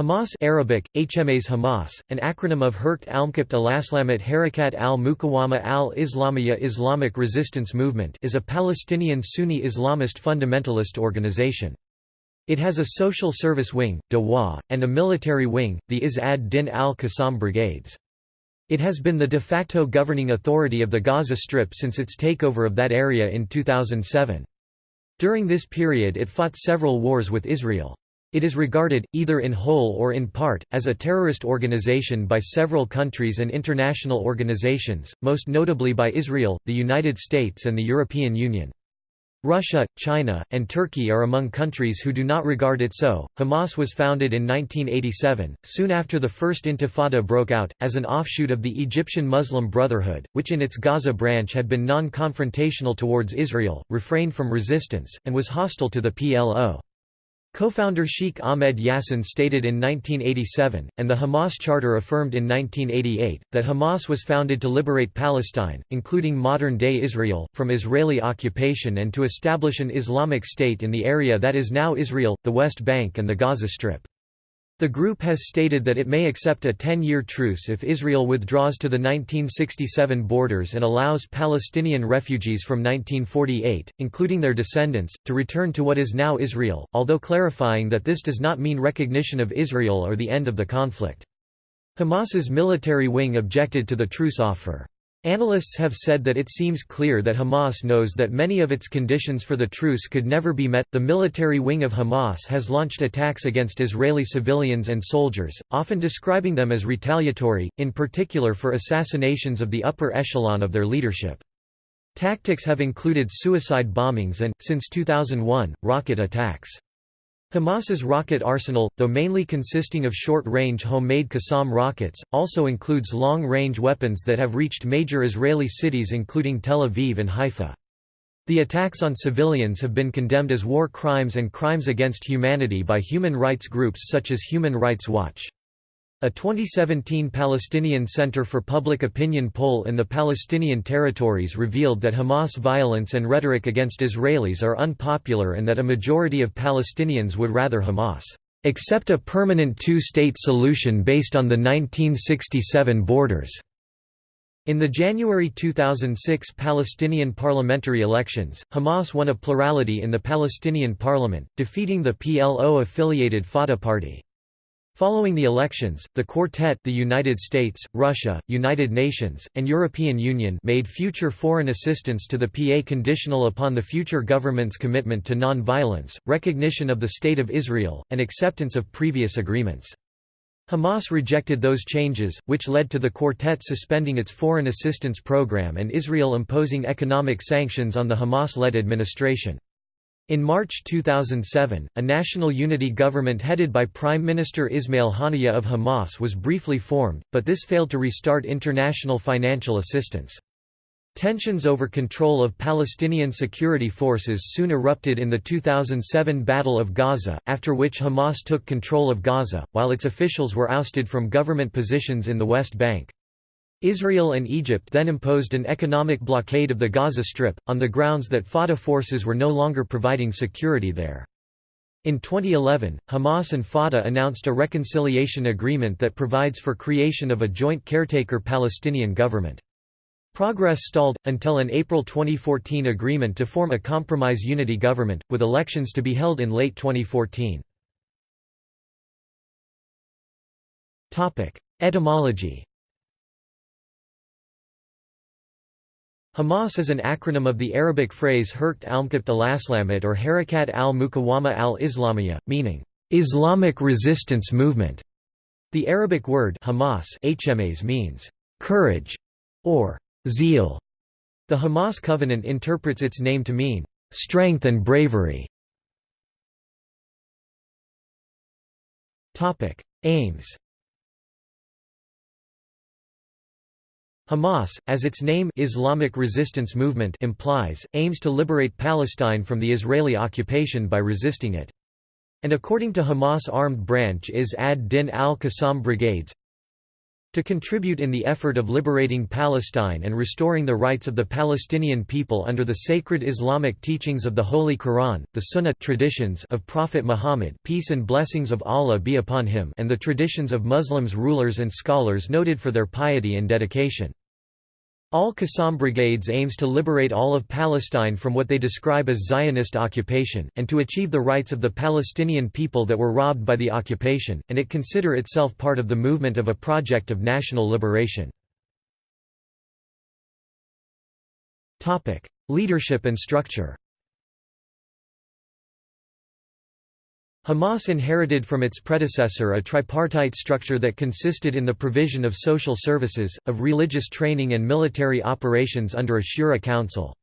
Hamas Arabic, HMAs Hamas, an acronym of Herkt Almkipt Alaslamat Harakat al-Mukawama al-Islamiyya Islamic Resistance Movement is a Palestinian Sunni Islamist fundamentalist organization. It has a social service wing, Dawah, and a military wing, the Izz ad-Din al-Qassam Brigades. It has been the de facto governing authority of the Gaza Strip since its takeover of that area in 2007. During this period it fought several wars with Israel. It is regarded, either in whole or in part, as a terrorist organization by several countries and international organizations, most notably by Israel, the United States and the European Union. Russia, China, and Turkey are among countries who do not regard it so. Hamas was founded in 1987, soon after the First Intifada broke out, as an offshoot of the Egyptian Muslim Brotherhood, which in its Gaza branch had been non confrontational towards Israel, refrained from resistance, and was hostile to the PLO. Co-founder Sheikh Ahmed Yassin stated in 1987, and the Hamas Charter affirmed in 1988, that Hamas was founded to liberate Palestine, including modern-day Israel, from Israeli occupation and to establish an Islamic State in the area that is now Israel, the West Bank and the Gaza Strip. The group has stated that it may accept a 10-year truce if Israel withdraws to the 1967 borders and allows Palestinian refugees from 1948, including their descendants, to return to what is now Israel, although clarifying that this does not mean recognition of Israel or the end of the conflict. Hamas's military wing objected to the truce offer. Analysts have said that it seems clear that Hamas knows that many of its conditions for the truce could never be met. The military wing of Hamas has launched attacks against Israeli civilians and soldiers, often describing them as retaliatory, in particular for assassinations of the upper echelon of their leadership. Tactics have included suicide bombings and, since 2001, rocket attacks. Hamas's rocket arsenal, though mainly consisting of short-range homemade Qassam rockets, also includes long-range weapons that have reached major Israeli cities including Tel Aviv and Haifa. The attacks on civilians have been condemned as war crimes and crimes against humanity by human rights groups such as Human Rights Watch. A 2017 Palestinian Center for Public Opinion poll in the Palestinian territories revealed that Hamas violence and rhetoric against Israelis are unpopular and that a majority of Palestinians would rather Hamas accept a permanent two-state solution based on the 1967 borders. In the January 2006 Palestinian parliamentary elections, Hamas won a plurality in the Palestinian parliament, defeating the PLO-affiliated Fatah party. Following the elections, the Quartet the United States, Russia, United Nations, and European Union made future foreign assistance to the PA conditional upon the future government's commitment to non-violence, recognition of the State of Israel, and acceptance of previous agreements. Hamas rejected those changes, which led to the Quartet suspending its foreign assistance program and Israel imposing economic sanctions on the Hamas-led administration. In March 2007, a national unity government headed by Prime Minister Ismail Haniyeh of Hamas was briefly formed, but this failed to restart international financial assistance. Tensions over control of Palestinian security forces soon erupted in the 2007 Battle of Gaza, after which Hamas took control of Gaza, while its officials were ousted from government positions in the West Bank. Israel and Egypt then imposed an economic blockade of the Gaza Strip, on the grounds that Fatah forces were no longer providing security there. In 2011, Hamas and Fatah announced a reconciliation agreement that provides for creation of a joint caretaker Palestinian government. Progress stalled, until an April 2014 agreement to form a compromise unity government, with elections to be held in late 2014. Etymology Hamas is an acronym of the Arabic phrase Herkt al-Mkibt al-Aslamat or Harakat al-Mukawama al-Islamiyya, meaning, Islamic resistance movement. The Arabic word Hamas means, courage, or zeal. The Hamas Covenant interprets its name to mean, strength and bravery. Aims Hamas, as its name Islamic Resistance Movement implies, aims to liberate Palestine from the Israeli occupation by resisting it. And according to Hamas armed branch Izz ad-Din al-Qassam brigades, To contribute in the effort of liberating Palestine and restoring the rights of the Palestinian people under the sacred Islamic teachings of the Holy Quran, the Sunnah traditions of Prophet Muhammad peace and blessings of Allah be upon him and the traditions of Muslims rulers and scholars noted for their piety and dedication. Al-Qassam Brigades aims to liberate all of Palestine from what they describe as Zionist occupation, and to achieve the rights of the Palestinian people that were robbed by the occupation, and it consider itself part of the movement of a project of national liberation. Leadership and structure Hamas inherited from its predecessor a tripartite structure that consisted in the provision of social services, of religious training and military operations under a Shura council.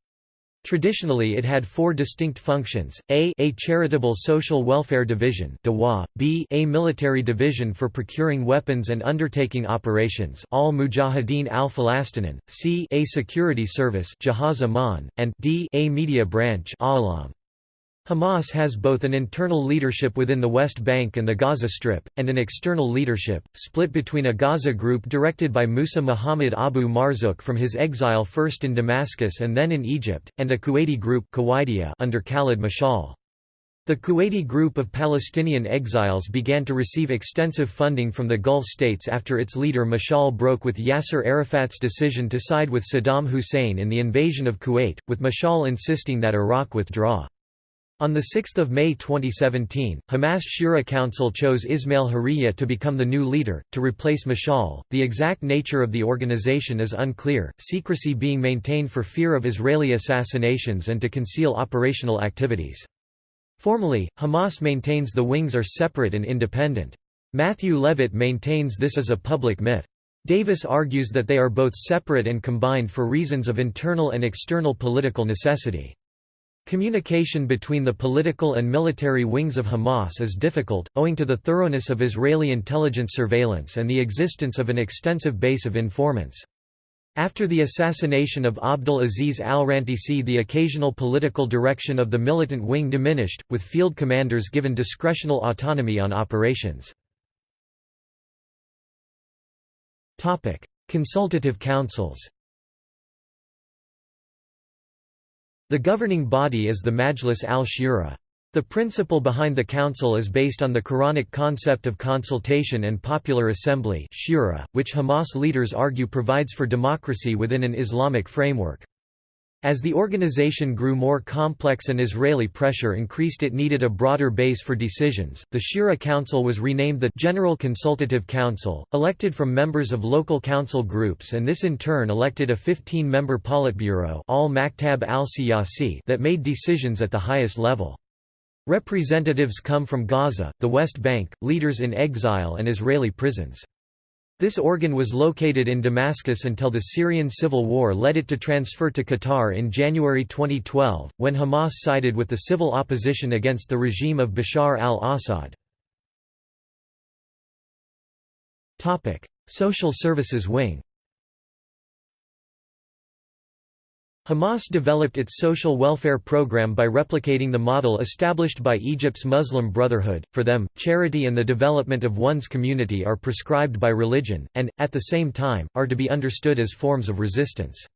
Traditionally it had four distinct functions, a a charitable social welfare division b a military division for procuring weapons and undertaking operations al Mujahideen al-Falastinin, c a security service and d a media branch Alam. Hamas has both an internal leadership within the West Bank and the Gaza Strip, and an external leadership, split between a Gaza group directed by Musa Muhammad Abu Marzouk from his exile first in Damascus and then in Egypt, and a Kuwaiti group under Khalid Mashal. The Kuwaiti group of Palestinian exiles began to receive extensive funding from the Gulf states after its leader Mashal broke with Yasser Arafat's decision to side with Saddam Hussein in the invasion of Kuwait, with Mashal insisting that Iraq withdraw. On 6 May 2017, Hamas Shura Council chose Ismail Haniyeh to become the new leader, to replace Mashal. The exact nature of the organization is unclear, secrecy being maintained for fear of Israeli assassinations and to conceal operational activities. Formally, Hamas maintains the wings are separate and independent. Matthew Levitt maintains this as a public myth. Davis argues that they are both separate and combined for reasons of internal and external political necessity. Communication between the political and military wings of Hamas is difficult, owing to the thoroughness of Israeli intelligence surveillance and the existence of an extensive base of informants. After the assassination of Abdul Aziz al-Rantisi the occasional political direction of the militant wing diminished, with field commanders given discretional autonomy on operations. Consultative councils The governing body is the Majlis al-Shura. The principle behind the council is based on the Quranic concept of consultation and popular assembly shura, which Hamas leaders argue provides for democracy within an Islamic framework. As the organization grew more complex and Israeli pressure increased it needed a broader base for decisions. The Shura Council was renamed the General Consultative Council, elected from members of local council groups and this in turn elected a 15-member Politburo al al that made decisions at the highest level. Representatives come from Gaza, the West Bank, leaders in exile and Israeli prisons. This organ was located in Damascus until the Syrian civil war led it to transfer to Qatar in January 2012, when Hamas sided with the civil opposition against the regime of Bashar al-Assad. Social services wing Hamas developed its social welfare program by replicating the model established by Egypt's Muslim Brotherhood. For them, charity and the development of one's community are prescribed by religion, and, at the same time, are to be understood as forms of resistance.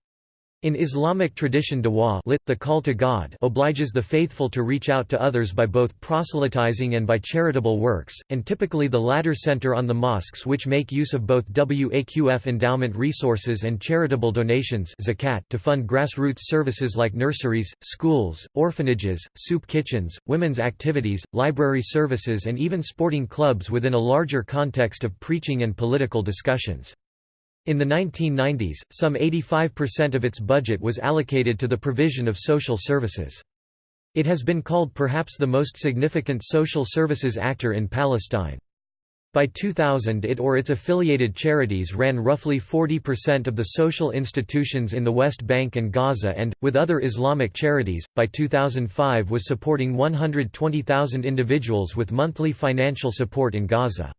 In Islamic tradition dua lit, the call to God obliges the faithful to reach out to others by both proselytizing and by charitable works, and typically the latter center on the mosques which make use of both waqf endowment resources and charitable donations zakat to fund grassroots services like nurseries, schools, orphanages, soup kitchens, women's activities, library services and even sporting clubs within a larger context of preaching and political discussions. In the 1990s, some 85% of its budget was allocated to the provision of social services. It has been called perhaps the most significant social services actor in Palestine. By 2000 it or its affiliated charities ran roughly 40% of the social institutions in the West Bank and Gaza and, with other Islamic charities, by 2005 was supporting 120,000 individuals with monthly financial support in Gaza.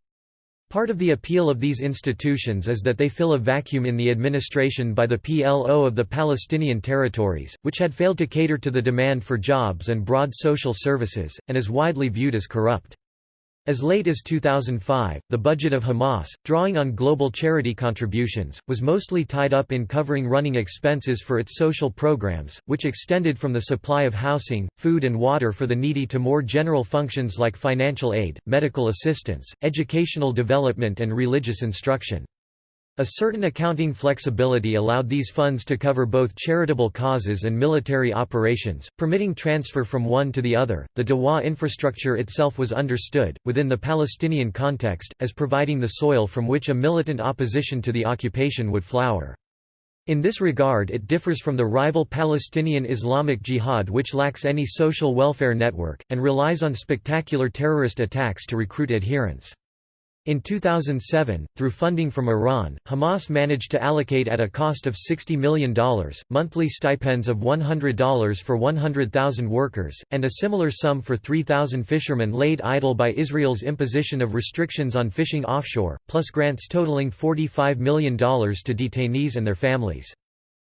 Part of the appeal of these institutions is that they fill a vacuum in the administration by the PLO of the Palestinian territories, which had failed to cater to the demand for jobs and broad social services, and is widely viewed as corrupt. As late as 2005, the budget of Hamas, drawing on global charity contributions, was mostly tied up in covering running expenses for its social programs, which extended from the supply of housing, food and water for the needy to more general functions like financial aid, medical assistance, educational development and religious instruction. A certain accounting flexibility allowed these funds to cover both charitable causes and military operations, permitting transfer from one to the other. The Dawa infrastructure itself was understood, within the Palestinian context, as providing the soil from which a militant opposition to the occupation would flower. In this regard it differs from the rival Palestinian Islamic Jihad which lacks any social welfare network, and relies on spectacular terrorist attacks to recruit adherents. In 2007, through funding from Iran, Hamas managed to allocate at a cost of $60 million, monthly stipends of $100 for 100,000 workers, and a similar sum for 3,000 fishermen laid idle by Israel's imposition of restrictions on fishing offshore, plus grants totaling $45 million to detainees and their families.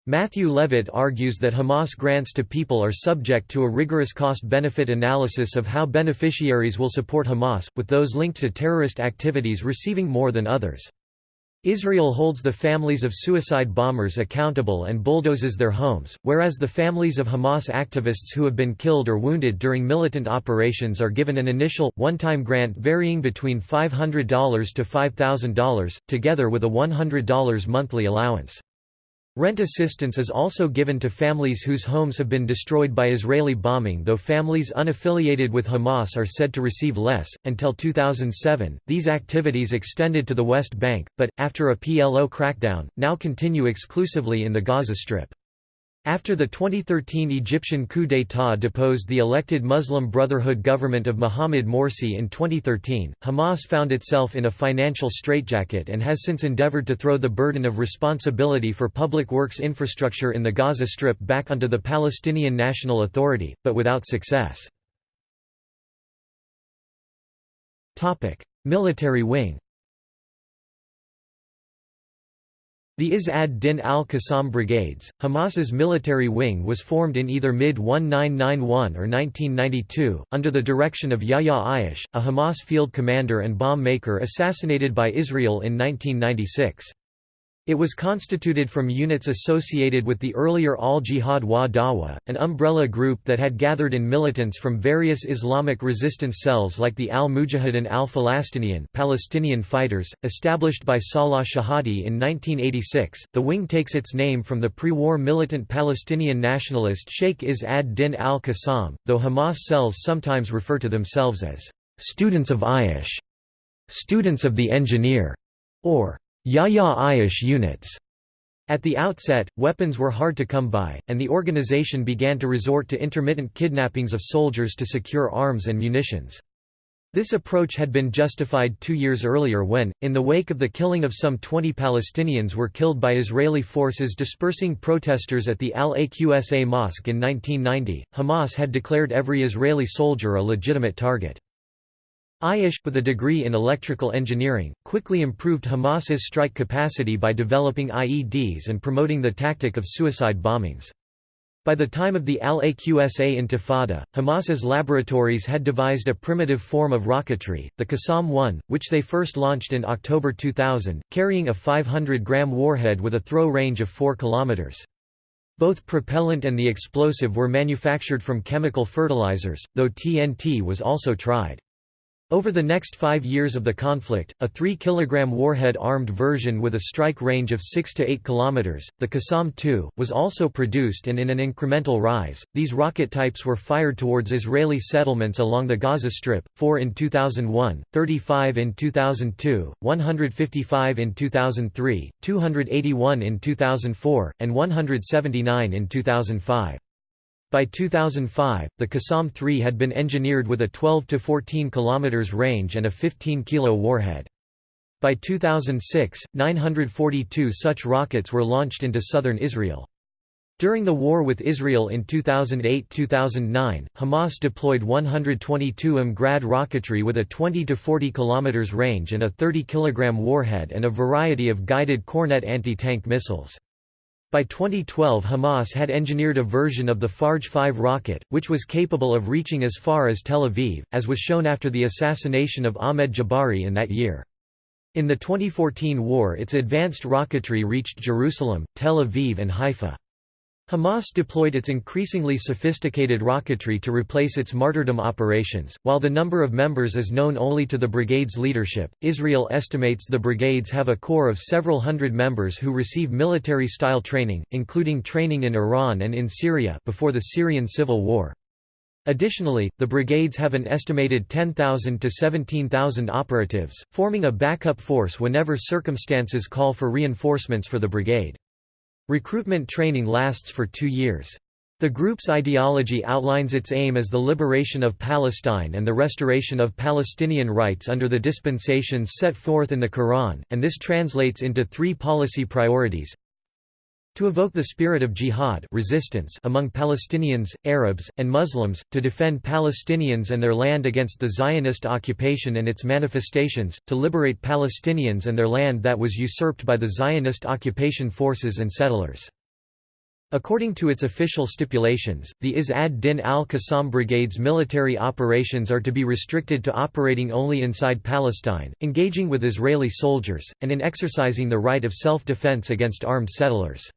Matthew Levitt argues that Hamas grants to people are subject to a rigorous cost-benefit analysis of how beneficiaries will support Hamas, with those linked to terrorist activities receiving more than others. Israel holds the families of suicide bombers accountable and bulldozes their homes, whereas the families of Hamas activists who have been killed or wounded during militant operations are given an initial, one-time grant varying between $500 to $5,000, together with a $100 monthly allowance. Rent assistance is also given to families whose homes have been destroyed by Israeli bombing, though families unaffiliated with Hamas are said to receive less. Until 2007, these activities extended to the West Bank, but, after a PLO crackdown, now continue exclusively in the Gaza Strip. After the 2013 Egyptian coup d'état deposed the elected Muslim Brotherhood government of Mohamed Morsi in 2013, Hamas found itself in a financial straitjacket and has since endeavored to throw the burden of responsibility for public works infrastructure in the Gaza Strip back onto the Palestinian National Authority, but without success. Military wing The Izz ad-Din al-Qassam Brigades, Hamas's military wing was formed in either mid-1991 or 1992, under the direction of Yahya Ayyash, a Hamas field commander and bomb maker assassinated by Israel in 1996. It was constituted from units associated with the earlier Al-Jihad wa Dawa, an umbrella group that had gathered in militants from various Islamic resistance cells like the Al-Mujahidin al-Falastiniyan Palestinian fighters, established by Salah Shehade in 1986. The wing takes its name from the pre-war militant Palestinian nationalist Sheikh Izz ad-Din al-Qassam, though Hamas cells sometimes refer to themselves as students of Ayyash, students of the engineer, or Yahya Ayyash units. At the outset, weapons were hard to come by, and the organization began to resort to intermittent kidnappings of soldiers to secure arms and munitions. This approach had been justified two years earlier when, in the wake of the killing of some 20 Palestinians were killed by Israeli forces dispersing protesters at the Al-Aqsa Mosque in 1990, Hamas had declared every Israeli soldier a legitimate target. Ayyash, with a degree in electrical engineering, quickly improved Hamas's strike capacity by developing IEDs and promoting the tactic of suicide bombings. By the time of the Al-Aqsa Intifada, Hamas's laboratories had devised a primitive form of rocketry, the Qassam-1, which they first launched in October 2000, carrying a 500-gram warhead with a throw range of 4 kilometers. Both propellant and the explosive were manufactured from chemical fertilizers, though TNT was also tried. Over the next five years of the conflict, a 3 kg warhead-armed version with a strike range of 6 to 8 km, the Qassam-2, was also produced and in an incremental rise. These rocket types were fired towards Israeli settlements along the Gaza Strip, 4 in 2001, 35 in 2002, 155 in 2003, 281 in 2004, and 179 in 2005. By 2005, the Qassam-3 had been engineered with a 12 to 14 km range and a 15 kilo warhead. By 2006, 942 such rockets were launched into southern Israel. During the war with Israel in 2008–2009, Hamas deployed 122 M Grad rocketry with a 20 to 40 km range and a 30 kg warhead and a variety of guided Kornet anti-tank missiles. By 2012 Hamas had engineered a version of the Fajr 5 rocket, which was capable of reaching as far as Tel Aviv, as was shown after the assassination of Ahmed Jabari in that year. In the 2014 war its advanced rocketry reached Jerusalem, Tel Aviv and Haifa. Hamas deployed its increasingly sophisticated rocketry to replace its martyrdom operations. While the number of members is known only to the brigade's leadership, Israel estimates the brigades have a core of several hundred members who receive military style training, including training in Iran and in Syria before the Syrian civil war. Additionally, the brigades have an estimated 10,000 to 17,000 operatives, forming a backup force whenever circumstances call for reinforcements for the brigade. Recruitment training lasts for two years. The group's ideology outlines its aim as the liberation of Palestine and the restoration of Palestinian rights under the dispensations set forth in the Quran, and this translates into three policy priorities to evoke the spirit of jihad resistance among Palestinians, Arabs, and Muslims, to defend Palestinians and their land against the Zionist occupation and its manifestations, to liberate Palestinians and their land that was usurped by the Zionist occupation forces and settlers. According to its official stipulations, the Izz ad-Din al-Qassam Brigade's military operations are to be restricted to operating only inside Palestine, engaging with Israeli soldiers, and in exercising the right of self-defense against armed settlers.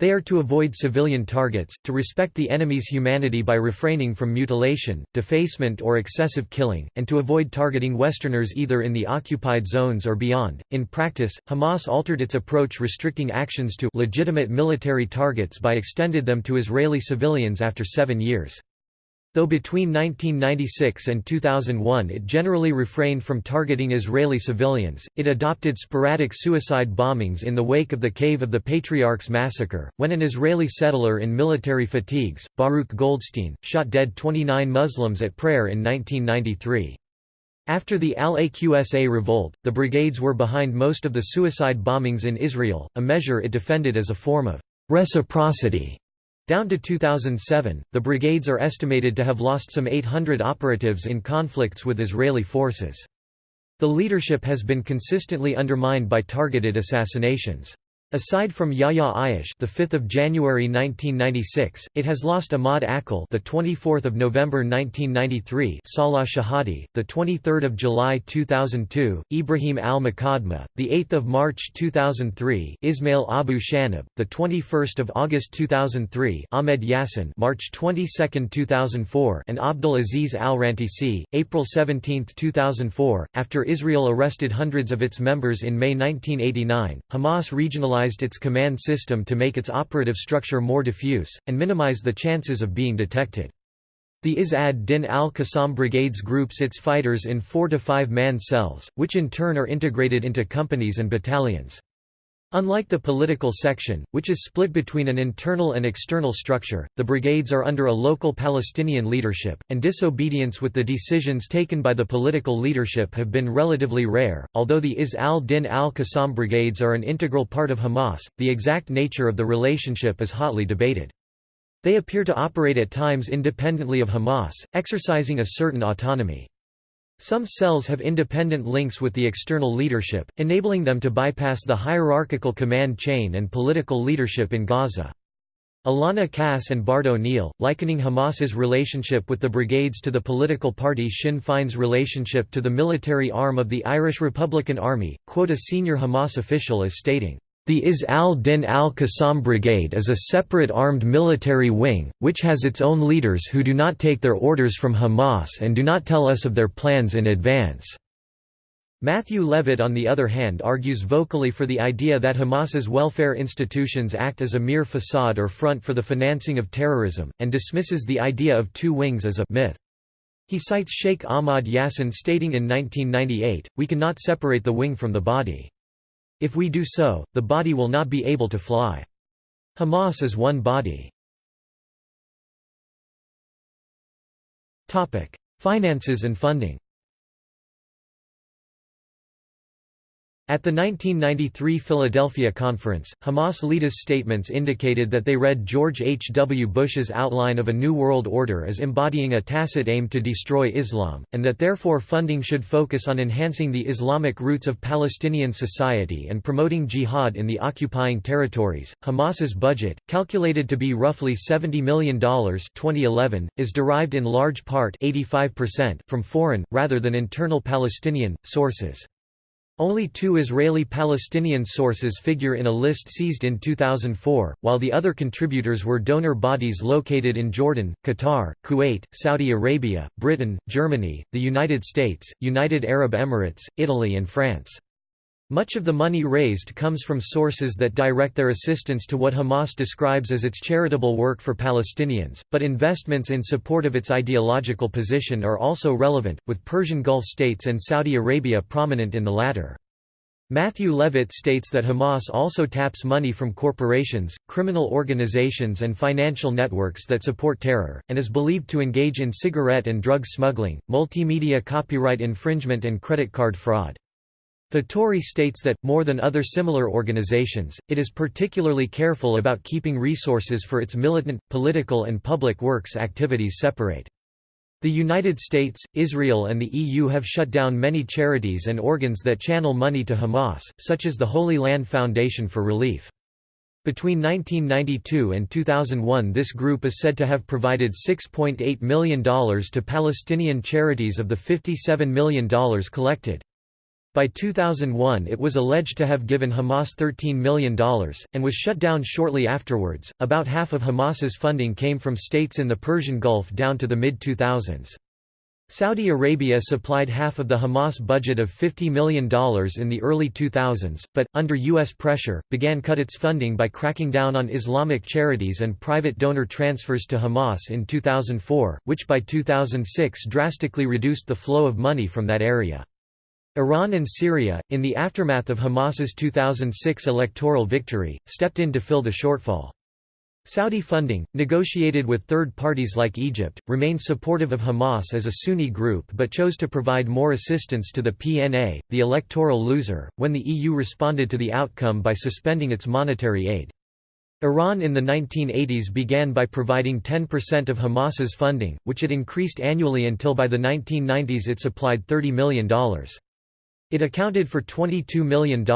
They are to avoid civilian targets, to respect the enemy's humanity by refraining from mutilation, defacement or excessive killing, and to avoid targeting Westerners either in the occupied zones or beyond. In practice, Hamas altered its approach restricting actions to legitimate military targets by extended them to Israeli civilians after seven years. Though between 1996 and 2001 it generally refrained from targeting Israeli civilians, it adopted sporadic suicide bombings in the wake of the Cave of the Patriarchs massacre, when an Israeli settler in military fatigues, Baruch Goldstein, shot dead 29 Muslims at prayer in 1993. After the Al-Aqsa revolt, the brigades were behind most of the suicide bombings in Israel, a measure it defended as a form of reciprocity down to 2007, the brigades are estimated to have lost some 800 operatives in conflicts with Israeli forces. The leadership has been consistently undermined by targeted assassinations. Aside from Yahya Ayyash, the 5th of January 1996, it has lost Ahmad Akil, the 24th of November 1993, Salah Shehade, the 23rd of July 2002, Ibrahim al-Muqaddama, the 8th of March 2003, Ismail Abu Shanab, the 21st of August 2003, Ahmed Yassin, March 22, 2004, and Abdul Aziz al-Rantisi, April 17, 2004. After Israel arrested hundreds of its members in May 1989, Hamas regionalized its command system to make its operative structure more diffuse, and minimize the chances of being detected. The Izz ad-Din al-Qassam brigades groups its fighters in four to five man cells, which in turn are integrated into companies and battalions. Unlike the political section, which is split between an internal and external structure, the brigades are under a local Palestinian leadership, and disobedience with the decisions taken by the political leadership have been relatively rare. Although the Izz al-Din al-Qassam brigades are an integral part of Hamas, the exact nature of the relationship is hotly debated. They appear to operate at times independently of Hamas, exercising a certain autonomy. Some cells have independent links with the external leadership, enabling them to bypass the hierarchical command chain and political leadership in Gaza. Ilana Kass and Bard O'Neill, likening Hamas's relationship with the brigades to the political party Sinn Féin's relationship to the military arm of the Irish Republican Army, quote a senior Hamas official as stating, the Izz al-Din al-Qassam Brigade is a separate armed military wing, which has its own leaders who do not take their orders from Hamas and do not tell us of their plans in advance. Matthew Levitt on the other hand argues vocally for the idea that Hamas's welfare institutions act as a mere facade or front for the financing of terrorism, and dismisses the idea of two wings as a myth. He cites Sheikh Ahmad Yassin stating in 1998, we cannot separate the wing from the body. If we do so, the body will not be able to fly. Hamas is one body. Finances and funding At the 1993 Philadelphia Conference, Hamas leaders' statements indicated that they read George H. W. Bush's outline of a New World Order as embodying a tacit aim to destroy Islam, and that therefore funding should focus on enhancing the Islamic roots of Palestinian society and promoting jihad in the occupying territories. Hamas's budget, calculated to be roughly $70 million 2011, is derived in large part 85% from foreign, rather than internal Palestinian, sources. Only two Israeli-Palestinian sources figure in a list seized in 2004, while the other contributors were donor bodies located in Jordan, Qatar, Kuwait, Saudi Arabia, Britain, Germany, the United States, United Arab Emirates, Italy and France. Much of the money raised comes from sources that direct their assistance to what Hamas describes as its charitable work for Palestinians, but investments in support of its ideological position are also relevant, with Persian Gulf states and Saudi Arabia prominent in the latter. Matthew Levitt states that Hamas also taps money from corporations, criminal organizations and financial networks that support terror, and is believed to engage in cigarette and drug smuggling, multimedia copyright infringement and credit card fraud. Fattori states that, more than other similar organizations, it is particularly careful about keeping resources for its militant, political and public works activities separate. The United States, Israel and the EU have shut down many charities and organs that channel money to Hamas, such as the Holy Land Foundation for Relief. Between 1992 and 2001 this group is said to have provided $6.8 million to Palestinian charities of the $57 million collected. By 2001 it was alleged to have given Hamas $13 million, and was shut down shortly afterwards. About half of Hamas's funding came from states in the Persian Gulf down to the mid-2000s. Saudi Arabia supplied half of the Hamas budget of $50 million in the early 2000s, but, under U.S. pressure, began cut its funding by cracking down on Islamic charities and private donor transfers to Hamas in 2004, which by 2006 drastically reduced the flow of money from that area. Iran and Syria, in the aftermath of Hamas's 2006 electoral victory, stepped in to fill the shortfall. Saudi funding, negotiated with third parties like Egypt, remained supportive of Hamas as a Sunni group but chose to provide more assistance to the PNA, the electoral loser, when the EU responded to the outcome by suspending its monetary aid. Iran in the 1980s began by providing 10% of Hamas's funding, which it increased annually until by the 1990s it supplied $30 million. It accounted for $22 million,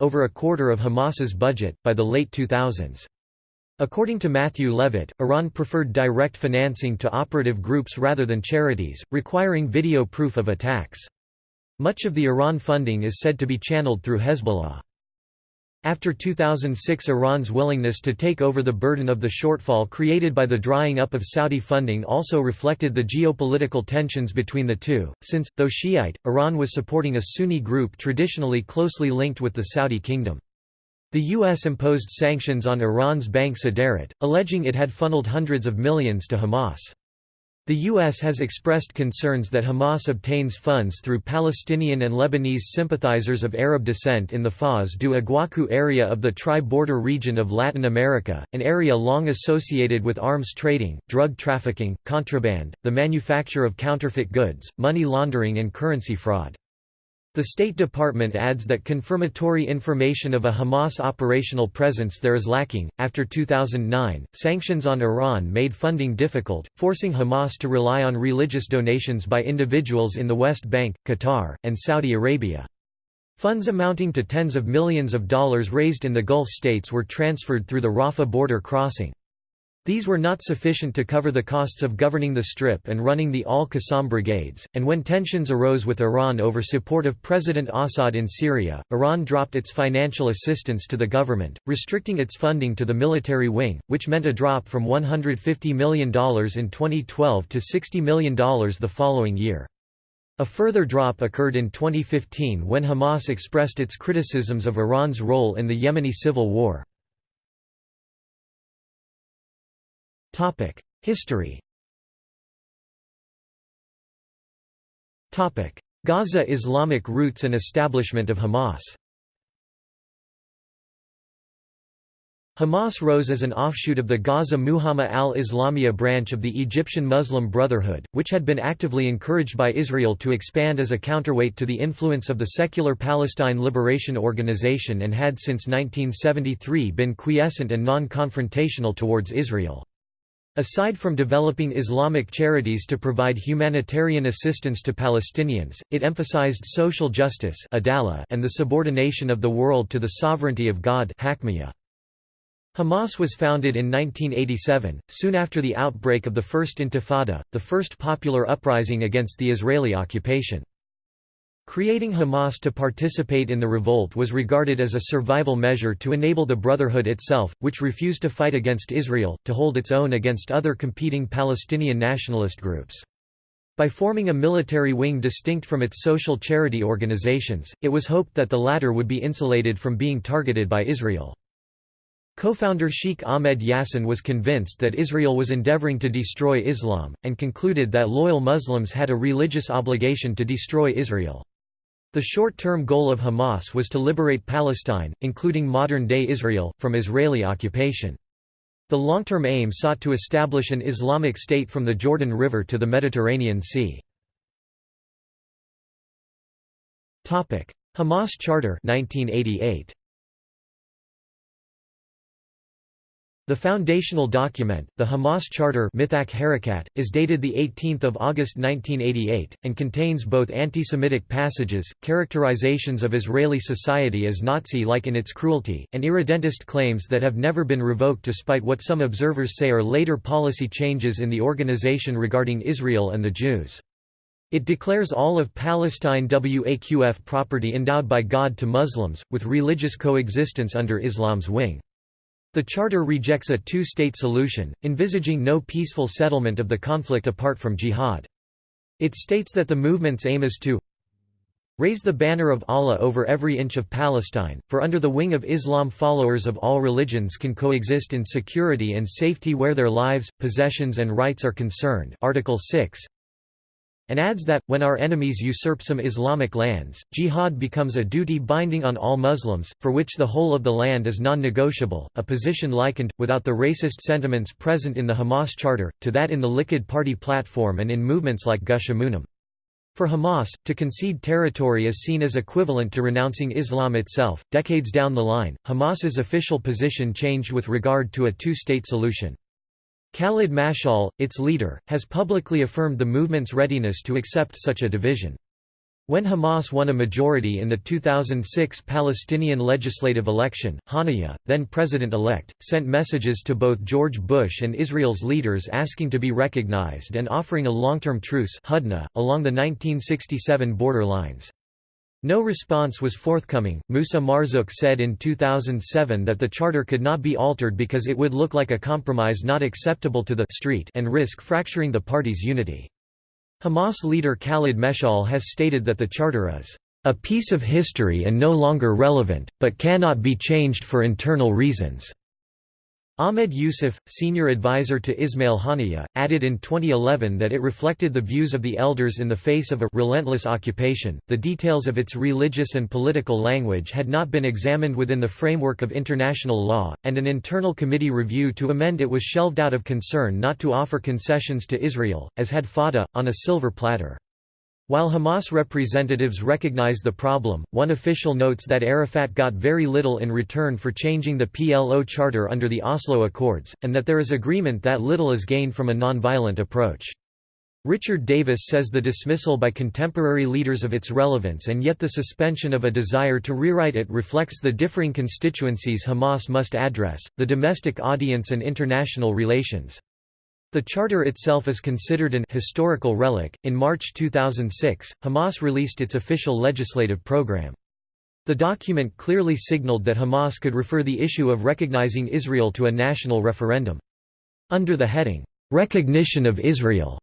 over a quarter of Hamas's budget, by the late 2000s. According to Matthew Levitt, Iran preferred direct financing to operative groups rather than charities, requiring video proof of attacks. Much of the Iran funding is said to be channeled through Hezbollah. After 2006 Iran's willingness to take over the burden of the shortfall created by the drying up of Saudi funding also reflected the geopolitical tensions between the two, since, though Shiite, Iran was supporting a Sunni group traditionally closely linked with the Saudi kingdom. The U.S. imposed sanctions on Iran's bank Saderat, alleging it had funneled hundreds of millions to Hamas. The U.S. has expressed concerns that Hamas obtains funds through Palestinian and Lebanese sympathizers of Arab descent in the Foz do Iguacu area of the tri-border region of Latin America, an area long associated with arms trading, drug trafficking, contraband, the manufacture of counterfeit goods, money laundering and currency fraud. The State Department adds that confirmatory information of a Hamas operational presence there is lacking. After 2009, sanctions on Iran made funding difficult, forcing Hamas to rely on religious donations by individuals in the West Bank, Qatar, and Saudi Arabia. Funds amounting to tens of millions of dollars raised in the Gulf states were transferred through the Rafah border crossing. These were not sufficient to cover the costs of governing the Strip and running the Al-Qassam brigades, and when tensions arose with Iran over support of President Assad in Syria, Iran dropped its financial assistance to the government, restricting its funding to the military wing, which meant a drop from $150 million in 2012 to $60 million the following year. A further drop occurred in 2015 when Hamas expressed its criticisms of Iran's role in the Yemeni civil war. History. Gaza Islamic roots and establishment of Hamas. Hamas rose as an offshoot of the Gaza Mujamma al-Islamiyya branch of the Egyptian Muslim Brotherhood, which had been actively encouraged by Israel to expand as a counterweight to the influence of the secular Palestine Liberation Organization and had since 1973 been quiescent and non-confrontational towards Israel. Aside from developing Islamic charities to provide humanitarian assistance to Palestinians, it emphasized social justice and the subordination of the world to the sovereignty of God Hamas was founded in 1987, soon after the outbreak of the First Intifada, the first popular uprising against the Israeli occupation. Creating Hamas to participate in the revolt was regarded as a survival measure to enable the Brotherhood itself, which refused to fight against Israel, to hold its own against other competing Palestinian nationalist groups. By forming a military wing distinct from its social charity organizations, it was hoped that the latter would be insulated from being targeted by Israel. Co-founder Sheikh Ahmed Yassin was convinced that Israel was endeavoring to destroy Islam, and concluded that loyal Muslims had a religious obligation to destroy Israel. The short-term goal of Hamas was to liberate Palestine, including modern-day Israel, from Israeli occupation. The long-term aim sought to establish an Islamic state from the Jordan River to the Mediterranean Sea. Hamas Charter 1988. The foundational document, the Hamas Charter is dated 18 August 1988, and contains both anti-Semitic passages, characterizations of Israeli society as Nazi-like in its cruelty, and irredentist claims that have never been revoked despite what some observers say are later policy changes in the organization regarding Israel and the Jews. It declares all of Palestine Waqf property endowed by God to Muslims, with religious coexistence under Islam's wing. The Charter rejects a two-state solution, envisaging no peaceful settlement of the conflict apart from jihad. It states that the movement's aim is to raise the banner of Allah over every inch of Palestine, for under the wing of Islam followers of all religions can coexist in security and safety where their lives, possessions and rights are concerned Article 6 and adds that, when our enemies usurp some Islamic lands, jihad becomes a duty binding on all Muslims, for which the whole of the land is non-negotiable, a position likened, without the racist sentiments present in the Hamas Charter, to that in the Likud Party platform and in movements like Gush Emunim. For Hamas, to concede territory is seen as equivalent to renouncing Islam itself. Decades down the line, Hamas's official position changed with regard to a two-state solution. Khalid Mashal, its leader, has publicly affirmed the movement's readiness to accept such a division. When Hamas won a majority in the 2006 Palestinian legislative election, Haniyeh, then president-elect, sent messages to both George Bush and Israel's leaders asking to be recognized and offering a long-term truce along the 1967 border lines. No response was forthcoming. Musa Marzouk said in 2007 that the charter could not be altered because it would look like a compromise not acceptable to the street and risk fracturing the party's unity. Hamas leader Khalid Meshal has stated that the charter is a piece of history and no longer relevant, but cannot be changed for internal reasons. Ahmed Yusuf, senior advisor to Ismail Haniyeh, added in 2011 that it reflected the views of the elders in the face of a relentless occupation. The details of its religious and political language had not been examined within the framework of international law, and an internal committee review to amend it was shelved out of concern not to offer concessions to Israel, as had Fatah, on a silver platter. While Hamas representatives recognize the problem, one official notes that Arafat got very little in return for changing the PLO charter under the Oslo Accords, and that there is agreement that little is gained from a nonviolent approach. Richard Davis says the dismissal by contemporary leaders of its relevance and yet the suspension of a desire to rewrite it reflects the differing constituencies Hamas must address, the domestic audience and international relations. The charter itself is considered an historical relic. In March 2006, Hamas released its official legislative program. The document clearly signaled that Hamas could refer the issue of recognizing Israel to a national referendum. Under the heading, Recognition of Israel,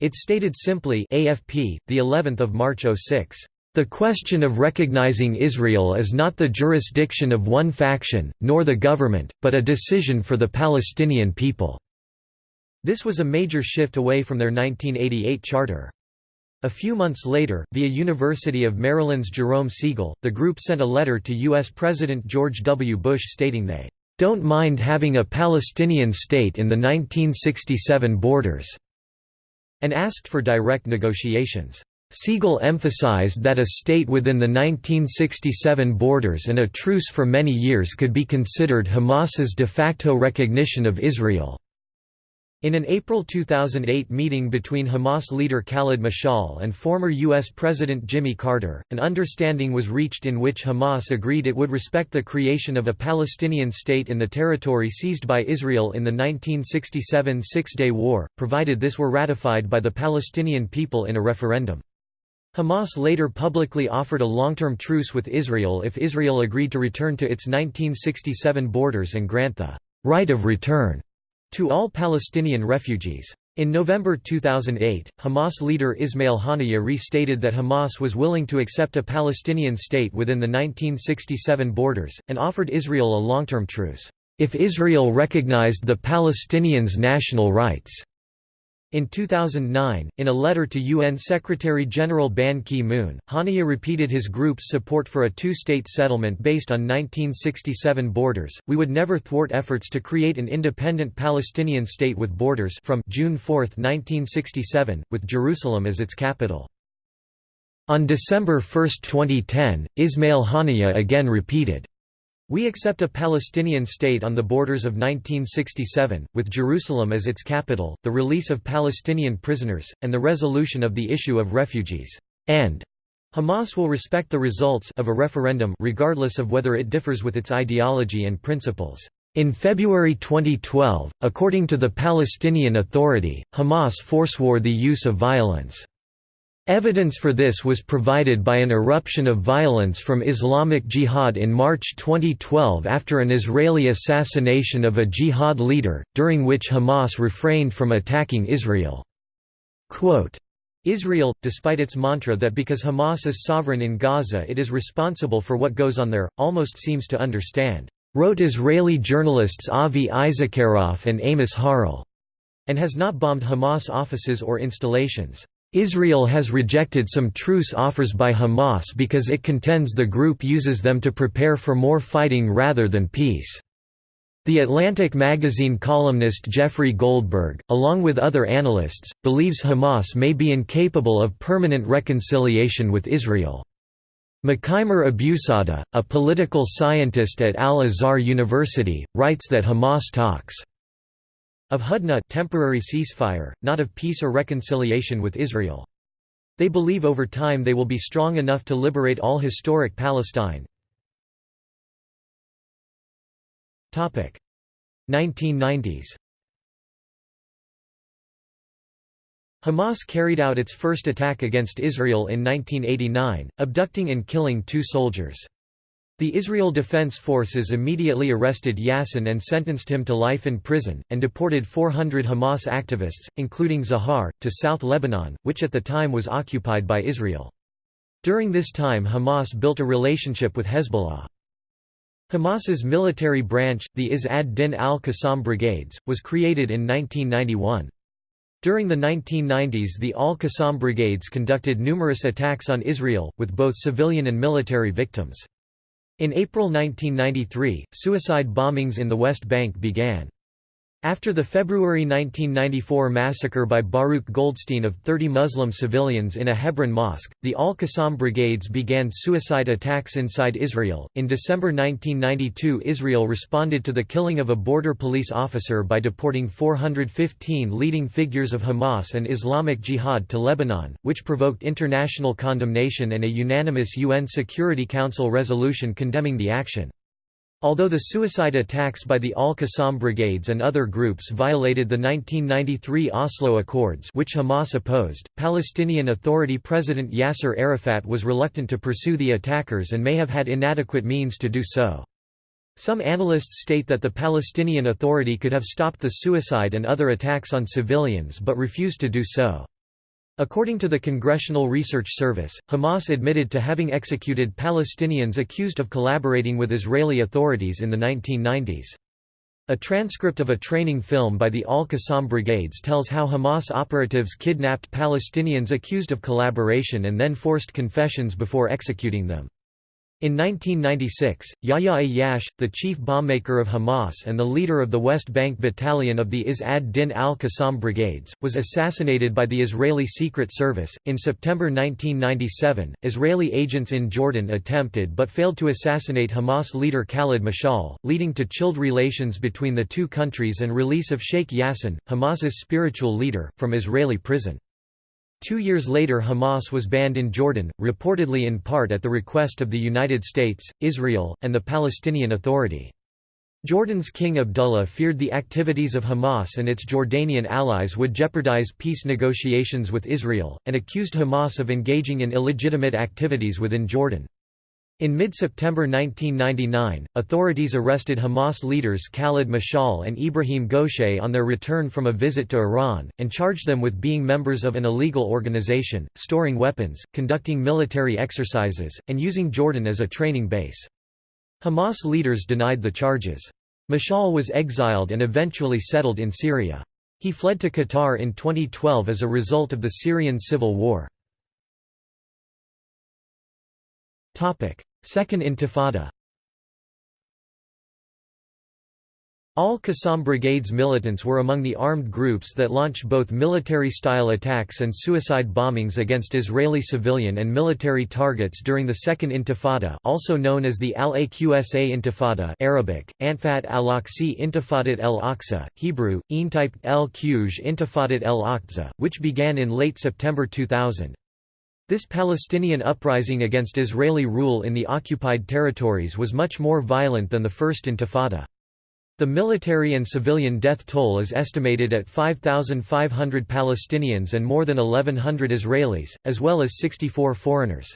it stated simply AFP, the 11th of March 06. The question of recognizing Israel is not the jurisdiction of one faction, nor the government, but a decision for the Palestinian people. This was a major shift away from their 1988 charter. A few months later, via University of Maryland's Jerome Segal, the group sent a letter to U.S. President George W. Bush stating they don't mind having a Palestinian state in the 1967 borders, and asked for direct negotiations. Siegel emphasized that a state within the 1967 borders and a truce for many years could be considered Hamas's de facto recognition of Israel. In an April 2008 meeting between Hamas leader Khaled Mashal and former U.S. President Jimmy Carter, an understanding was reached in which Hamas agreed it would respect the creation of a Palestinian state in the territory seized by Israel in the 1967 Six-Day War, provided this were ratified by the Palestinian people in a referendum. Hamas later publicly offered a long-term truce with Israel if Israel agreed to return to its 1967 borders and grant the right of return to all Palestinian refugees. In November 2008, Hamas leader Ismail Haniyeh restated that Hamas was willing to accept a Palestinian state within the 1967 borders, and offered Israel a long-term truce, if Israel recognized the Palestinians' national rights. In 2009, in a letter to UN Secretary-General Ban Ki-moon, Haniyeh repeated his group's support for a two-state settlement based on 1967 borders. We would never thwart efforts to create an independent Palestinian state with borders from June 4, 1967, with Jerusalem as its capital. On December 1, 2010, Ismail Haniyeh again repeated, we accept a Palestinian state on the borders of 1967, with Jerusalem as its capital, the release of Palestinian prisoners, and the resolution of the issue of refugees. And Hamas will respect the results of a referendum regardless of whether it differs with its ideology and principles. In February 2012, according to the Palestinian Authority, Hamas forswore the use of violence. Evidence for this was provided by an eruption of violence from Islamic Jihad in March 2012 after an Israeli assassination of a jihad leader, during which Hamas refrained from attacking Israel. Quote, Israel, despite its mantra that because Hamas is sovereign in Gaza it is responsible for what goes on there, almost seems to understand, wrote Israeli journalists Avi Issacharoff and Amos Harel, and has not bombed Hamas offices or installations. Israel has rejected some truce offers by Hamas because it contends the group uses them to prepare for more fighting rather than peace. The Atlantic magazine columnist Jeffrey Goldberg, along with other analysts, believes Hamas may be incapable of permanent reconciliation with Israel. Mokhymer Abusada, a political scientist at Al-Azhar University, writes that Hamas talks of Hudna temporary ceasefire, not of peace or reconciliation with Israel. They believe over time they will be strong enough to liberate all historic Palestine. 1990s Hamas carried out its first attack against Israel in 1989, abducting and killing two soldiers. The Israel Defense Forces immediately arrested Yassin and sentenced him to life in prison, and deported 400 Hamas activists, including Zahar, to South Lebanon, which at the time was occupied by Israel. During this time Hamas built a relationship with Hezbollah. Hamas's military branch, the Izz ad-Din al-Qassam Brigades, was created in 1991. During the 1990s the al-Qassam Brigades conducted numerous attacks on Israel, with both civilian and military victims. In April 1993, suicide bombings in the West Bank began. After the February 1994 massacre by Baruch Goldstein of 30 Muslim civilians in a Hebron mosque, the Al Qassam brigades began suicide attacks inside Israel. In December 1992, Israel responded to the killing of a border police officer by deporting 415 leading figures of Hamas and Islamic Jihad to Lebanon, which provoked international condemnation and a unanimous UN Security Council resolution condemning the action. Although the suicide attacks by the Al-Qassam brigades and other groups violated the 1993 Oslo Accords which Hamas opposed, Palestinian Authority President Yasser Arafat was reluctant to pursue the attackers and may have had inadequate means to do so. Some analysts state that the Palestinian Authority could have stopped the suicide and other attacks on civilians but refused to do so. According to the Congressional Research Service, Hamas admitted to having executed Palestinians accused of collaborating with Israeli authorities in the 1990s. A transcript of a training film by the Al-Qassam Brigades tells how Hamas operatives kidnapped Palestinians accused of collaboration and then forced confessions before executing them. In 1996, Yahya Ayyash, the chief bombmaker of Hamas and the leader of the West Bank Battalion of the Izz ad-Din al-Qassam Brigades, was assassinated by the Israeli Secret Service. In September 1997, Israeli agents in Jordan attempted but failed to assassinate Hamas leader Khalid Mashal, leading to chilled relations between the two countries and release of Sheikh Yassin, Hamas's spiritual leader, from Israeli prison. Two years later Hamas was banned in Jordan, reportedly in part at the request of the United States, Israel, and the Palestinian Authority. Jordan's King Abdullah feared the activities of Hamas and its Jordanian allies would jeopardize peace negotiations with Israel, and accused Hamas of engaging in illegitimate activities within Jordan. In mid-September 1999, authorities arrested Hamas leaders Khalid Mashal and Ibrahim Ghosheh on their return from a visit to Iran, and charged them with being members of an illegal organization, storing weapons, conducting military exercises, and using Jordan as a training base. Hamas leaders denied the charges. Mashal was exiled and eventually settled in Syria. He fled to Qatar in 2012 as a result of the Syrian civil war. Second Intifada Al-Qassam Brigade's militants were among the armed groups that launched both military-style attacks and suicide bombings against Israeli civilian and military targets during the Second Intifada also known as the Al-Aqsa Intifada Arabic, Anfat al-Aqsi Intifadat el-Aqsa, Hebrew, Eintype el-Quj Intifadat el-Aqsa, which began in late September 2000. This Palestinian uprising against Israeli rule in the occupied territories was much more violent than the First Intifada. The military and civilian death toll is estimated at 5,500 Palestinians and more than 1,100 Israelis, as well as 64 foreigners.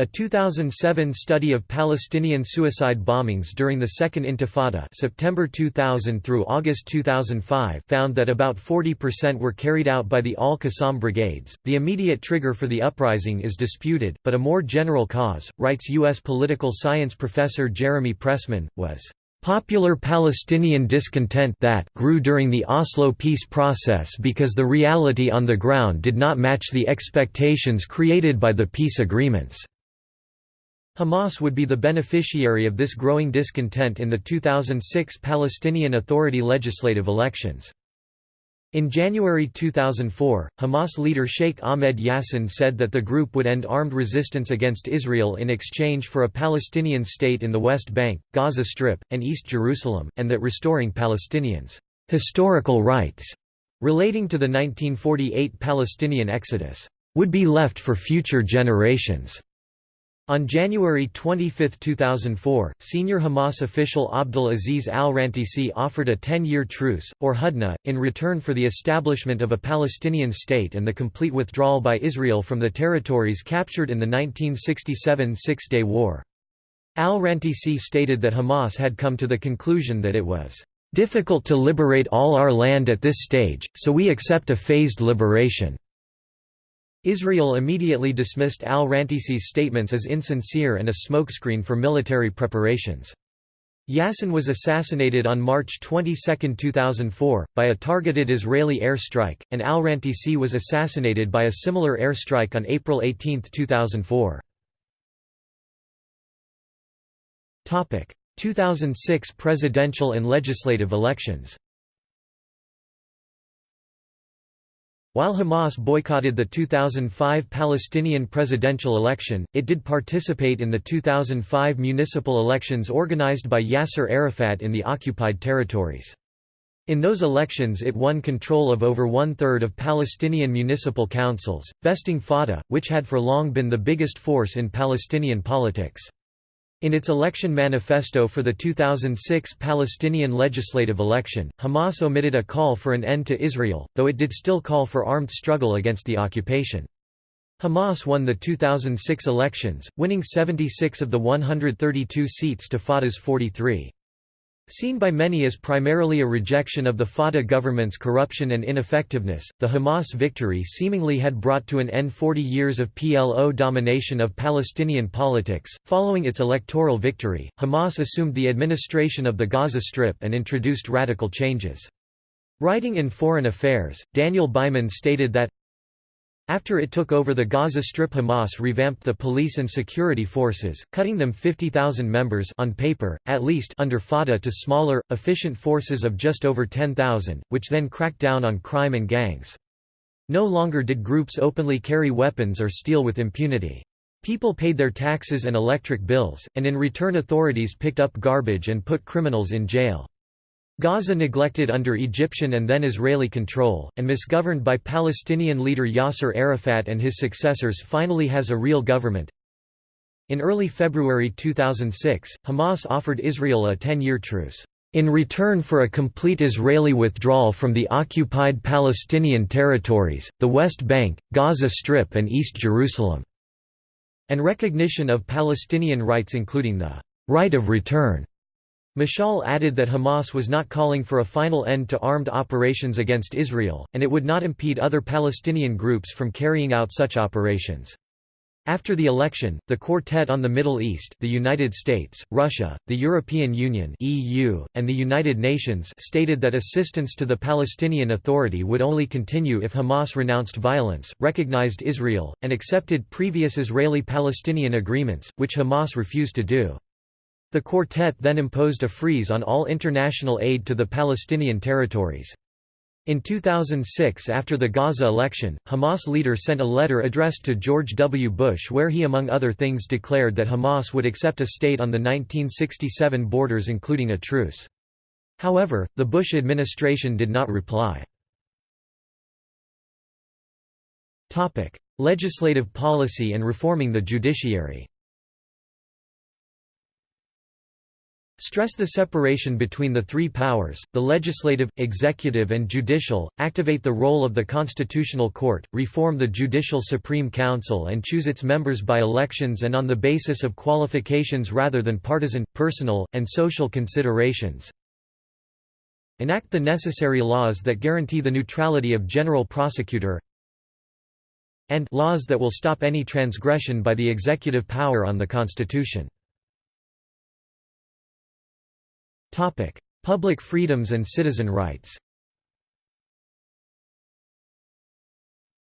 A 2007 study of Palestinian suicide bombings during the Second Intifada September 2000 through August 2005 found that about 40% were carried out by the Al-Qassam brigades. The immediate trigger for the uprising is disputed, but a more general cause, writes U.S. political science professor Jeremy Pressman, was Popular Palestinian discontent that grew during the Oslo peace process because the reality on the ground did not match the expectations created by the peace agreements. Hamas would be the beneficiary of this growing discontent in the 2006 Palestinian Authority legislative elections. In January 2004, Hamas leader Sheikh Ahmed Yassin said that the group would end armed resistance against Israel in exchange for a Palestinian state in the West Bank, Gaza Strip, and East Jerusalem, and that restoring Palestinians' historical rights relating to the 1948 Palestinian exodus would be left for future generations. On January 25, 2004, senior Hamas official Abdul Aziz al-Rantisi offered a 10-year truce, or hudna, in return for the establishment of a Palestinian state and the complete withdrawal by Israel from the territories captured in the 1967 Six-Day War. Al-Rantisi stated that Hamas had come to the conclusion that it was difficult to liberate all our land at this stage, so we accept a phased liberation. Israel immediately dismissed al-Rantisi's statements as insincere and a smokescreen for military preparations. Yassin was assassinated on March 22, 2004, by a targeted Israeli air strike, and al-Rantisi was assassinated by a similar air strike on April 18, 2004. 2006 presidential and legislative elections While Hamas boycotted the 2005 Palestinian presidential election, it did participate in the 2005 municipal elections organized by Yasser Arafat in the occupied territories. In those elections it won control of over one-third of Palestinian municipal councils, besting Fatah, which had for long been the biggest force in Palestinian politics. In its election manifesto for the 2006 Palestinian legislative election, Hamas omitted a call for an end to Israel, though it did still call for armed struggle against the occupation. Hamas won the 2006 elections, winning 76 of the 132 seats to Fatah's 43. Seen by many as primarily a rejection of the Fatah government's corruption and ineffectiveness, the Hamas victory seemingly had brought to an end 40 years of PLO domination of Palestinian politics. Following its electoral victory, Hamas assumed the administration of the Gaza Strip and introduced radical changes. Writing in Foreign Affairs, Daniel Byman stated that After it took over the Gaza Strip Hamas revamped the police and security forces, cutting them 50,000 members on paper, at least under Fatah to smaller, efficient forces of just over 10,000, which then cracked down on crime and gangs. No longer did groups openly carry weapons or steal with impunity. People paid their taxes and electric bills, and in return authorities picked up garbage and put criminals in jail. Gaza neglected under Egyptian and then Israeli control, and misgoverned by Palestinian leader Yasser Arafat and his successors finally has a real government. In early February 2006, Hamas offered Israel a 10-year truce, "...in return for a complete Israeli withdrawal from the occupied Palestinian territories, the West Bank, Gaza Strip and East Jerusalem", and recognition of Palestinian rights including the "...right of return." Mashal added that Hamas was not calling for a final end to armed operations against Israel, and it would not impede other Palestinian groups from carrying out such operations. After the election, the Quartet on the Middle East the United States, Russia, the European Union EU, and the United Nations stated that assistance to the Palestinian Authority would only continue if Hamas renounced violence, recognized Israel, and accepted previous Israeli-Palestinian agreements, which Hamas refused to do. The quartet then imposed a freeze on all international aid to the Palestinian territories. In 2006 after the Gaza election, Hamas leader sent a letter addressed to George W. Bush where he among other things declared that Hamas would accept a state on the 1967 borders including a truce. However, the Bush administration did not reply. Legislative policy and reforming the judiciary Stress the separation between the three powers, the legislative, executive and judicial, activate the role of the Constitutional Court, reform the Judicial Supreme Council and choose its members by elections and on the basis of qualifications rather than partisan, personal, and social considerations. Enact the necessary laws that guarantee the neutrality of general prosecutor and laws that will stop any transgression by the executive power on the Constitution. Topic: Public freedoms and citizen rights.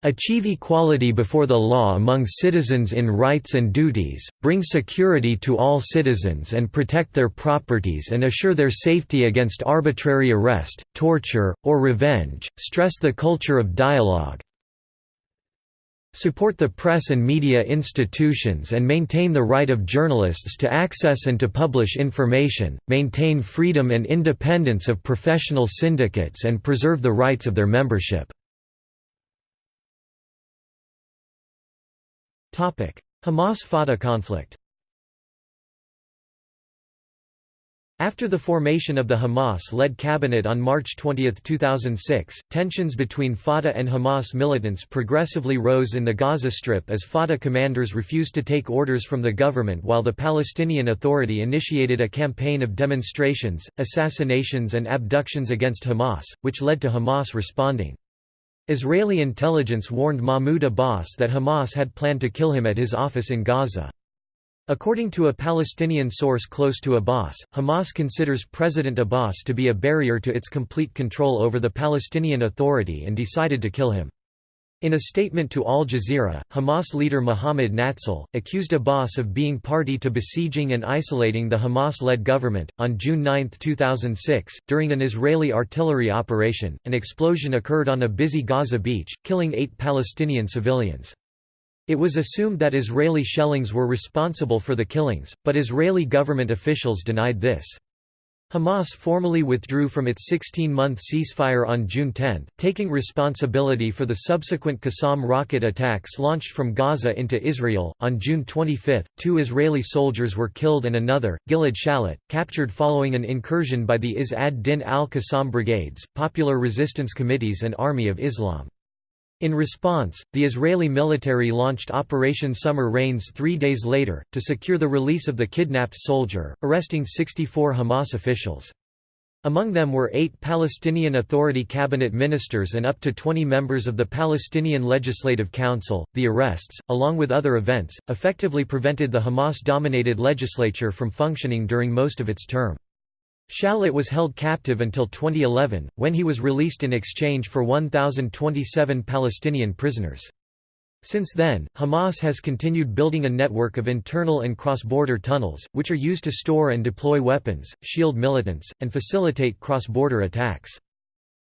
Achieve equality before the law among citizens in rights and duties, bring security to all citizens and protect their properties and assure their safety against arbitrary arrest, torture, or revenge, stress the culture of dialogue, support the press and media institutions and maintain the right of journalists to access and to publish information, maintain freedom and independence of professional syndicates and preserve the rights of their membership. Hamas-Fatah conflict After the formation of the Hamas-led cabinet on March 20, 2006, tensions between Fatah and Hamas militants progressively rose in the Gaza Strip as Fatah commanders refused to take orders from the government while the Palestinian Authority initiated a campaign of demonstrations, assassinations and abductions against Hamas, which led to Hamas responding. Israeli intelligence warned Mahmoud Abbas that Hamas had planned to kill him at his office in Gaza. According to a Palestinian source close to Abbas, Hamas considers President Abbas to be a barrier to its complete control over the Palestinian Authority and decided to kill him. In a statement to Al Jazeera, Hamas leader Mohammed Nazzal accused Abbas of being party to besieging and isolating the Hamas led government. On June 9, 2006, during an Israeli artillery operation, an explosion occurred on a busy Gaza beach, killing eight Palestinian civilians. It was assumed that Israeli shellings were responsible for the killings, but Israeli government officials denied this. Hamas formally withdrew from its 16-month ceasefire on June 10, taking responsibility for the subsequent Qassam rocket attacks launched from Gaza into Israel. On June 25, two Israeli soldiers were killed and another, Gilad Shalit, captured following an incursion by the Izz ad-Din al-Qassam brigades, Popular Resistance Committees and Army of Islam. In response, the Israeli military launched Operation Summer Rains three days later, to secure the release of the kidnapped soldier, arresting 64 Hamas officials. Among them were eight Palestinian Authority cabinet ministers and up to 20 members of the Palestinian Legislative Council. The arrests, along with other events, effectively prevented the Hamas dominated legislature from functioning during most of its term. Shalit was held captive until 2011, when he was released in exchange for 1,027 Palestinian prisoners. Since then, Hamas has continued building a network of internal and cross-border tunnels, which are used to store and deploy weapons, shield militants, and facilitate cross-border attacks.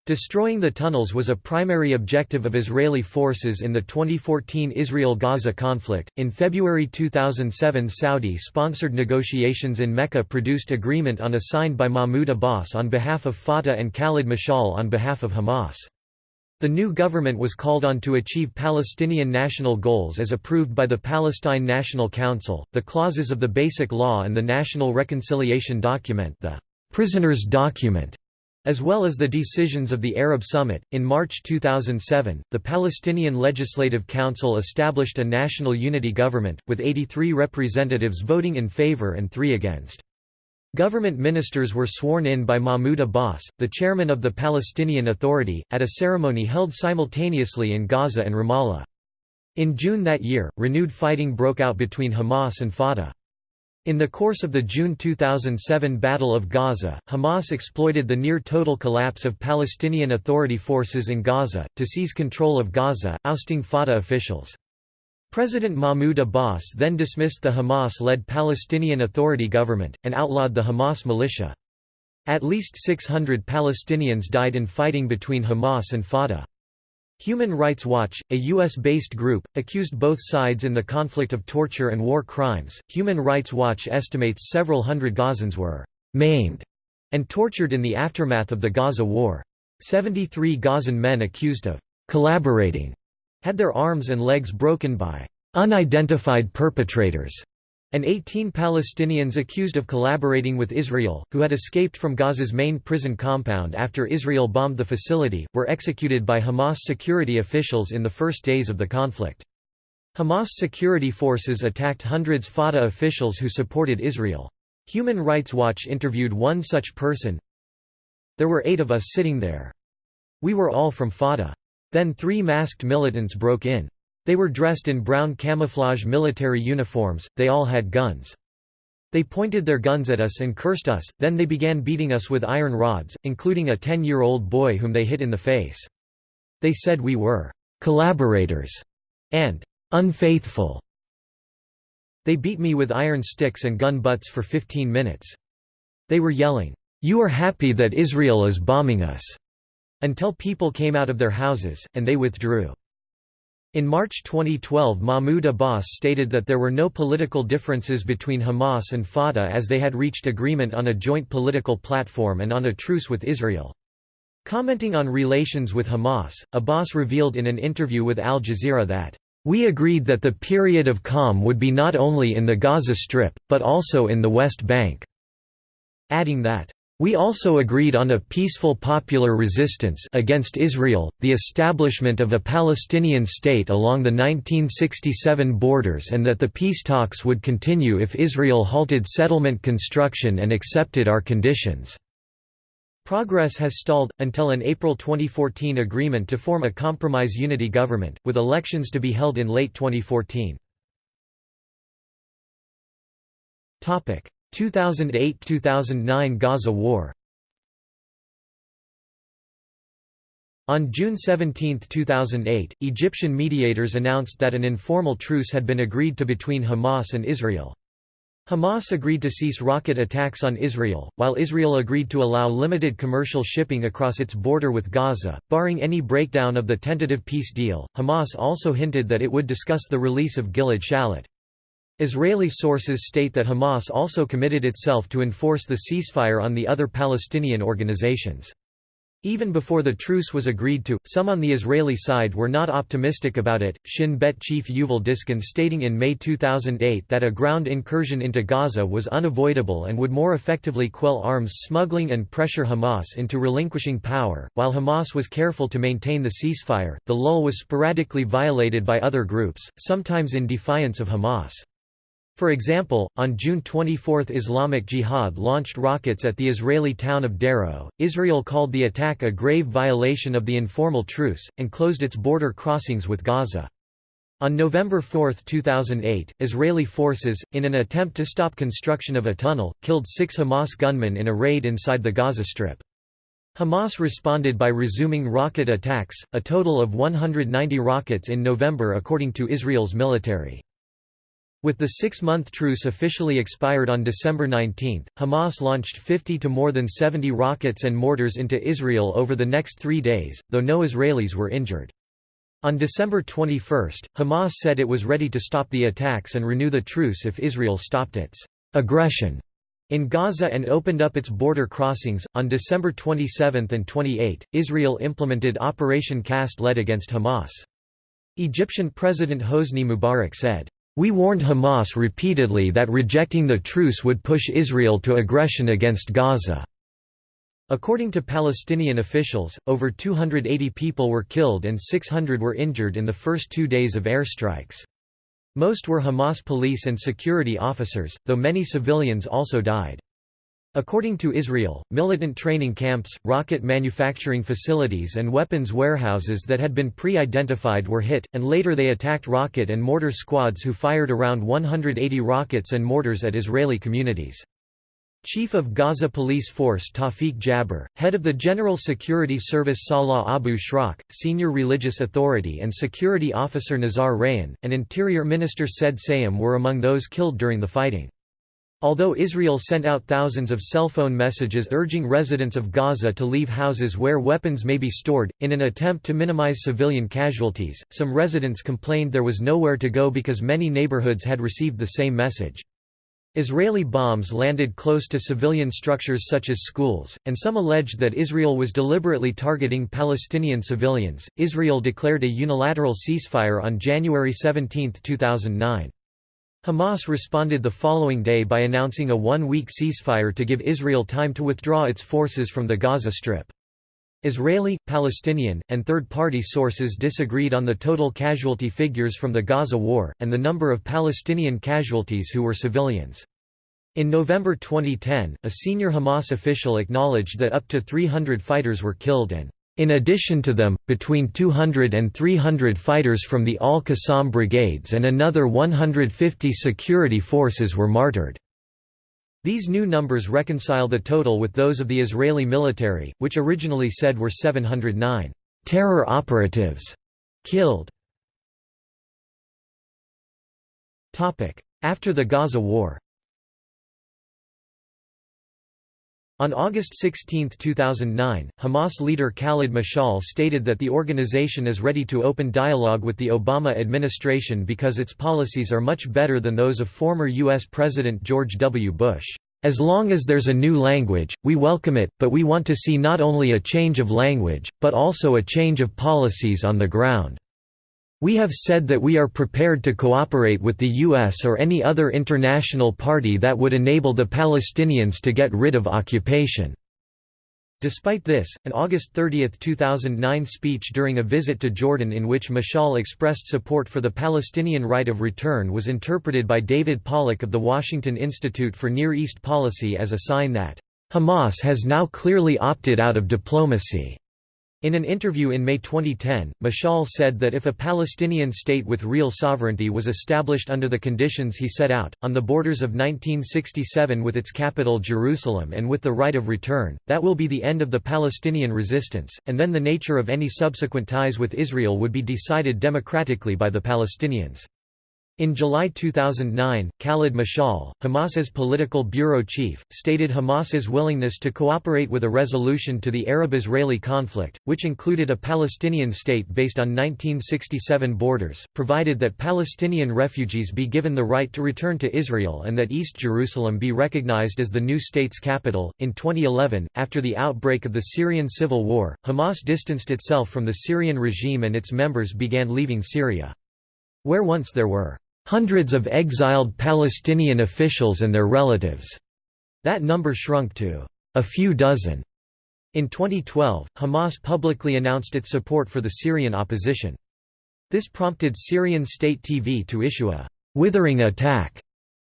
Destroying the tunnels was a primary objective of Israeli forces in the 2014 Israel Gaza conflict. In February 2007, Saudi sponsored negotiations in Mecca produced agreement on a signed by Mahmoud Abbas on behalf of Fatah and Khalid Mashal on behalf of Hamas. The new government was called on to achieve Palestinian national goals as approved by the Palestine National Council, the clauses of the Basic Law and the National Reconciliation Document the Prisoners' Document, as well as the decisions of the Arab Summit. In March 2007, the Palestinian Legislative Council established a national unity government, with 83 representatives voting in favor and three against. Government ministers were sworn in by Mahmoud Abbas, the chairman of the Palestinian Authority, at a ceremony held simultaneously in Gaza and Ramallah. In June that year, renewed fighting broke out between Hamas and Fatah. In the course of the June 2007 Battle of Gaza, Hamas exploited the near-total collapse of Palestinian Authority forces in Gaza, to seize control of Gaza, ousting Fatah officials. President Mahmoud Abbas then dismissed the Hamas-led Palestinian Authority government, and outlawed the Hamas militia. At least 600 Palestinians died in fighting between Hamas and Fatah. Human Rights Watch, a U.S.-based group, accused both sides in the conflict of torture and war crimes. Human Rights Watch estimates several hundred Gazans were maimed and tortured in the aftermath of the Gaza war. 73 Gazan men accused of collaborating had their arms and legs broken by unidentified perpetrators, and 18 Palestinians accused of collaborating with Israel, who had escaped from Gaza's main prison compound after Israel bombed the facility, were executed by Hamas security officials in the first days of the conflict. Hamas security forces attacked hundreds Fatah officials who supported Israel. Human Rights Watch interviewed one such person. There were eight of us sitting there. We were all from Fatah. Then three masked militants broke in. They were dressed in brown camouflage military uniforms, they all had guns. They pointed their guns at us and cursed us, then they began beating us with iron rods, including a 10-year-old boy whom they hit in the face. They said we were «collaborators» and «unfaithful». They beat me with iron sticks and gun butts for 15 minutes. They were yelling, "'You are happy that Israel is bombing us' until people came out of their houses, and they withdrew. In March 2012 Mahmoud Abbas stated that there were no political differences between Hamas and Fatah as they had reached agreement on a joint political platform and on a truce with Israel. Commenting on relations with Hamas, Abbas revealed in an interview with Al Jazeera that, "...we agreed that the period of calm would be not only in the Gaza Strip, but also in the West Bank," adding that, we also agreed on a peaceful popular resistance against Israel, the establishment of a Palestinian state along the 1967 borders and that the peace talks would continue if Israel halted settlement construction and accepted our conditions. Progress has stalled, until an April 2014 agreement to form a compromise unity government, with elections to be held in late 2014. 2008–2009 Gaza War On June 17, 2008, Egyptian mediators announced that an informal truce had been agreed to between Hamas and Israel. Hamas agreed to cease rocket attacks on Israel, while Israel agreed to allow limited commercial shipping across its border with Gaza, barring any breakdown of the tentative peace deal. Hamas also hinted that it would discuss the release of Gilad Shalit. Israeli sources state that Hamas also committed itself to enforce the ceasefire on the other Palestinian organizations. Even before the truce was agreed to, some on the Israeli side were not optimistic about it. Shin Bet chief Yuval Diskin stating in May 2008 that a ground incursion into Gaza was unavoidable and would more effectively quell arms smuggling and pressure Hamas into relinquishing power. While Hamas was careful to maintain the ceasefire, the lull was sporadically violated by other groups, sometimes in defiance of Hamas. For example, on June 24 Islamic Jihad launched rockets at the Israeli town of Sderot. Israel called the attack a grave violation of the informal truce, and closed its border crossings with Gaza. On November 4, 2008, Israeli forces, in an attempt to stop construction of a tunnel, killed six Hamas gunmen in a raid inside the Gaza Strip. Hamas responded by resuming rocket attacks, a total of 190 rockets in November according to Israel's military. With the six-month truce officially expired on December 19, Hamas launched 50 to more than 70 rockets and mortars into Israel over the next three days, though no Israelis were injured. On December 21, Hamas said it was ready to stop the attacks and renew the truce if Israel stopped its aggression in Gaza and opened up its border crossings. On December 27 and 28, Israel implemented Operation Cast Lead against Hamas. Egyptian President Hosni Mubarak said, we warned Hamas repeatedly that rejecting the truce would push Israel to aggression against Gaza. According to Palestinian officials, over 280 people were killed and 600 were injured in the first two days of airstrikes. Most were Hamas police and security officers, though many civilians also died. According to Israel, militant training camps, rocket manufacturing facilities and weapons warehouses that had been pre-identified were hit, and later they attacked rocket and mortar squads who fired around 180 rockets and mortars at Israeli communities. Chief of Gaza Police Force Tawfiq Jaber, head of the General Security Service Salah Abu Shrak, senior religious authority and security officer Nizar Rayan, and Interior Minister Said Seyam were among those killed during the fighting. Although Israel sent out thousands of cell phone messages urging residents of Gaza to leave houses where weapons may be stored, in an attempt to minimize civilian casualties, some residents complained there was nowhere to go because many neighborhoods had received the same message. Israeli bombs landed close to civilian structures such as schools, and some alleged that Israel was deliberately targeting Palestinian civilians. Israel declared a unilateral ceasefire on January 17, 2009. Hamas responded the following day by announcing a one-week ceasefire to give Israel time to withdraw its forces from the Gaza Strip. Israeli, Palestinian, and third-party sources disagreed on the total casualty figures from the Gaza war, and the number of Palestinian casualties who were civilians. In November 2010, a senior Hamas official acknowledged that up to 300 fighters were killed and in addition to them, between 200 and 300 fighters from the Al-Qassam brigades and another 150 security forces were martyred. These new numbers reconcile the total with those of the Israeli military, which originally said were 709 terror operatives killed. After the Gaza War On August 16, 2009, Hamas leader Khalid Mashal stated that the organization is ready to open dialogue with the Obama administration because its policies are much better than those of former U.S. President George W. Bush. As long as there's a new language, we welcome it, but we want to see not only a change of language, but also a change of policies on the ground. We have said that we are prepared to cooperate with the US or any other international party that would enable the Palestinians to get rid of occupation." Despite this, an August 30, 2009 speech during a visit to Jordan in which Mashal expressed support for the Palestinian right of return was interpreted by David Pollock of the Washington Institute for Near East Policy as a sign that, "...Hamas has now clearly opted out of diplomacy." In an interview in May 2010, Mashal said that if a Palestinian state with real sovereignty was established under the conditions he set out, on the borders of 1967 with its capital Jerusalem and with the right of return, that will be the end of the Palestinian resistance, and then the nature of any subsequent ties with Israel would be decided democratically by the Palestinians. In July 2009, Khalid Mashal, Hamas's political bureau chief, stated Hamas's willingness to cooperate with a resolution to the Arab-Israeli conflict, which included a Palestinian state based on 1967 borders, provided that Palestinian refugees be given the right to return to Israel and that East Jerusalem be recognized as the new state's capital. In 2011, after the outbreak of the Syrian civil war, Hamas distanced itself from the Syrian regime and its members began leaving Syria. Where once there were hundreds of exiled Palestinian officials and their relatives. That number shrunk to a few dozen. In 2012, Hamas publicly announced its support for the Syrian opposition. This prompted Syrian state TV to issue a «withering attack»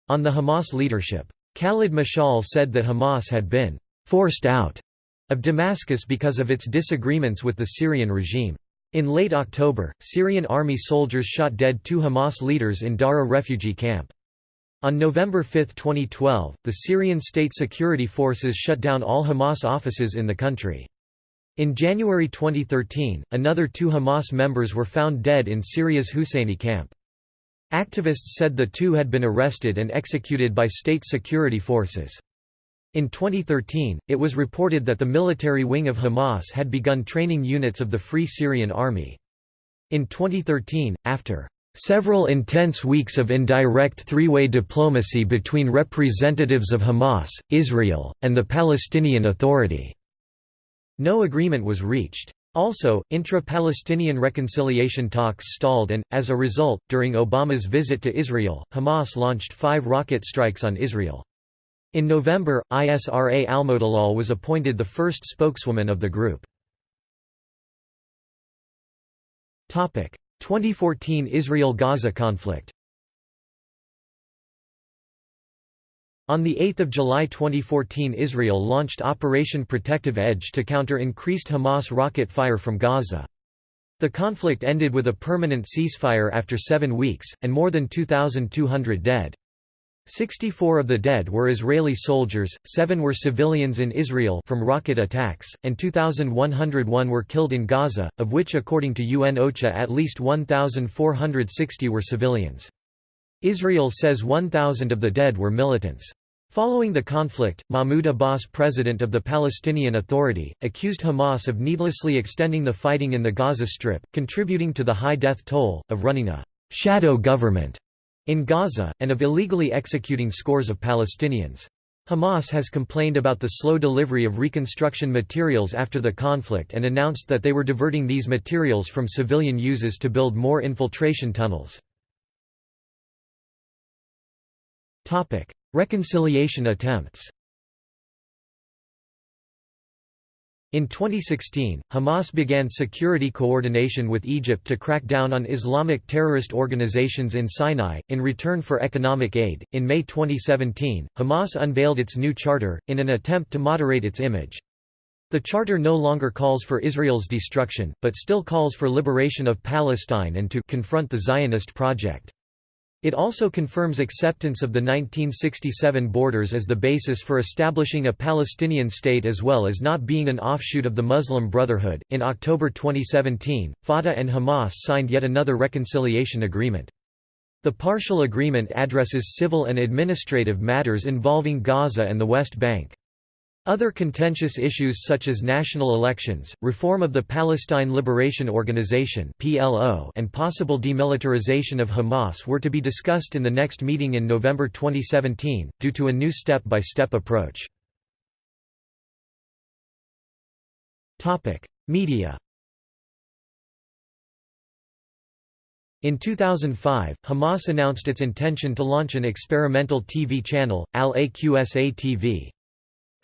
on the Hamas leadership. Khalid Mashal said that Hamas had been «forced out» of Damascus because of its disagreements with the Syrian regime. In late October, Syrian army soldiers shot dead two Hamas leaders in Daraa refugee camp. On November 5, 2012, the Syrian state security forces shut down all Hamas offices in the country. In January 2013, another two Hamas members were found dead in Syria's Husseini camp. Activists said the two had been arrested and executed by state security forces. In 2013, it was reported that the military wing of Hamas had begun training units of the Free Syrian Army. In 2013, after several intense weeks of indirect three-way diplomacy between representatives of Hamas, Israel, and the Palestinian Authority, no agreement was reached. Also, intra-Palestinian reconciliation talks stalled and, as a result, during Obama's visit to Israel, Hamas launched five rocket strikes on Israel. In November, Isra Almodalal was appointed the first spokeswoman of the group. 2014 Israel–Gaza conflict On 8 July 2014 Israel launched Operation Protective Edge to counter increased Hamas rocket fire from Gaza. The conflict ended with a permanent ceasefire after seven weeks, and more than 2,200 dead. 64 of the dead were Israeli soldiers, 7 were civilians in Israel from rocket attacks, and 2,101 were killed in Gaza, of which according to UN OCHA at least 1,460 were civilians. Israel says 1,000 of the dead were militants. Following the conflict, Mahmoud Abbas president of the Palestinian Authority, accused Hamas of needlessly extending the fighting in the Gaza Strip, contributing to the high death toll, of running a «shadow government» in Gaza, and of illegally executing scores of Palestinians. Hamas has complained about the slow delivery of reconstruction materials after the conflict and announced that they were diverting these materials from civilian uses to build more infiltration tunnels. Reconciliation attempts In 2016, Hamas began security coordination with Egypt to crack down on Islamic terrorist organizations in Sinai, in return for economic aid. In May 2017, Hamas unveiled its new charter, in an attempt to moderate its image. The charter no longer calls for Israel's destruction, but still calls for liberation of Palestine and to confront the Zionist project. It also confirms acceptance of the 1967 borders as the basis for establishing a Palestinian state as well as not being an offshoot of the Muslim Brotherhood. In October 2017, Fatah and Hamas signed yet another reconciliation agreement. The partial agreement addresses civil and administrative matters involving Gaza and the West Bank. Other contentious issues such as national elections, reform of the Palestine Liberation Organization and possible demilitarization of Hamas were to be discussed in the next meeting in November 2017, due to a new step-by-step -step approach. Media. In 2005, Hamas announced its intention to launch an experimental TV channel, Al-Aqsa TV.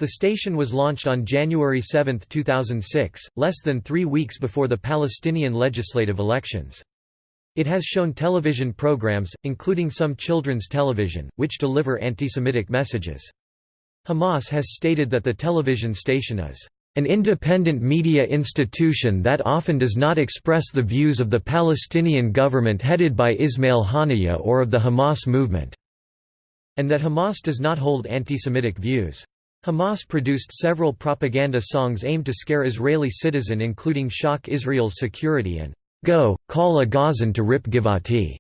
The station was launched on January 7, 2006, less than three weeks before the Palestinian legislative elections. It has shown television programs, including some children's television, which deliver anti-Semitic messages. Hamas has stated that the television station is an independent media institution that often does not express the views of the Palestinian government headed by Ismail Haniyeh or of the Hamas movement", and that Hamas does not hold anti-Semitic views. Hamas produced several propaganda songs aimed to scare Israeli citizen including Shock Israel's security and Go, call a Gazan to rip Givati.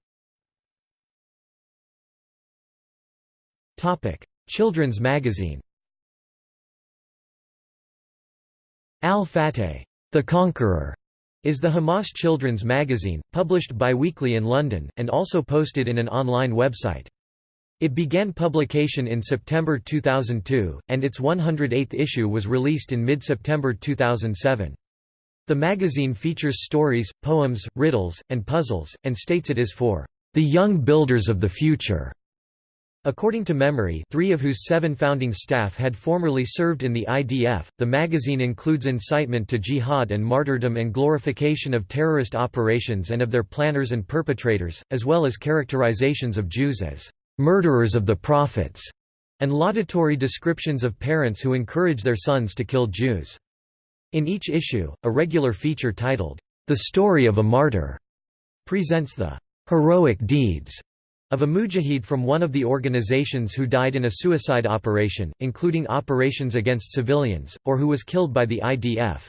Children's magazine Al-Fateh, The Conqueror, is the Hamas children's magazine, published biweekly in London, and also posted in an online website. It began publication in September 2002, and its 108th issue was released in mid-September 2007. The magazine features stories, poems, riddles, and puzzles, and states it is for the young builders of the future. According to MEMRI three of whose seven founding staff had formerly served in the IDF, the magazine includes incitement to jihad and martyrdom and glorification of terrorist operations and of their planners and perpetrators, as well as characterizations of Jews as murderers of the prophets, and laudatory descriptions of parents who encourage their sons to kill Jews. In each issue, a regular feature titled, The Story of a Martyr, presents the heroic deeds of a mujahid from one of the organizations who died in a suicide operation, including operations against civilians, or who was killed by the IDF.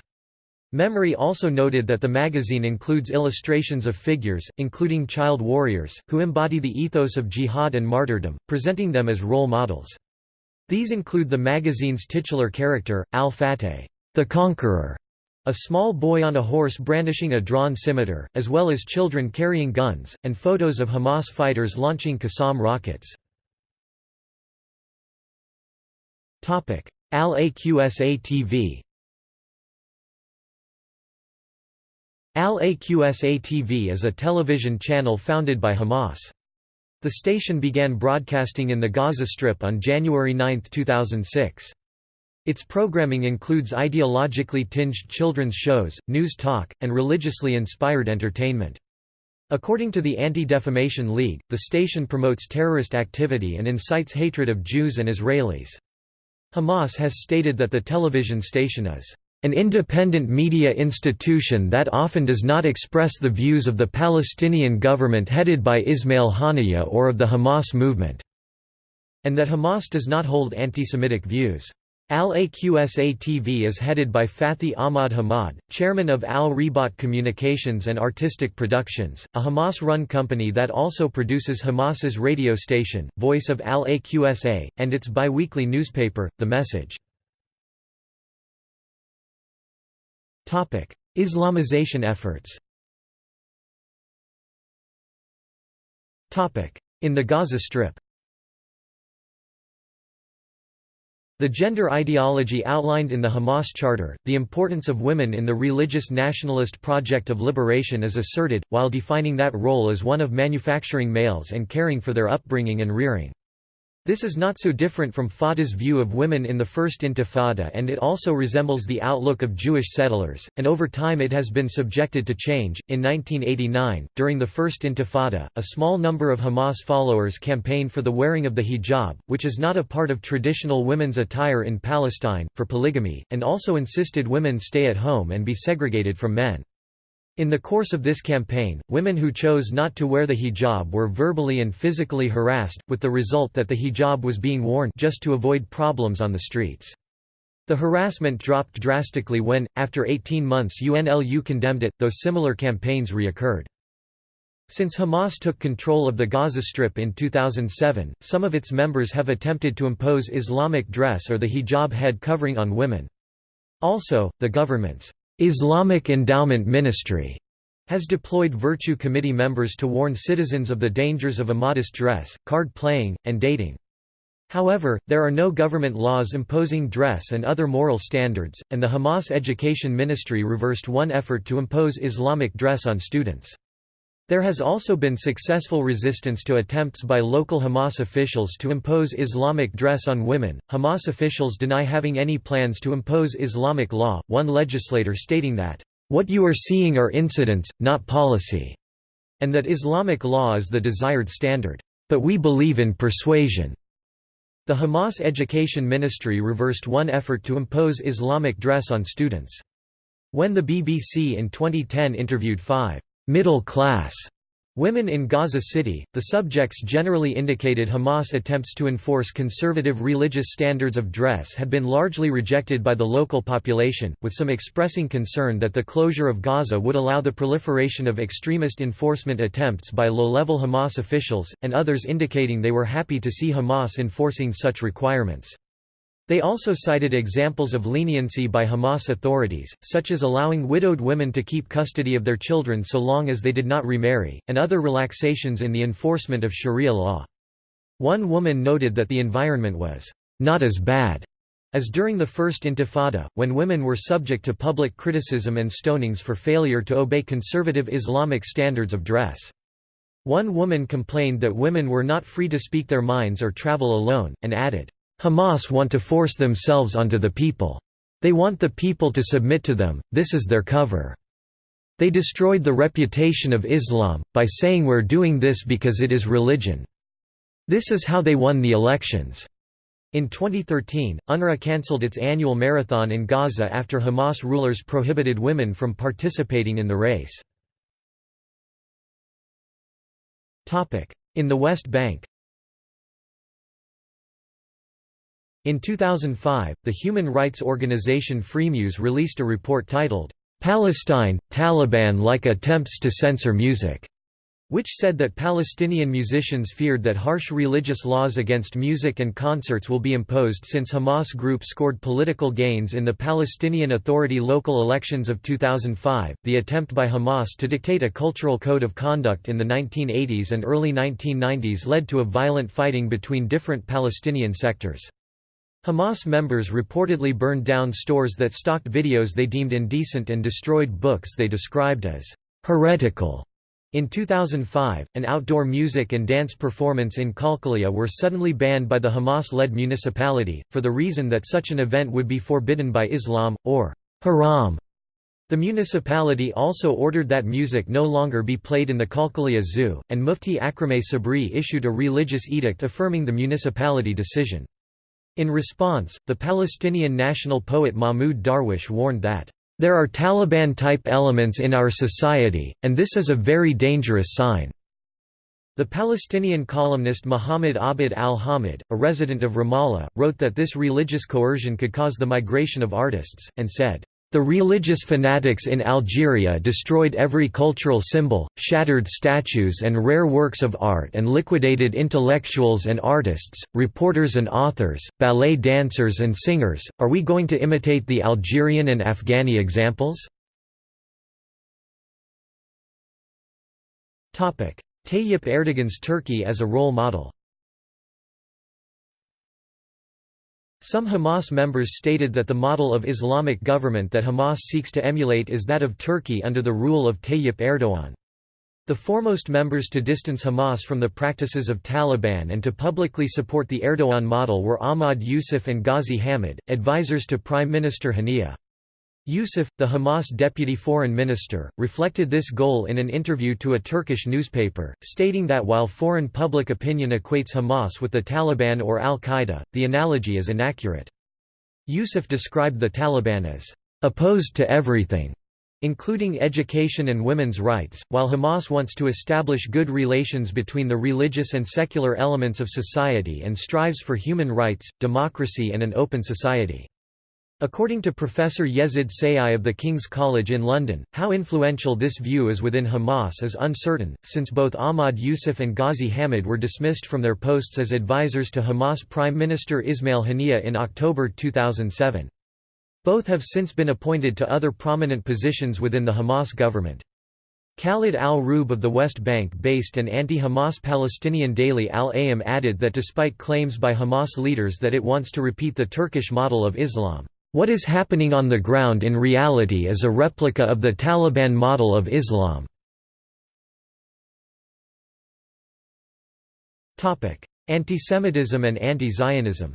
MEMRI also noted that the magazine includes illustrations of figures, including child warriors, who embody the ethos of jihad and martyrdom, presenting them as role models. These include the magazine's titular character, al-Fateh, the Conqueror, a small boy on a horse brandishing a drawn scimitar, as well as children carrying guns, and photos of Hamas fighters launching Qassam rockets. Al-Aqsa TV Al-Aqsa TV is a television channel founded by Hamas. The station began broadcasting in the Gaza Strip on January 9, 2006. Its programming includes ideologically tinged children's shows, news talk, and religiously inspired entertainment. According to the Anti-Defamation League, the station promotes terrorist activity and incites hatred of Jews and Israelis. Hamas has stated that the television station is an independent media institution that often does not express the views of the Palestinian government headed by Ismail Haniyeh or of the Hamas movement", and that Hamas does not hold anti-Semitic views. Al-Aqsa TV is headed by Fathi Ahmad Hamad, chairman of Al-Ribat Communications and Artistic Productions, a Hamas-run company that also produces Hamas's radio station, Voice of Al-Aqsa, and its bi-weekly newspaper, The Message. Islamization efforts. In the Gaza Strip. The gender ideology outlined in the Hamas Charter, the importance of women in the religious nationalist project of liberation is asserted, while defining that role as one of manufacturing males and caring for their upbringing and rearing. This is not so different from Fatah's view of women in the First Intifada and it also resembles the outlook of Jewish settlers, and over time it has been subjected to change. In 1989, during the First Intifada, a small number of Hamas followers campaigned for the wearing of the hijab, which is not a part of traditional women's attire in Palestine, for polygamy, and also insisted women stay at home and be segregated from men. In the course of this campaign, women who chose not to wear the hijab were verbally and physically harassed, with the result that the hijab was being worn just to avoid problems on the streets. The harassment dropped drastically when, after 18 months UNLU condemned it, though similar campaigns reoccurred. Since Hamas took control of the Gaza Strip in 2007, some of its members have attempted to impose Islamic dress or the hijab head covering on women. Also, the government's Islamic Endowment Ministry has deployed Virtue Committee members to warn citizens of the dangers of immodest dress, card playing, and dating. However, there are no government laws imposing dress and other moral standards, and the Hamas Education Ministry reversed one effort to impose Islamic dress on students. There has also been successful resistance to attempts by local Hamas officials to impose Islamic dress on women. Hamas officials deny having any plans to impose Islamic law, one legislator stating that, What you are seeing are incidents, not policy, and that Islamic law is the desired standard. But we believe in persuasion. The Hamas Education Ministry reversed one effort to impose Islamic dress on students. When the BBC in 2010 interviewed five middle class women in Gaza City. The subjects generally indicated Hamas attempts to enforce conservative religious standards of dress had been largely rejected by the local population, with some expressing concern that the closure of Gaza would allow the proliferation of extremist enforcement attempts by low-level Hamas officials, and others indicating they were happy to see Hamas enforcing such requirements. They also cited examples of leniency by Hamas authorities, such as allowing widowed women to keep custody of their children so long as they did not remarry, and other relaxations in the enforcement of Sharia law. One woman noted that the environment was not as bad as during the First Intifada, when women were subject to public criticism and stonings for failure to obey conservative Islamic standards of dress. One woman complained that women were not free to speak their minds or travel alone, and added, Hamas want to force themselves onto the people. They want the people to submit to them, this is their cover. They destroyed the reputation of Islam, by saying we're doing this because it is religion. This is how they won the elections. In 2013, UNRWA cancelled its annual marathon in Gaza after Hamas rulers prohibited women from participating in the race. In the West Bank In 2005, the human rights organization Freemuse released a report titled, Palestine, Taliban-like attempts to censor music which said that Palestinian musicians feared that harsh religious laws against music and concerts will be imposed since Hamas group scored political gains in the Palestinian Authority local elections of 2005. The attempt by Hamas to dictate a cultural code of conduct in the 1980s and early 1990s led to a violent fighting between different Palestinian sectors. Hamas members reportedly burned down stores that stocked videos they deemed indecent and destroyed books they described as heretical. In 2005, an outdoor music and dance performance in Qalqilya were suddenly banned by the Hamas-led municipality, for the reason that such an event would be forbidden by Islam, or haram. The municipality also ordered that music no longer be played in the Qalqilya Zoo, and Mufti Akrameh Sabri issued a religious edict affirming the municipality decision. In response, the Palestinian national poet Mahmoud Darwish warned that there are Taliban-type elements in our society, and this is a very dangerous sign." The Palestinian columnist Muhammad Abd al-Hamid, a resident of Ramallah, wrote that this religious coercion could cause the migration of artists, and said, the religious fanatics in Algeria destroyed every cultural symbol, shattered statues and rare works of art and liquidated intellectuals and artists, reporters and authors, ballet dancers and singers. Are we going to imitate the Algerian and Afghani examples? Tayyip Erdogan's Turkey as a role model Some Hamas members stated that the model of Islamic government that Hamas seeks to emulate is that of Turkey under the rule of Tayyip Erdogan. The foremost members to distance Hamas from the practices of Taliban and to publicly support the Erdogan model were Ahmad Yusuf and Ghazi Hamid, advisors to Prime Minister Haniyeh. Yusuf, the Hamas deputy foreign minister, reflected this goal in an interview to a Turkish newspaper, stating that while foreign public opinion equates Hamas with the Taliban or al-Qaeda, the analogy is inaccurate. Yusuf described the Taliban as opposed to everything, including education and women's rights, while Hamas wants to establish good relations between the religious and secular elements of society and strives for human rights, democracy and an open society. According to Professor Yezid Sayigh of the King's College in London, how influential this view is within Hamas is uncertain, since both Ahmad Yusuf and Ghazi Hamid were dismissed from their posts as advisors to Hamas Prime Minister Ismail Haniyeh in October 2007. Both have since been appointed to other prominent positions within the Hamas government. Khalid al-Rub of the West Bank-based and anti-Hamas Palestinian daily Al-Ayyam added that despite claims by Hamas leaders that it wants to repeat the Turkish model of Islam, what is happening on the ground in reality is a replica of the Taliban model of Islam. Antisemitism and anti-Zionism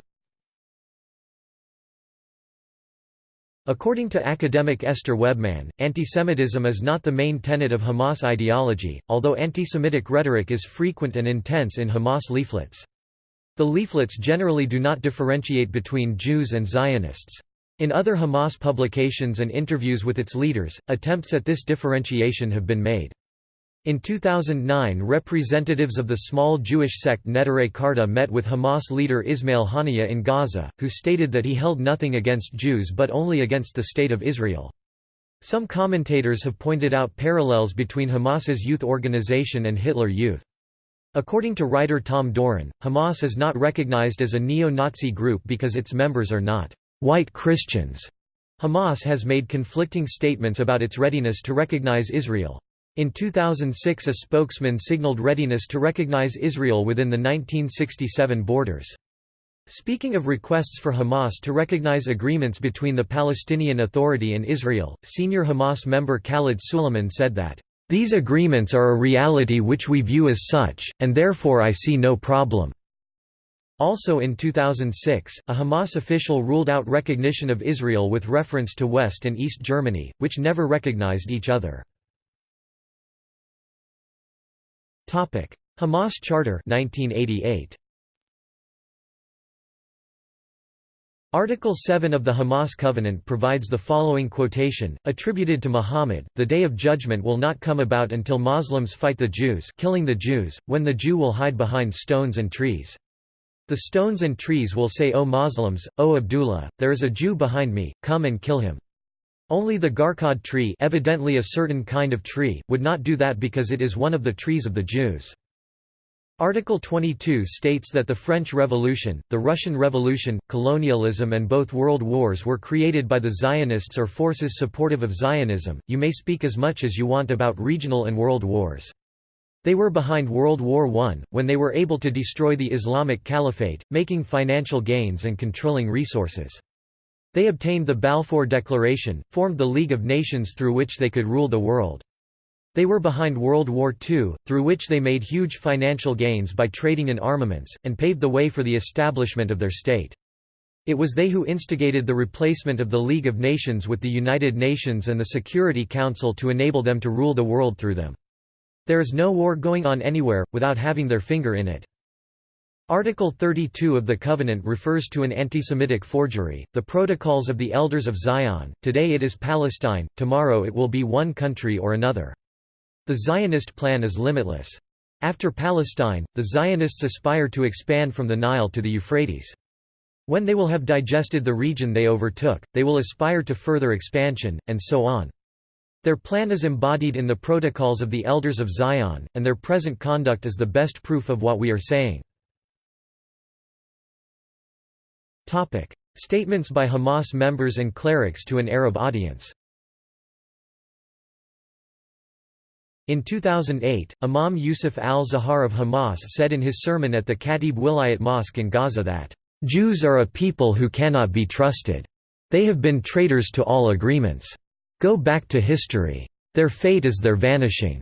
According to academic Esther Webman, antisemitism is not the main tenet of Hamas ideology, although antisemitic rhetoric is frequent and intense in Hamas leaflets. The leaflets generally do not differentiate between Jews and Zionists. In other Hamas publications and interviews with its leaders, attempts at this differentiation have been made. In 2009 representatives of the small Jewish sect Neturei Karta met with Hamas leader Ismail Haniyeh in Gaza, who stated that he held nothing against Jews but only against the State of Israel. Some commentators have pointed out parallels between Hamas's youth organization and Hitler Youth. According to writer Tom Doran, Hamas is not recognized as a neo-Nazi group because its members are not white Christians. Hamas has made conflicting statements about its readiness to recognize Israel. In 2006 a spokesman signaled readiness to recognize Israel within the 1967 borders. Speaking of requests for Hamas to recognize agreements between the Palestinian Authority and Israel, senior Hamas member Khalid Suleiman said that, "...these agreements are a reality which we view as such, and therefore I see no problem." Also in 2006, a Hamas official ruled out recognition of Israel with reference to West and East Germany, which never recognized each other. Hamas Charter 1988. Article 7 of the Hamas Covenant provides the following quotation, attributed to Muhammad, The day of judgment will not come about until Muslims fight the Jews killing the Jews, when the Jew will hide behind stones and trees. The stones and trees will say O Muslims, O Abdullah, there is a Jew behind me, come and kill him. Only the Gharqad tree evidently a certain kind of tree, would not do that because it is one of the trees of the Jews. Article 22 states that the French Revolution, the Russian Revolution, colonialism and both world wars were created by the Zionists or forces supportive of Zionism. You may speak as much as you want about regional and world wars. They were behind World War I, when they were able to destroy the Islamic Caliphate, making financial gains and controlling resources. They obtained the Balfour Declaration, formed the League of Nations through which they could rule the world. They were behind World War II, through which they made huge financial gains by trading in armaments, and paved the way for the establishment of their state. It was they who instigated the replacement of the League of Nations with the United Nations and the Security Council to enable them to rule the world through them. There is no war going on anywhere, without having their finger in it. Article 32 of the Covenant refers to an anti-Semitic forgery, the Protocols of the Elders of Zion, today it is Palestine, tomorrow it will be one country or another. The Zionist plan is limitless. After Palestine, the Zionists aspire to expand from the Nile to the Euphrates. When they will have digested the region they overtook, they will aspire to further expansion, and so on. Their plan is embodied in the protocols of the Elders of Zion, and their present conduct is the best proof of what we are saying. Statements by Hamas members and clerics to an Arab audience In 2008, Imam Yusuf al-Zahar of Hamas said in his sermon at the Khatib Wilayat Mosque in Gaza that, "...Jews are a people who cannot be trusted. They have been traitors to all agreements. Go back to history. Their fate is their vanishing."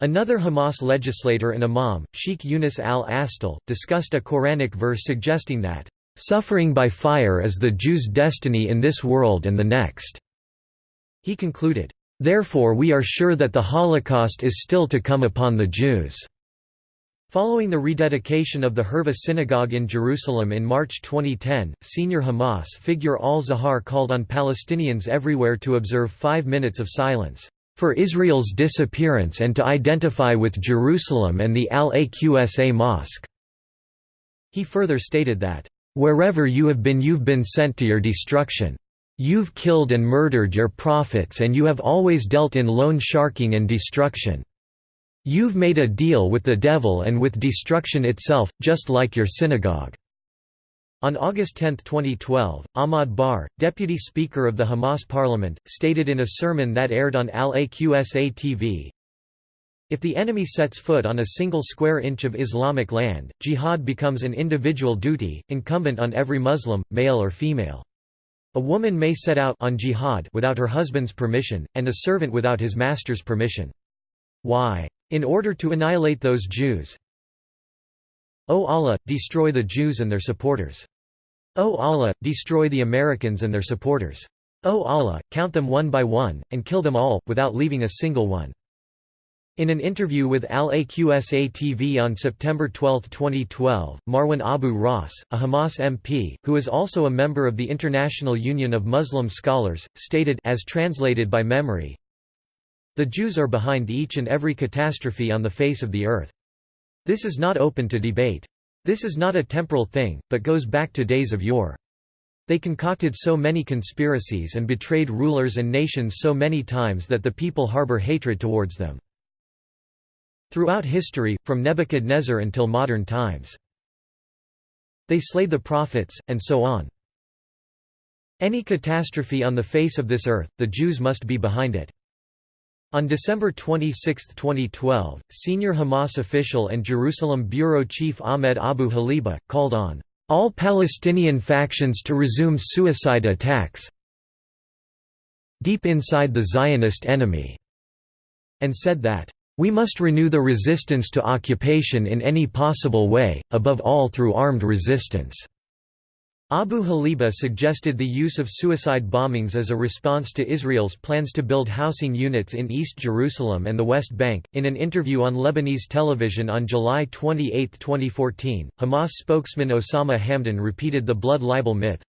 Another Hamas legislator and imam, Sheikh Yunus al-Astal, discussed a Quranic verse suggesting that, "...suffering by fire is the Jews' destiny in this world and the next." He concluded, Therefore we are sure that the Holocaust is still to come upon the Jews." Following the rededication of the Hurva synagogue in Jerusalem in March 2010, senior Hamas figure al-Zahar called on Palestinians everywhere to observe five minutes of silence, "...for Israel's disappearance and to identify with Jerusalem and the Al-Aqsa Mosque." He further stated that, "...wherever you have been you've been sent to your destruction." You've killed and murdered your prophets and you have always dealt in loan sharking and destruction. You've made a deal with the devil and with destruction itself, just like your synagogue." On August 10, 2012, Ahmad Bahar, deputy speaker of the Hamas parliament, stated in a sermon that aired on Al-Aqsa TV, If the enemy sets foot on a single square inch of Islamic land, jihad becomes an individual duty, incumbent on every Muslim, male or female. A woman may set out on jihad without her husband's permission, and a servant without his master's permission. Why? In order to annihilate those Jews. O Allah, destroy the Jews and their supporters. O Allah, destroy the Americans and their supporters. O Allah, count them one by one, and kill them all, without leaving a single one. In an interview with Al-Aqsa TV on September 12, 2012, Marwan Abu Ras, a Hamas MP, who is also a member of the International Union of Muslim Scholars, stated as translated by MEMRI, The Jews are behind each and every catastrophe on the face of the earth. This is not open to debate. This is not a temporal thing, but goes back to days of yore. They concocted so many conspiracies and betrayed rulers and nations so many times that the people harbor hatred towards them. Throughout history, from Nebuchadnezzar until modern times. They slay the prophets, and so on. Any catastrophe on the face of this earth, the Jews must be behind it. On December 26, 2012, senior Hamas official and Jerusalem bureau chief Ahmed Abu Halabiya, called on all Palestinian factions to resume suicide attacks deep inside the Zionist enemy, and said that we must renew the resistance to occupation in any possible way, above all through armed resistance." Abu Halabiya suggested the use of suicide bombings as a response to Israel's plans to build housing units in East Jerusalem and the West Bank. In an interview on Lebanese television on July 28, 2014, Hamas spokesman Osama Hamdan repeated the blood libel myth.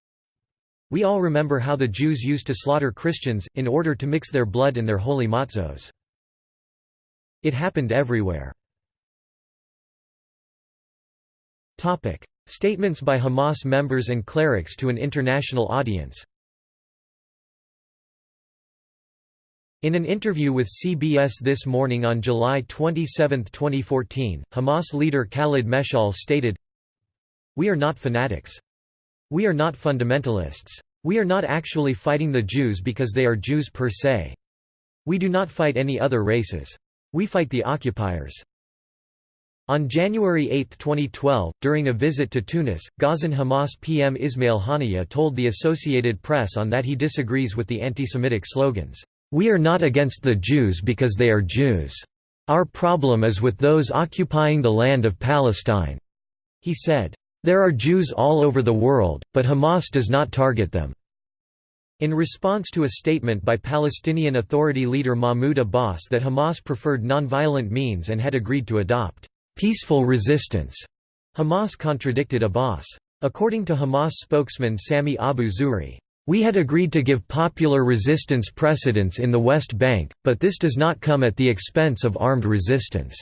We all remember how the Jews used to slaughter Christians, in order to mix their blood in their holy matzos. It happened everywhere. Statements by Hamas members and clerics to an international audience In an interview with CBS This Morning on July 27, 2014, Hamas leader Khalid Meshal stated, We are not fanatics. We are not fundamentalists. We are not actually fighting the Jews because they are Jews per se. We do not fight any other races. We fight the occupiers. On January 8, 2012, during a visit to Tunis, Gazan Hamas PM Ismail Haniyeh told the Associated Press on that he disagrees with the anti-Semitic slogans. We are not against the Jews because they are Jews. Our problem is with those occupying the land of Palestine." He said, "There are Jews all over the world, but Hamas does not target them." In response to a statement by Palestinian Authority leader Mahmoud Abbas that Hamas preferred nonviolent means and had agreed to adopt peaceful resistance, Hamas contradicted Abbas. According to Hamas spokesman Sami Abu Zuhri, we had agreed to give popular resistance precedence in the West Bank, but this does not come at the expense of armed resistance."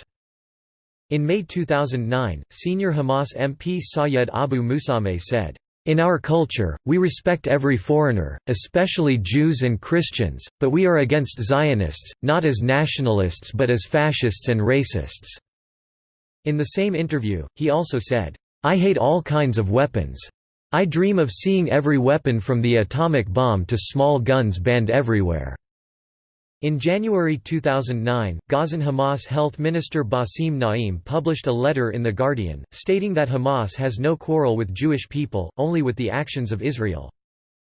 In May 2009, senior Hamas MP Sayed Abu Musameh said, in our culture, we respect every foreigner, especially Jews and Christians, but we are against Zionists, not as nationalists but as fascists and racists." In the same interview, he also said, "'I hate all kinds of weapons. I dream of seeing every weapon from the atomic bomb to small guns banned everywhere." In January 2009, Gazan Hamas Health Minister Basim Naim published a letter in The Guardian, stating that Hamas has no quarrel with Jewish people, only with the actions of Israel.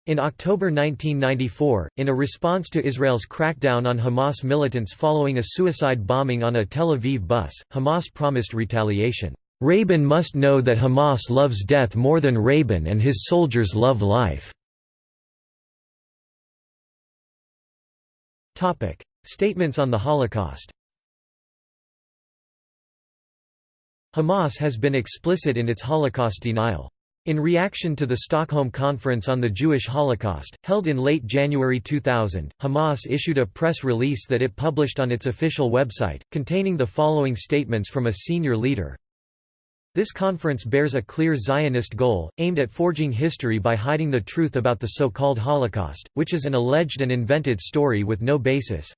In October 1994, in a response to Israel's crackdown on Hamas militants following a suicide bombing on a Tel Aviv bus, Hamas promised retaliation. Rabin must know that Hamas loves death more than Rabin and his soldiers love life. Statements on the Holocaust Hamas has been explicit in its Holocaust denial. In reaction to the Stockholm Conference on the Jewish Holocaust, held in late January 2000, Hamas issued a press release that it published on its official website, containing the following statements from a senior leader. This conference bears a clear Zionist goal, aimed at forging history by hiding the truth about the so-called Holocaust, which is an alleged and invented story with no basis.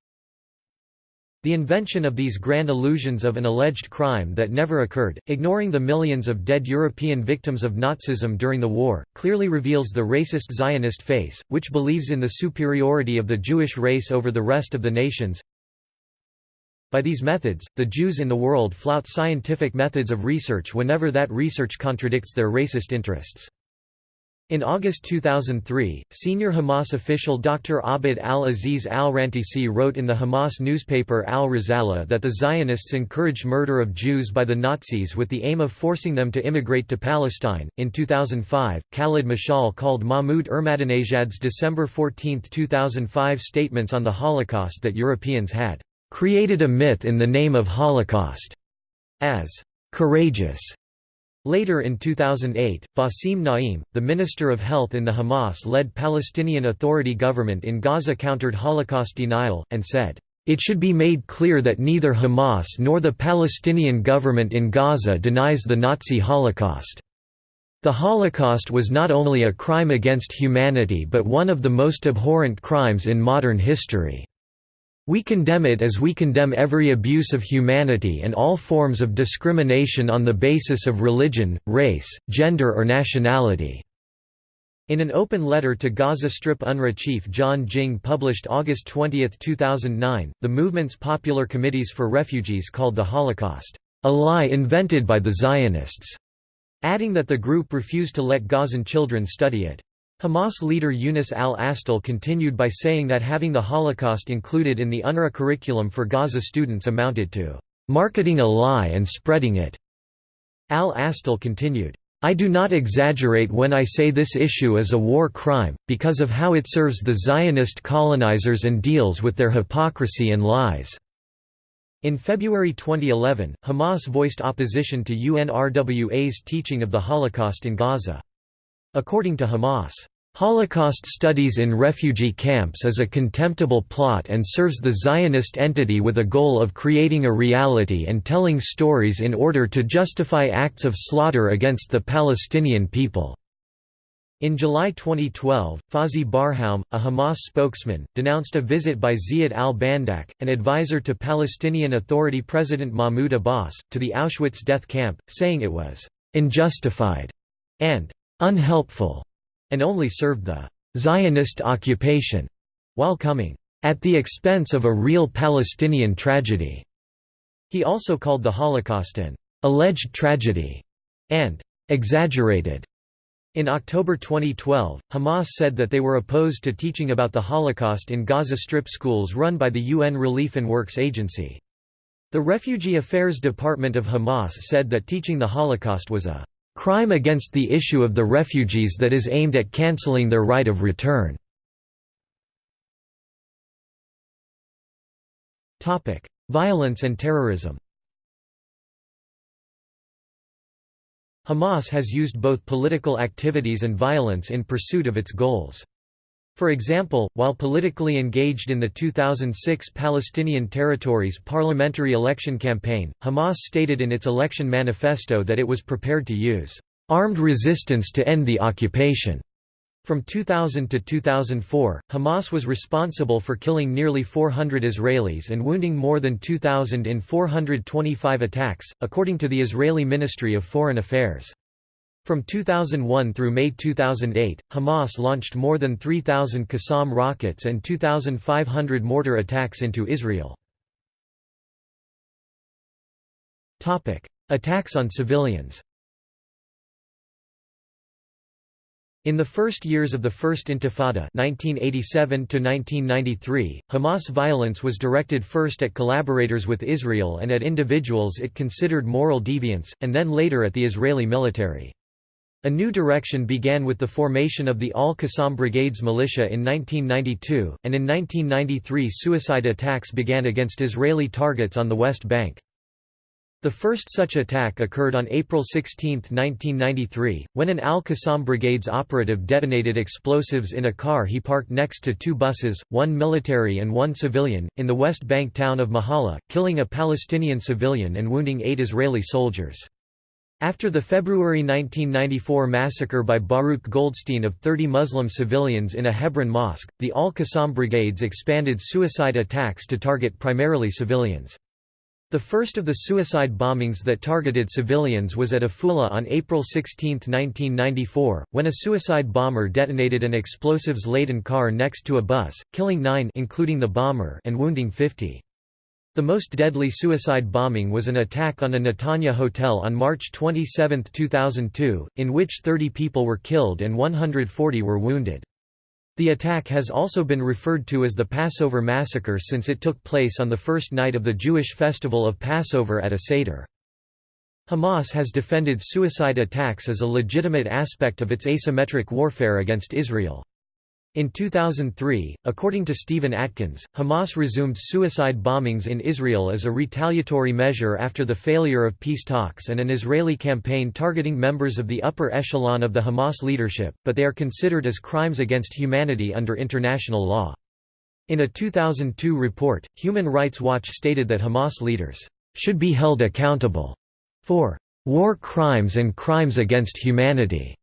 The invention of these grand illusions of an alleged crime that never occurred, ignoring the millions of dead European victims of Nazism during the war, clearly reveals the racist Zionist face, which believes in the superiority of the Jewish race over the rest of the nations. By these methods, the Jews in the world flout scientific methods of research whenever that research contradicts their racist interests. In August 2003, senior Hamas official Dr. Abd al-Aziz al-Rantisi wrote in the Hamas newspaper Al-Risala that the Zionists encouraged murder of Jews by the Nazis with the aim of forcing them to immigrate to Palestine. In 2005, Khalid Mashal called Mahmoud Ahmadinejad's December 14, 2005 statements on the Holocaust that Europeans had created a myth in the name of Holocaust as courageous. Later in 2008, Basim Naim, the Minister of Health in the Hamas-led Palestinian Authority government in Gaza countered Holocaust denial, and said, "...it should be made clear that neither Hamas nor the Palestinian government in Gaza denies the Nazi Holocaust. The Holocaust was not only a crime against humanity but one of the most abhorrent crimes in modern history." We condemn it as we condemn every abuse of humanity and all forms of discrimination on the basis of religion, race, gender or nationality." In an open letter to Gaza Strip UNRWA chief John Ging published August 20, 2009, the movement's Popular Committees for Refugees called the Holocaust, "...a lie invented by the Zionists", adding that the group refused to let Gazan children study it. Hamas leader Yunus al-Astal continued by saying that having the Holocaust included in the UNRWA curriculum for Gaza students amounted to marketing a lie and spreading it. Al-Astal continued, I do not exaggerate when I say this issue is a war crime, because of how it serves the Zionist colonizers and deals with their hypocrisy and lies." In February 2011, Hamas voiced opposition to UNRWA's teaching of the Holocaust in Gaza. According to Hamas, Holocaust studies in refugee camps is a contemptible plot and serves the Zionist entity with a goal of creating a reality and telling stories in order to justify acts of slaughter against the Palestinian people. In July 2012, Fawzi Barhoum, a Hamas spokesman, denounced a visit by Ziad al-Bandak, an advisor to Palestinian Authority President Mahmoud Abbas, to the Auschwitz death camp, saying it was «unjustified» and «unhelpful» and only served the «Zionist occupation» while coming «at the expense of a real Palestinian tragedy». He also called the Holocaust an «alleged tragedy» and «exaggerated» In October 2012, Hamas said that they were opposed to teaching about the Holocaust in Gaza Strip schools run by the UN Relief and Works Agency. The Refugee Affairs Department of Hamas said that teaching the Holocaust was a crime against the issue of the refugees that is aimed at cancelling their right of return. Violence and terrorism Hamas has used both political activities and violence in pursuit of its goals. For example, while politically engaged in the 2006 Palestinian Territories parliamentary election campaign, Hamas stated in its election manifesto that it was prepared to use armed resistance to end the occupation. From 2000 to 2004, Hamas was responsible for killing nearly 400 Israelis and wounding more than 2,000 in 425 attacks, according to the Israeli Ministry of Foreign Affairs. From 2001 through May 2008, Hamas launched more than 3,000 Qassam rockets and 2,500 mortar attacks into Israel. Attacks on civilians In the first years of the First Intifada 1987 Hamas violence was directed first at collaborators with Israel and at individuals it considered moral deviants, and then later at the Israeli military. A new direction began with the formation of the Al-Qassam Brigades militia in 1992, and in 1993 suicide attacks began against Israeli targets on the West Bank. The first such attack occurred on April 16, 1993, when an Al-Qassam Brigades operative detonated explosives in a car he parked next to two buses, one military and one civilian, in the West Bank town of Mehola, killing a Palestinian civilian and wounding eight Israeli soldiers. After the February 1994 massacre by Baruch Goldstein of 30 Muslim civilians in a Hebron mosque, the Al-Qassam Brigades expanded suicide attacks to target primarily civilians. The first of the suicide bombings that targeted civilians was at Afula on April 16, 1994, when a suicide bomber detonated an explosives-laden car next to a bus, killing nine including the bomber and wounding 50. The most deadly suicide bombing was an attack on a Netanya hotel on March 27, 2002, in which 30 people were killed and 140 were wounded. The attack has also been referred to as the Passover Massacre since it took place on the first night of the Jewish festival of Passover at a Seder. Hamas has defended suicide attacks as a legitimate aspect of its asymmetric warfare against Israel. In 2003, according to Stephen Atkins, Hamas resumed suicide bombings in Israel as a retaliatory measure after the failure of peace talks and an Israeli campaign targeting members of the upper echelon of the Hamas leadership, but they are considered as crimes against humanity under international law. In a 2002 report, Human Rights Watch stated that Hamas leaders should be held accountable for war crimes and crimes against humanity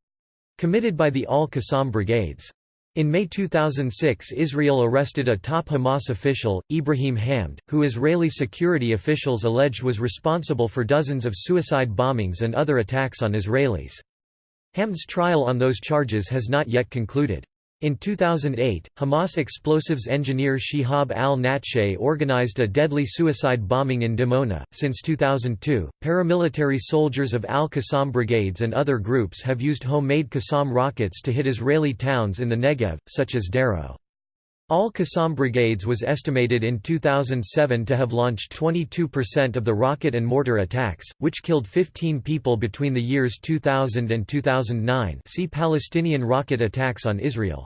committed by the Al-Qassam brigades. In May 2006 Israel arrested a top Hamas official, Ibrahim Hamd, who Israeli security officials alleged was responsible for dozens of suicide bombings and other attacks on Israelis. Hamd's trial on those charges has not yet concluded. In 2008, Hamas explosives engineer Shihab al-Natsheh organized a deadly suicide bombing in Dimona. Since 2002, paramilitary soldiers of al-Qassam brigades and other groups have used homemade Qassam rockets to hit Israeli towns in the Negev, such as Sderot. Al-Qassam brigades was estimated in 2007 to have launched 22% of the rocket and mortar attacks, which killed 15 people between the years 2000 and 2009 see Palestinian rocket attacks on Israel.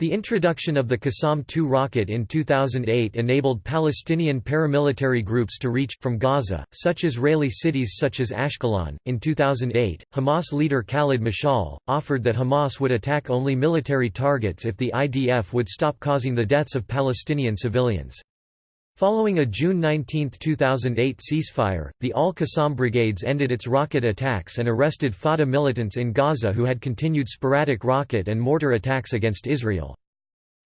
The introduction of the Qassam-2 rocket in 2008 enabled Palestinian paramilitary groups to reach, from Gaza, such Israeli cities such as Ashkelon. In 2008, Hamas leader Khalid Mashal offered that Hamas would attack only military targets if the IDF would stop causing the deaths of Palestinian civilians. Following a June 19, 2008 ceasefire, the Al-Qassam brigades ended its rocket attacks and arrested Fatah militants in Gaza who had continued sporadic rocket and mortar attacks against Israel.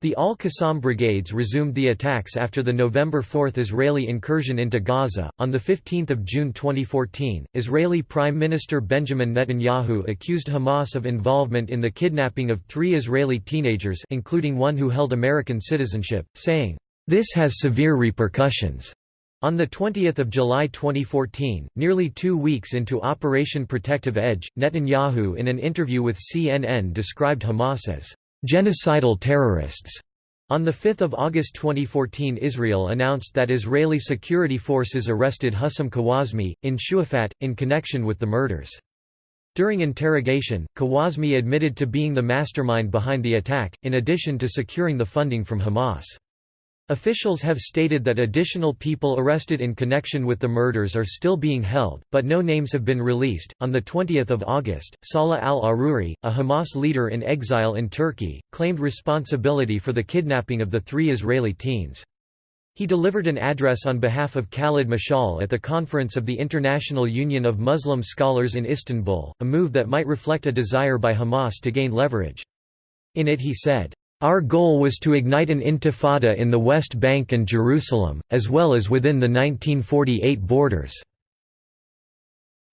The Al-Qassam brigades resumed the attacks after the November 4 Israeli incursion into Gaza. On 15 June 2014, Israeli Prime Minister Benjamin Netanyahu accused Hamas of involvement in the kidnapping of three Israeli teenagers including one who held American citizenship, saying, this has severe repercussions. On 20 July 2014, nearly two weeks into Operation Protective Edge, Netanyahu in an interview with CNN described Hamas as genocidal terrorists. On 5 August 2014 Israel announced that Israeli security forces arrested Hussam Kawasmeh, in Shuafat, in connection with the murders. During interrogation, Kawazmi admitted to being the mastermind behind the attack, in addition to securing the funding from Hamas. Officials have stated that additional people arrested in connection with the murders are still being held, but no names have been released. On the 20th of August, Salah al-Aruri, a Hamas leader in exile in Turkey, claimed responsibility for the kidnapping of the three Israeli teens. He delivered an address on behalf of Khalid Mashal at the conference of the International Union of Muslim Scholars in Istanbul, a move that might reflect a desire by Hamas to gain leverage. In it he said, our goal was to ignite an intifada in the West Bank and Jerusalem, as well as within the 1948 borders.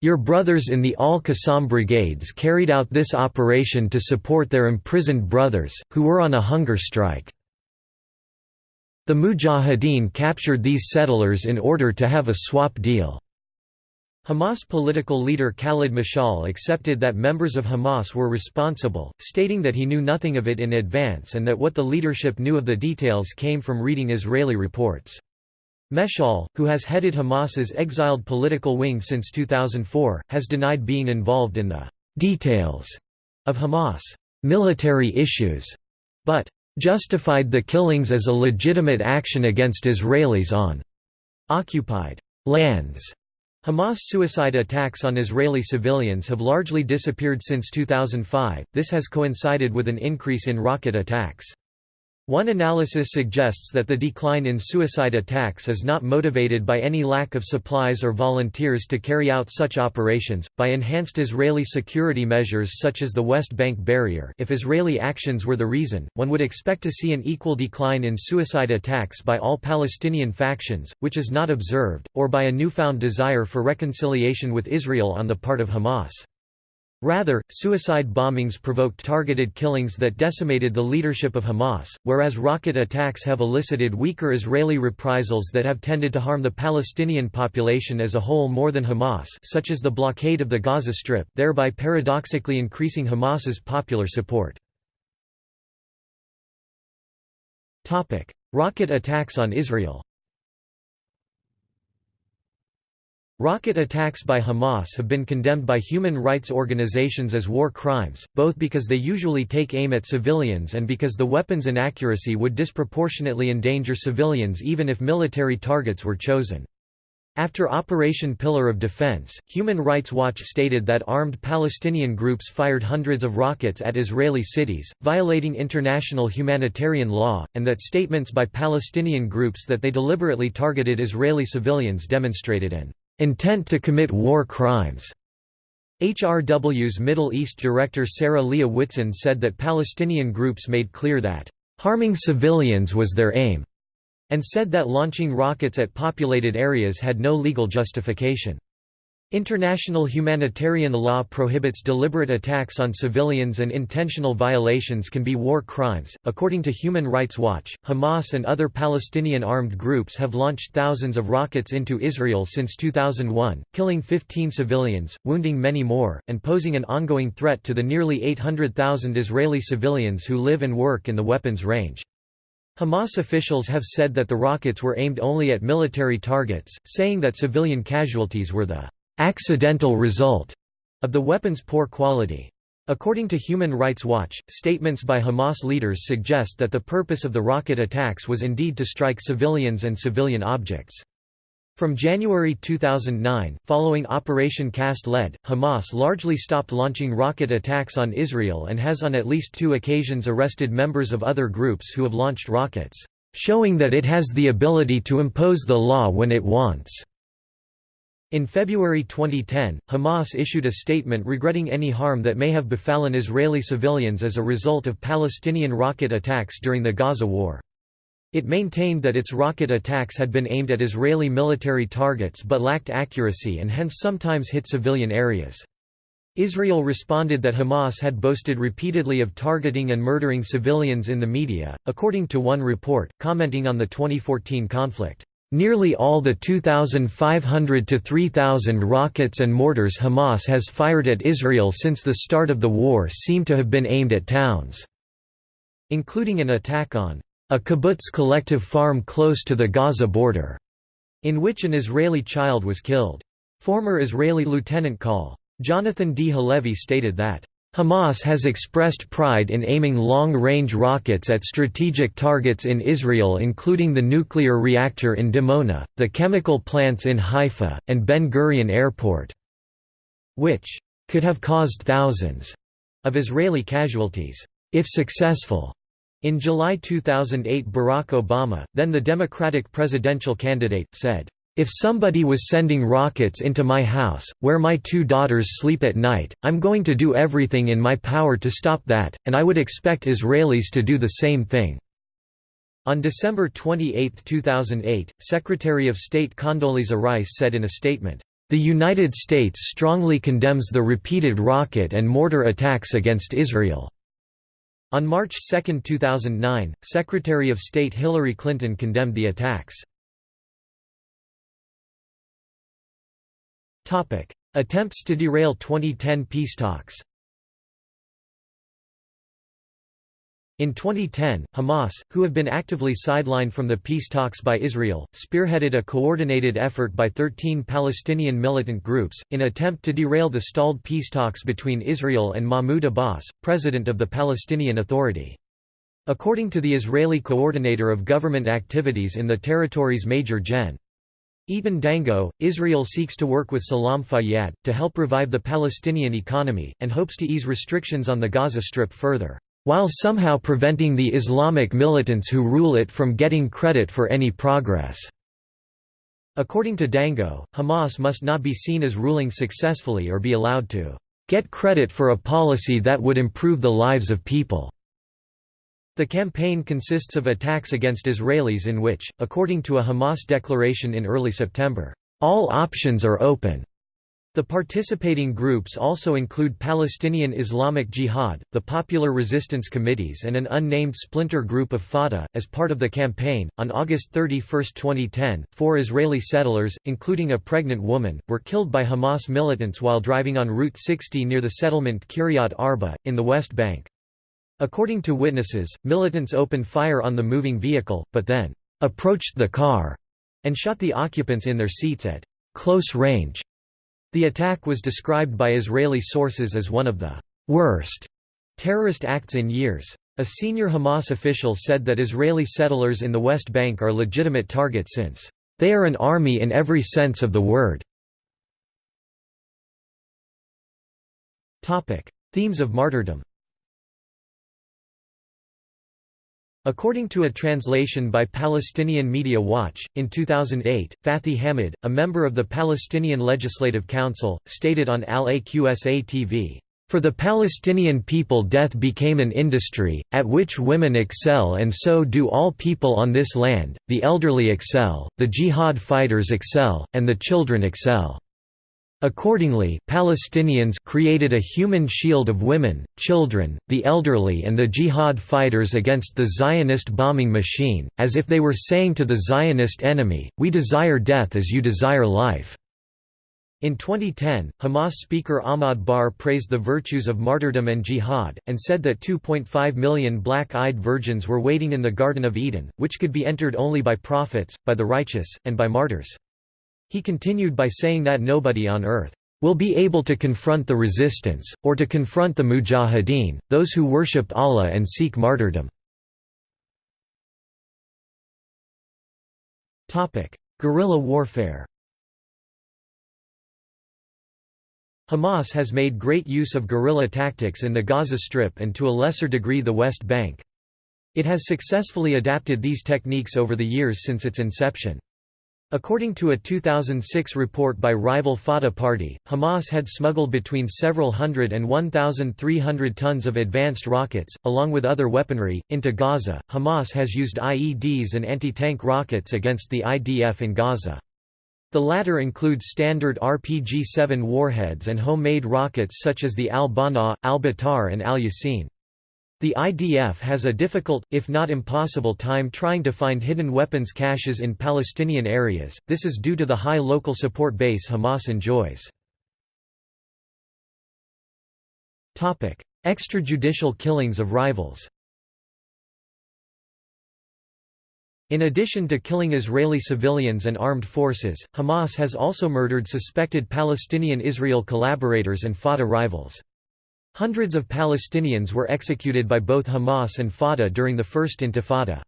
Your brothers in the Al-Qassam brigades carried out this operation to support their imprisoned brothers, who were on a hunger strike. The Mujahideen captured these settlers in order to have a swap deal. Hamas political leader Khalid Mashal accepted that members of Hamas were responsible, stating that he knew nothing of it in advance and that what the leadership knew of the details came from reading Israeli reports. Meshal, who has headed Hamas's exiled political wing since 2004, has denied being involved in the details of Hamas military issues, but justified the killings as a legitimate action against Israelis on occupied lands. Hamas suicide attacks on Israeli civilians have largely disappeared since 2005, this has coincided with an increase in rocket attacks. One analysis suggests that the decline in suicide attacks is not motivated by any lack of supplies or volunteers to carry out such operations, by enhanced Israeli security measures such as the West Bank barrier if Israeli actions were the reason, one would expect to see an equal decline in suicide attacks by all Palestinian factions, which is not observed, or by a newfound desire for reconciliation with Israel on the part of Hamas. Rather, suicide bombings provoked targeted killings that decimated the leadership of Hamas, whereas rocket attacks have elicited weaker Israeli reprisals that have tended to harm the Palestinian population as a whole more than Hamas such as the blockade of the Gaza Strip, thereby paradoxically increasing Hamas's popular support. Rocket attacks on Israel Rocket attacks by Hamas have been condemned by human rights organizations as war crimes, both because they usually take aim at civilians and because the weapon's inaccuracy would disproportionately endanger civilians even if military targets were chosen. After Operation Pillar of Defense, Human Rights Watch stated that armed Palestinian groups fired hundreds of rockets at Israeli cities, violating international humanitarian law, and that statements by Palestinian groups that they deliberately targeted Israeli civilians demonstrated an intent to commit war crimes. HRW's Middle East director Sarah Leah Whitson said that Palestinian groups made clear that, "...harming civilians was their aim," and said that launching rockets at populated areas had no legal justification. International humanitarian law prohibits deliberate attacks on civilians and intentional violations can be war crimes. According to Human Rights Watch, Hamas and other Palestinian armed groups have launched thousands of rockets into Israel since 2001, killing 15 civilians, wounding many more, and posing an ongoing threat to the nearly 800,000 Israeli civilians who live and work in the weapons range. Hamas officials have said that the rockets were aimed only at military targets, saying that civilian casualties were the accidental result of the weapon's poor quality. According to Human Rights Watch, statements by Hamas leaders suggest that the purpose of the rocket attacks was indeed to strike civilians and civilian objects. From January 2009, following Operation Cast Lead, Hamas largely stopped launching rocket attacks on Israel and has on at least two occasions arrested members of other groups who have launched rockets. showing that it has the ability to impose the law when it wants." In February 2010, Hamas issued a statement regretting any harm that may have befallen Israeli civilians as a result of Palestinian rocket attacks during the Gaza war. It maintained that its rocket attacks had been aimed at Israeli military targets but lacked accuracy and hence sometimes hit civilian areas. Israel responded that Hamas had boasted repeatedly of targeting and murdering civilians in the media, according to one report, commenting on the 2014 conflict. Nearly all the 2,500 to 3,000 rockets and mortars Hamas has fired at Israel since the start of the war seem to have been aimed at towns, including an attack on a kibbutz collective farm close to the Gaza border, in which an Israeli child was killed. Former Israeli Lieutenant Col. Jonathan D. Halevi stated that, Hamas has expressed pride in aiming long-range rockets at strategic targets in Israel including the nuclear reactor in Dimona, the chemical plants in Haifa, and Ben Gurion Airport, which could have caused thousands of Israeli casualties, if successful. In July 2008 Barack Obama, then the Democratic presidential candidate, said, "...if somebody was sending rockets into my house, where my two daughters sleep at night, I'm going to do everything in my power to stop that, and I would expect Israelis to do the same thing." On December 28, 2008, Secretary of State Condoleezza Rice said in a statement, "...the United States strongly condemns the repeated rocket and mortar attacks against Israel." On March 2, 2009, Secretary of State Hillary Clinton condemned the attacks. Attempts to derail 2010 peace talks In 2010, Hamas, who have been actively sidelined from the peace talks by Israel, spearheaded a coordinated effort by 13 Palestinian militant groups, in attempt to derail the stalled peace talks between Israel and Mahmoud Abbas, president of the Palestinian Authority. According to the Israeli coordinator of government activities in the territories Major Gen. Eitan Dangot, Israel seeks to work with Salam Fayyad, to help revive the Palestinian economy, and hopes to ease restrictions on the Gaza Strip further while somehow preventing the Islamic militants who rule it from getting credit for any progress. According to Dangot, Hamas must not be seen as ruling successfully or be allowed to get credit for a policy that would improve the lives of people. The campaign consists of attacks against Israelis in which, according to a Hamas declaration in early September, all options are open. The participating groups also include Palestinian Islamic Jihad, the Popular Resistance Committees, and an unnamed splinter group of Fatah. As part of the campaign, on August 31, 2010, four Israeli settlers, including a pregnant woman, were killed by Hamas militants while driving on Route 60 near the settlement Kiryat Arba, in the West Bank. According to witnesses, militants opened fire on the moving vehicle, but then approached the car and shot the occupants in their seats at close range. The attack was described by Israeli sources as one of the worst terrorist acts in years. A senior Hamas official said that Israeli settlers in the West Bank are legitimate targets since, "...they are an army in every sense of the word." Themes of martyrdom According to a translation by Palestinian Media Watch, in 2008, Fathi Hamad, a member of the Palestinian Legislative Council, stated on Al-Aqsa TV, "...for the Palestinian people death became an industry, at which women excel and so do all people on this land, the elderly excel, the jihad fighters excel, and the children excel." Accordingly, Palestinians created a human shield of women, children, the elderly and the jihad fighters against the Zionist bombing machine, as if they were saying to the Zionist enemy, we desire death as you desire life. In 2010, Hamas speaker Ahmad Bahar praised the virtues of martyrdom and jihad, and said that 2.5 million black-eyed virgins were waiting in the Garden of Eden, which could be entered only by prophets, by the righteous, and by martyrs. He continued by saying that nobody on earth will be able to confront the resistance, or to confront the mujahideen, those who worship Allah and seek martyrdom. Guerrilla warfare Hamas has made great use of guerrilla tactics in the Gaza Strip and to a lesser degree the West Bank. It has successfully adapted these techniques over the years since its inception. According to a 2006 report by rival Fatah Party, Hamas had smuggled between several hundred and 1,300 tons of advanced rockets, along with other weaponry, into Gaza. Hamas has used IEDs and anti tank rockets against the IDF in Gaza. The latter includes standard RPG 7 warheads and homemade rockets such as the Al Banaa, Al Batar, and Al Yassin. The IDF has a difficult, if not impossible time trying to find hidden weapons caches in Palestinian areas, this is due to the high local support base Hamas enjoys. Extrajudicial killings of rivals In addition to killing Israeli civilians and armed forces, Hamas has also murdered suspected Palestinian-Israel collaborators and Fatah rivals. Hundreds of Palestinians were executed by both Hamas and Fatah during the First Intifada.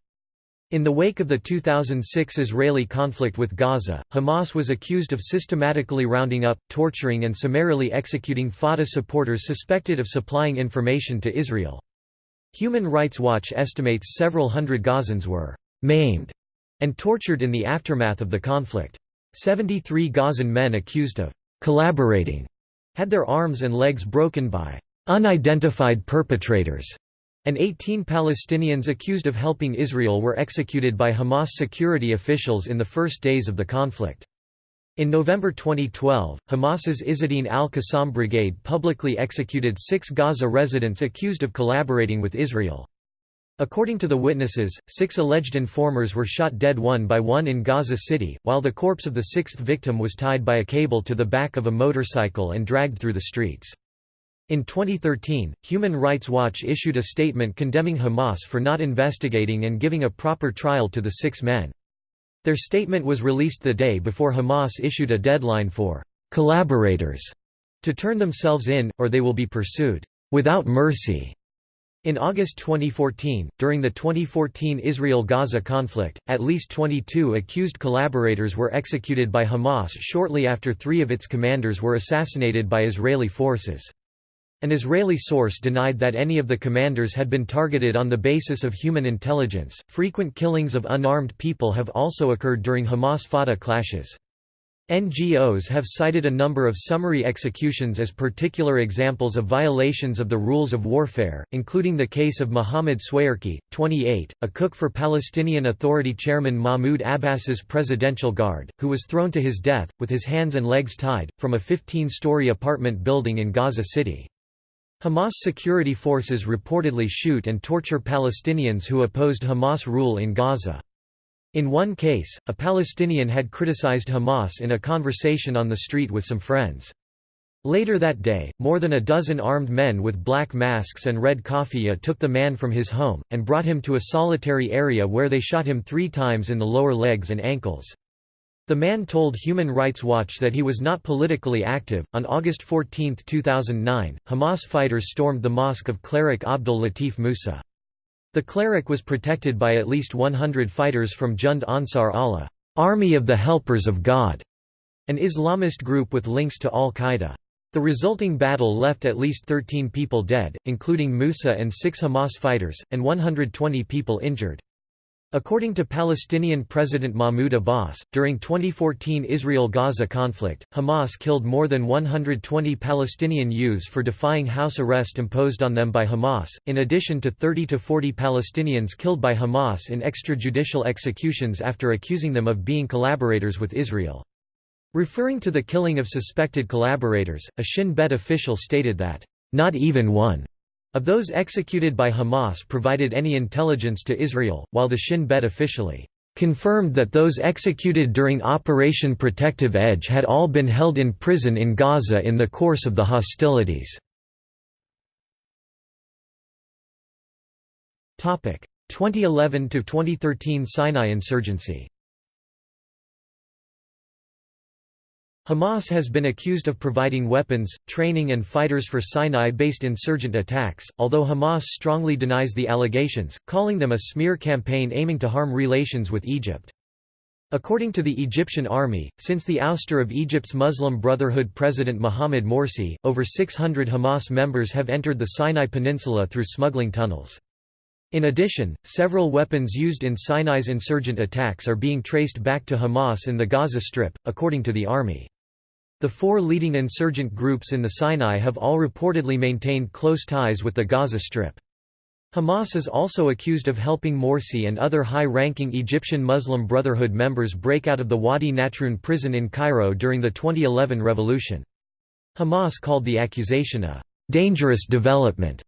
In the wake of the 2006 Israeli conflict with Gaza, Hamas was accused of systematically rounding up, torturing and summarily executing Fatah supporters suspected of supplying information to Israel. Human Rights Watch estimates several hundred Gazans were «maimed» and tortured in the aftermath of the conflict. 73 Gazan men accused of «collaborating» had their arms and legs broken by unidentified perpetrators, and 18 Palestinians accused of helping Israel were executed by Hamas security officials in the first days of the conflict. In November 2012, Hamas's Izz ad-Din al-Qassam brigade publicly executed six Gaza residents accused of collaborating with Israel. According to the witnesses, six alleged informers were shot dead one by one in Gaza City, while the corpse of the sixth victim was tied by a cable to the back of a motorcycle and dragged through the streets. In 2013, Human Rights Watch issued a statement condemning Hamas for not investigating and giving a proper trial to the six men. Their statement was released the day before Hamas issued a deadline for «collaborators» to turn themselves in, or they will be pursued «without mercy». In August 2014, during the 2014 Israel-Gaza conflict, at least 22 accused collaborators were executed by Hamas shortly after three of its commanders were assassinated by Israeli forces. An Israeli source denied that any of the commanders had been targeted on the basis of human intelligence. Frequent killings of unarmed people have also occurred during Hamas Fatah clashes. NGOs have cited a number of summary executions as particular examples of violations of the rules of warfare, including the case of Mohammed Swairki, 28, a cook for Palestinian Authority chairman Mahmoud Abbas's presidential guard, who was thrown to his death, with his hands and legs tied, from a 15-story apartment building in Gaza City. Hamas security forces reportedly shoot and torture Palestinians who opposed Hamas rule in Gaza. In one case, a Palestinian had criticized Hamas in a conversation on the street with some friends. Later that day, more than a dozen armed men with black masks and red kafia took the man from his home, and brought him to a solitary area where they shot him three times in the lower legs and ankles. The man told Human Rights Watch that he was not politically active. On August 14, 2009, Hamas fighters stormed the mosque of cleric Abdul Latif Musa. The cleric was protected by at least 100 fighters from Jund Ansar Allah, Army of the Helpers of God, an Islamist group with links to al-Qaeda. The resulting battle left at least 13 people dead, including Musa and six Hamas fighters, and 120 people injured. According to Palestinian President Mahmoud Abbas, during 2014 Israel-Gaza conflict, Hamas killed more than 120 Palestinian youths for defying house arrest imposed on them by Hamas, in addition to 30 to 40 Palestinians killed by Hamas in extrajudicial executions after accusing them of being collaborators with Israel. Referring to the killing of suspected collaborators, a Shin Bet official stated that, "...not even one." Of those executed by Hamas provided any intelligence to Israel, while the Shin Bet officially confirmed that those executed during Operation Protective Edge had all been held in prison in Gaza in the course of the hostilities. 2011–2013 Sinai insurgency Hamas has been accused of providing weapons, training and fighters for Sinai-based insurgent attacks, although Hamas strongly denies the allegations, calling them a smear campaign aiming to harm relations with Egypt. According to the Egyptian army, since the ouster of Egypt's Muslim Brotherhood President Mohamed Morsi, over 600 Hamas members have entered the Sinai Peninsula through smuggling tunnels. In addition, several weapons used in Sinai's insurgent attacks are being traced back to Hamas in the Gaza Strip, according to the army. The four leading insurgent groups in the Sinai have all reportedly maintained close ties with the Gaza Strip. Hamas is also accused of helping Morsi and other high-ranking Egyptian Muslim Brotherhood members break out of the Wadi Natrun prison in Cairo during the 2011 revolution. Hamas called the accusation a «dangerous development»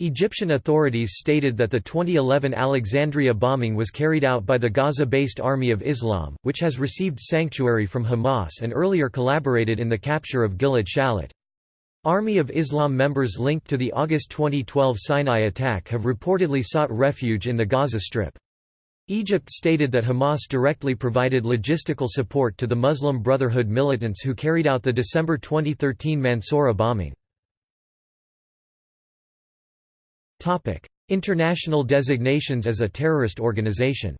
Egyptian authorities stated that the 2011 Alexandria bombing was carried out by the Gaza-based Army of Islam, which has received sanctuary from Hamas and earlier collaborated in the capture of Gilad Shalit. Army of Islam members linked to the August 2012 Sinai attack have reportedly sought refuge in the Gaza Strip. Egypt stated that Hamas directly provided logistical support to the Muslim Brotherhood militants who carried out the December 2013 Mansoura bombing. Topic: International designations as a terrorist organization.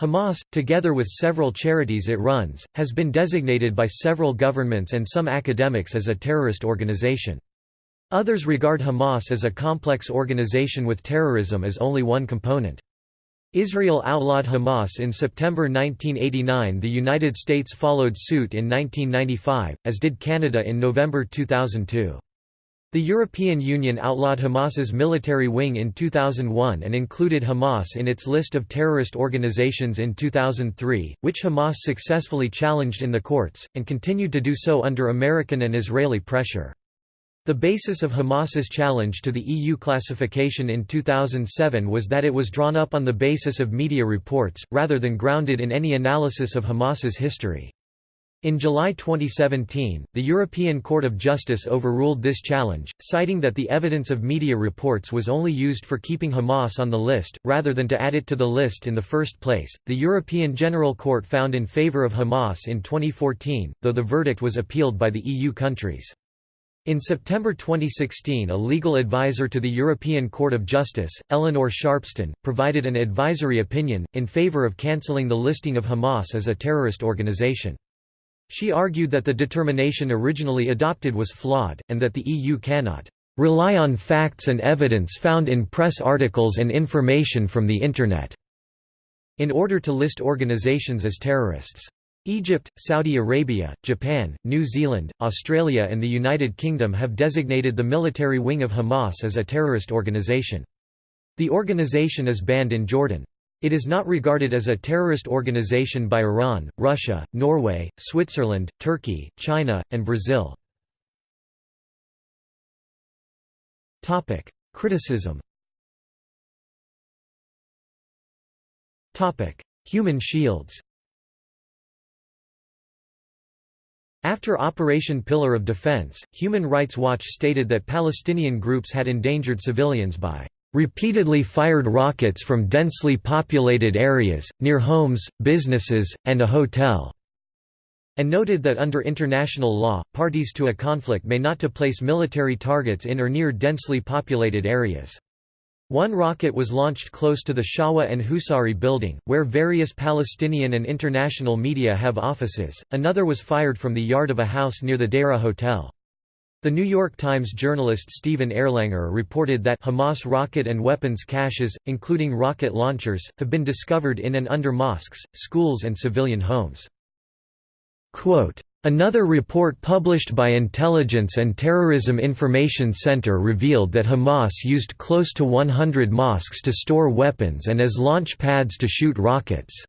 Hamas, together with several charities it runs, has been designated by several governments and some academics as a terrorist organization. Others regard Hamas as a complex organization with terrorism as only one component. Israel outlawed Hamas in September 1989 the United States followed suit in 1995, as did Canada in November 2002. The European Union outlawed Hamas's military wing in 2001 and included Hamas in its list of terrorist organizations in 2003, which Hamas successfully challenged in the courts, and continued to do so under American and Israeli pressure. The basis of Hamas's challenge to the EU classification in 2007 was that it was drawn up on the basis of media reports, rather than grounded in any analysis of Hamas's history. In July 2017, the European Court of Justice overruled this challenge, citing that the evidence of media reports was only used for keeping Hamas on the list, rather than to add it to the list in the first place. The European General Court found in favor of Hamas in 2014, though the verdict was appealed by the EU countries. In September 2016 a legal advisor to the European Court of Justice, Eleanor Sharpston, provided an advisory opinion, in favor of cancelling the listing of Hamas as a terrorist organization. She argued that the determination originally adopted was flawed, and that the EU cannot rely on facts and evidence found in press articles and information from the Internet in order to list organizations as terrorists. Egypt, Saudi Arabia, Japan, New Zealand, Australia and the United Kingdom have designated the military wing of Hamas as a terrorist organization. The organization is banned in Jordan. It is not regarded as a terrorist organization by Iran, Russia, Norway, Switzerland, Turkey, China, and Brazil. Criticism Human shields After Operation Pillar of Defense, Human Rights Watch stated that Palestinian groups had endangered civilians by repeatedly fired rockets from densely populated areas, near homes, businesses, and a hotel", and noted that under international law, parties to a conflict may not to place military targets in or near densely populated areas. One rocket was launched close to the Shawa and Husari building, where various Palestinian and international media have offices, another was fired from the yard of a house near the Deira Hotel. The New York Times journalist Stephen Erlanger reported that Hamas rocket and weapons caches, including rocket launchers, have been discovered in and under mosques, schools and civilian homes. Quote, Another report published by Intelligence and Terrorism Information Center revealed that Hamas used close to 100 mosques to store weapons and as launch pads to shoot rockets.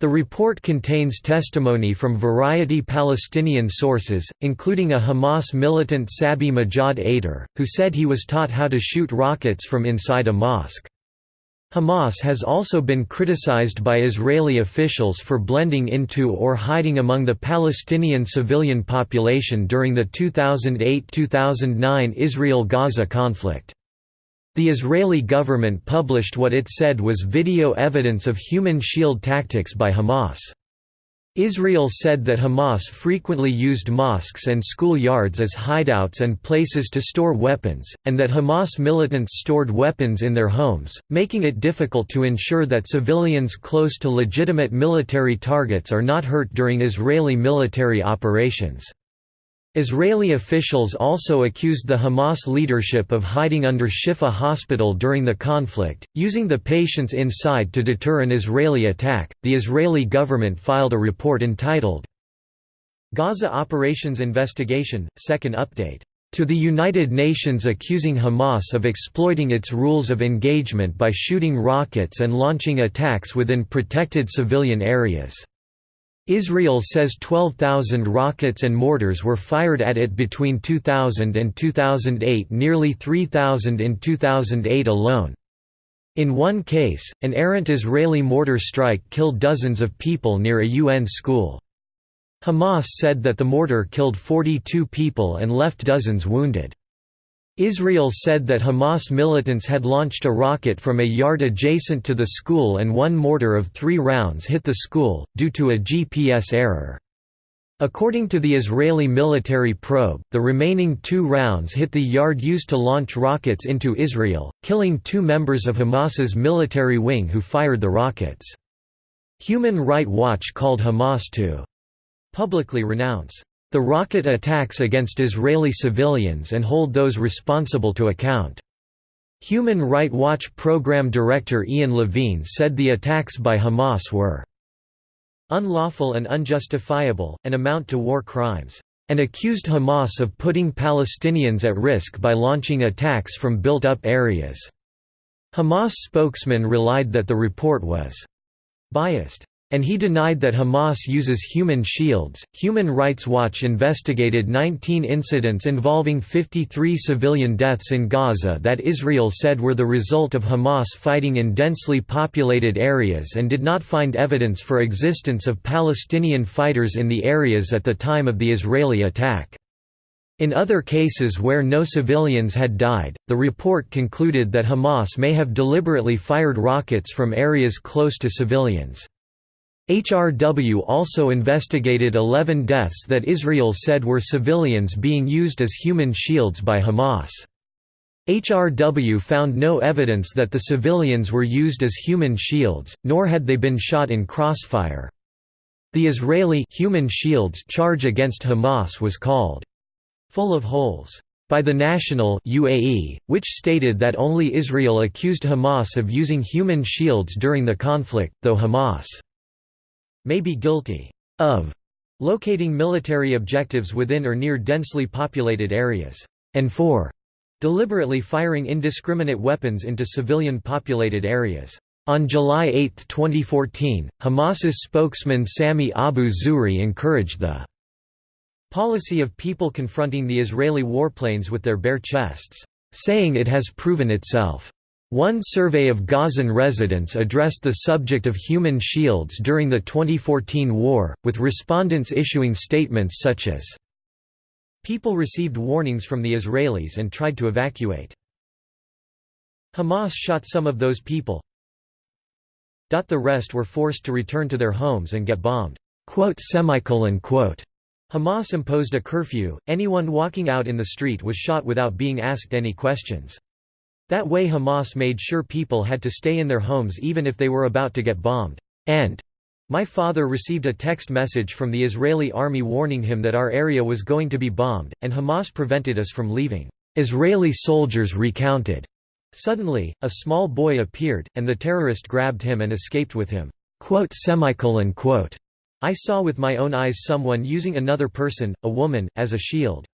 The report contains testimony from variety Palestinian sources, including a Hamas militant Sabi Majad Ader, who said he was taught how to shoot rockets from inside a mosque. Hamas has also been criticized by Israeli officials for blending into or hiding among the Palestinian civilian population during the 2008–2009 Israel–Gaza conflict. The Israeli government published what it said was video evidence of human shield tactics by Hamas. Israel said that Hamas frequently used mosques and school yards as hideouts and places to store weapons, and that Hamas militants stored weapons in their homes, making it difficult to ensure that civilians close to legitimate military targets are not hurt during Israeli military operations. Israeli officials also accused the Hamas leadership of hiding under Shifa hospital during the conflict, using the patients inside to deter an Israeli attack. The Israeli government filed a report entitled Gaza Operations Investigation, Second Update. To the United Nations accusing Hamas of exploiting its rules of engagement by shooting rockets and launching attacks within protected civilian areas. Israel says 12,000 rockets and mortars were fired at it between 2000 and 2008 nearly 3,000 in 2008 alone. In one case, an errant Israeli mortar strike killed dozens of people near a UN school. Hamas said that the mortar killed 42 people and left dozens wounded. Israel said that Hamas militants had launched a rocket from a yard adjacent to the school and one mortar of three rounds hit the school, due to a GPS error. According to the Israeli military probe, the remaining two rounds hit the yard used to launch rockets into Israel, killing two members of Hamas's military wing who fired the rockets. Human Rights Watch called Hamas to publicly renounce the rocket attacks against Israeli civilians and hold those responsible to account. Human Rights Watch program director Iain Levine said the attacks by Hamas were unlawful and unjustifiable, and amount to war crimes, and accused Hamas of putting Palestinians at risk by launching attacks from built-up areas. Hamas spokesman relied that the report was biased and he denied that Hamas uses human shields. Human Rights Watch investigated 19 incidents involving 53 civilian deaths in Gaza that Israel said were the result of Hamas fighting in densely populated areas and did not find evidence for existence of Palestinian fighters in the areas at the time of the Israeli attack. In other cases where no civilians had died, the report concluded that Hamas may have deliberately fired rockets from areas close to civilians. HRW also investigated 11 deaths that Israel said were civilians being used as human shields by Hamas. HRW found no evidence that the civilians were used as human shields, nor had they been shot in crossfire. The Israeli human shields charge against Hamas was called full of holes by the National UAE, which stated that only Israel accused Hamas of using human shields during the conflict, though Hamas may be guilty of locating military objectives within or near densely populated areas, and for deliberately firing indiscriminate weapons into civilian populated areas. On July 8, 2014, Hamas's spokesman Sami Abu Zuhri encouraged the policy of people confronting the Israeli warplanes with their bare chests, saying it has proven itself one survey of Gazan residents addressed the subject of human shields during the 2014 war, with respondents issuing statements such as, People received warnings from the Israelis and tried to evacuate. Hamas shot some of those people. The rest were forced to return to their homes and get bombed. Hamas imposed a curfew, anyone walking out in the street was shot without being asked any questions. That way Hamas made sure people had to stay in their homes even if they were about to get bombed. And my father received a text message from the Israeli army warning him that our area was going to be bombed, and Hamas prevented us from leaving. Israeli soldiers recounted. Suddenly, a small boy appeared, and the terrorist grabbed him and escaped with him. I saw with my own eyes someone using another person, a woman, as a shield.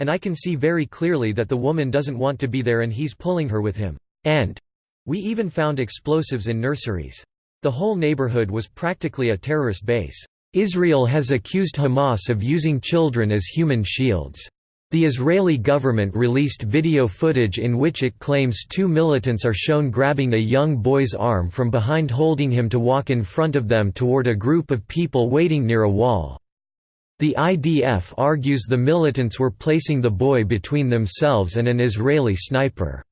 And I can see very clearly that the woman doesn't want to be there and he's pulling her with him. And we even found explosives in nurseries. The whole neighborhood was practically a terrorist base. Israel has accused Hamas of using children as human shields. The Israeli government released video footage in which it claims two militants are shown grabbing a young boy's arm from behind holding him to walk in front of them toward a group of people waiting near a wall. The IDF argues the militants were placing the boy between themselves and an Israeli sniper.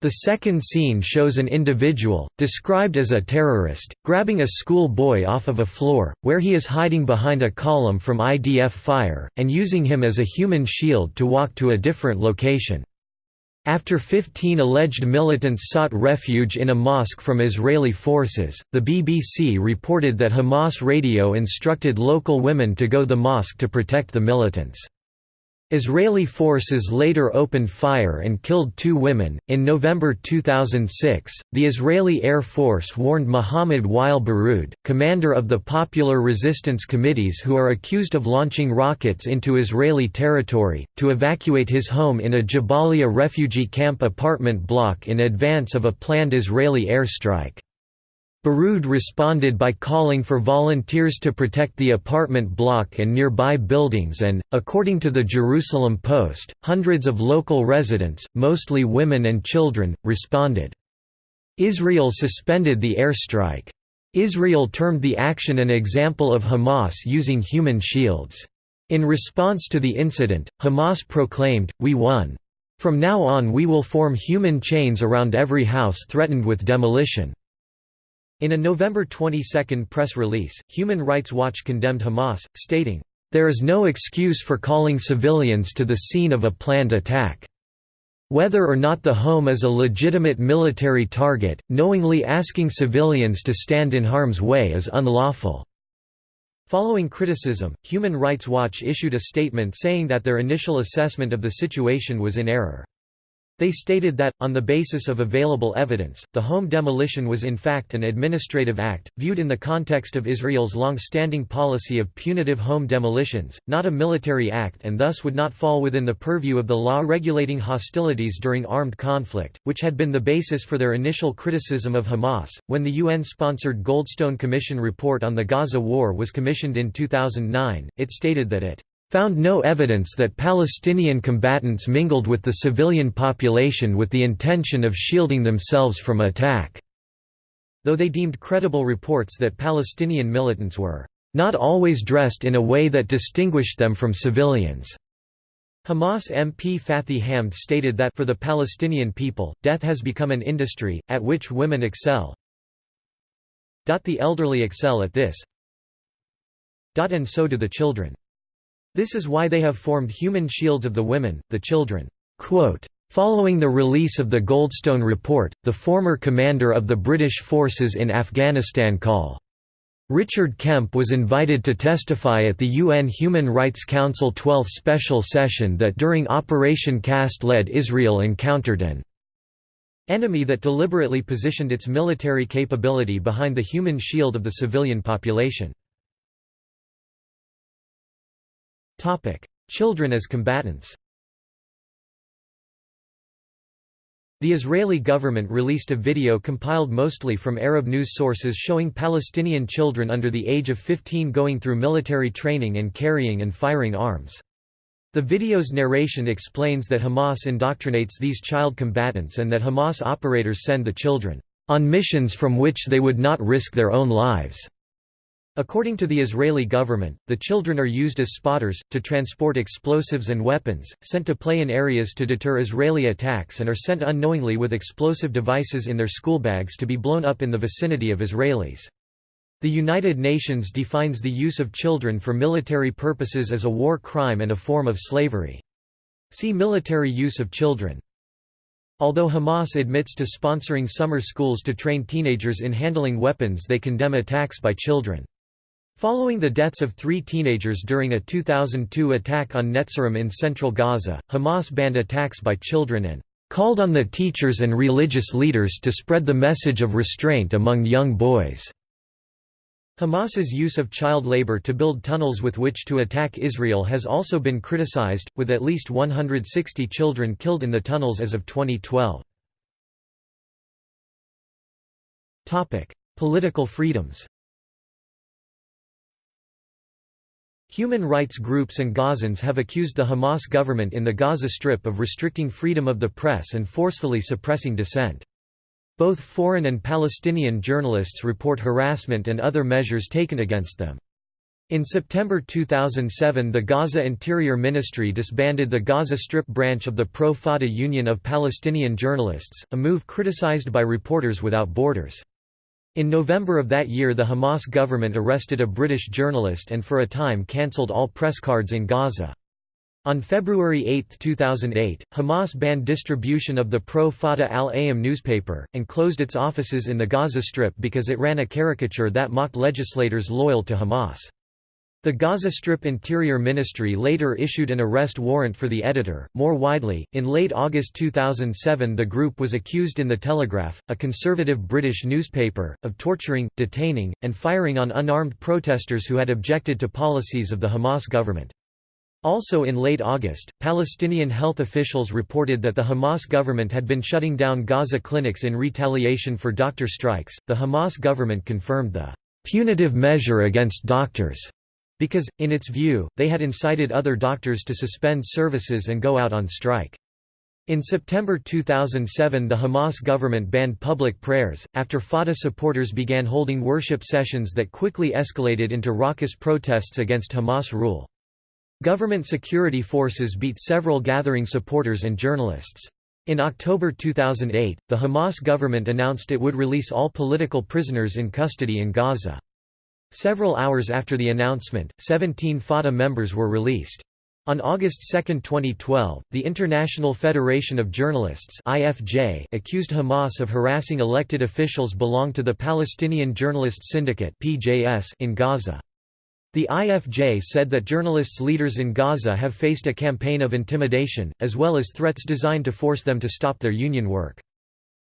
The second scene shows an individual, described as a terrorist, grabbing a school boy off of a floor, where he is hiding behind a column from IDF fire, and using him as a human shield to walk to a different location. After 15 alleged militants sought refuge in a mosque from Israeli forces, the BBC reported that Hamas radio instructed local women to go the mosque to protect the militants. Israeli forces later opened fire and killed two women. In November 2006, the Israeli Air Force warned Mohammed Wael Baroud, commander of the Popular Resistance Committees who are accused of launching rockets into Israeli territory, to evacuate his home in a Jabalia refugee camp apartment block in advance of a planned Israeli airstrike. Baroud responded by calling for volunteers to protect the apartment block and nearby buildings and, according to the Jerusalem Post, hundreds of local residents, mostly women and children, responded. Israel suspended the airstrike. Israel termed the action an example of Hamas using human shields. In response to the incident, Hamas proclaimed, We won. From now on we will form human chains around every house threatened with demolition. In a November 22 press release, Human Rights Watch condemned Hamas, stating, "...there is no excuse for calling civilians to the scene of a planned attack. Whether or not the home is a legitimate military target, knowingly asking civilians to stand in harm's way is unlawful." Following criticism, Human Rights Watch issued a statement saying that their initial assessment of the situation was in error. They stated that, on the basis of available evidence, the home demolition was in fact an administrative act, viewed in the context of Israel's long-standing policy of punitive home demolitions, not a military act and thus would not fall within the purview of the law regulating hostilities during armed conflict, which had been the basis for their initial criticism of Hamas. When the UN-sponsored Goldstone Commission report on the Gaza war was commissioned in 2009, it stated that it found no evidence that Palestinian combatants mingled with the civilian population with the intention of shielding themselves from attack, though they deemed credible reports that Palestinian militants were not always dressed in a way that distinguished them from civilians. Hamas MP Fathi Hamad stated that for the Palestinian people, death has become an industry, at which women excel. The elderly excel at this. And so do the children. This is why they have formed human shields of the women, the children." Following the release of the Goldstone Report, the former commander of the British forces in Afghanistan Col. Richard Kemp was invited to testify at the UN Human Rights Council 12th Special Session that during Operation Cast-Lead Israel encountered an enemy that deliberately positioned its military capability behind the human shield of the civilian population. Children as combatants The Israeli government released a video compiled mostly from Arab news sources showing Palestinian children under the age of 15 going through military training and carrying and firing arms. The video's narration explains that Hamas indoctrinates these child combatants and that Hamas operators send the children on missions from which they would not risk their own lives. According to the Israeli government, the children are used as spotters, to transport explosives and weapons, sent to play in areas to deter Israeli attacks and are sent unknowingly with explosive devices in their schoolbags to be blown up in the vicinity of Israelis. The United Nations defines the use of children for military purposes as a war crime and a form of slavery. See military use of children. Although Hamas admits to sponsoring summer schools to train teenagers in handling weapons they condemn attacks by children. Following the deaths of three teenagers during a 2002 attack on Netzarim in central Gaza, Hamas banned attacks by children and called on the teachers and religious leaders to spread the message of restraint among young boys. Hamas's use of child labor to build tunnels with which to attack Israel has also been criticized, with at least 160 children killed in the tunnels as of 2012. Political freedoms Human rights groups and Gazans have accused the Hamas government in the Gaza Strip of restricting freedom of the press and forcefully suppressing dissent. Both foreign and Palestinian journalists report harassment and other measures taken against them. In September 2007 the Gaza Interior Ministry disbanded the Gaza Strip branch of the Pro-Fatah Union of Palestinian Journalists, a move criticized by Reporters Without Borders. In November of that year the Hamas government arrested a British journalist and for a time cancelled all press cards in Gaza. On February 8, 2008, Hamas banned distribution of the pro-Fatah Al-Ayyam newspaper, and closed its offices in the Gaza Strip because it ran a caricature that mocked legislators loyal to Hamas. The Gaza Strip Interior Ministry later issued an arrest warrant for the editor. More widely, in late August 2007, the group was accused in The Telegraph, a conservative British newspaper, of torturing, detaining, and firing on unarmed protesters who had objected to policies of the Hamas government. Also in late August, Palestinian health officials reported that the Hamas government had been shutting down Gaza clinics in retaliation for doctor strikes. The Hamas government confirmed the punitive measure against doctors because, in its view, they had incited other doctors to suspend services and go out on strike. In September 2007 the Hamas government banned public prayers, after Fatah supporters began holding worship sessions that quickly escalated into raucous protests against Hamas rule. Government security forces beat several gathering supporters and journalists. In October 2008, the Hamas government announced it would release all political prisoners in custody in Gaza. Several hours after the announcement, 17 Fatah members were released. On August 2, 2012, the International Federation of Journalists (IFJ) accused Hamas of harassing elected officials belong to the Palestinian Journalists Syndicate (PJS) in Gaza. The IFJ said that journalists leaders in Gaza have faced a campaign of intimidation, as well as threats designed to force them to stop their union work.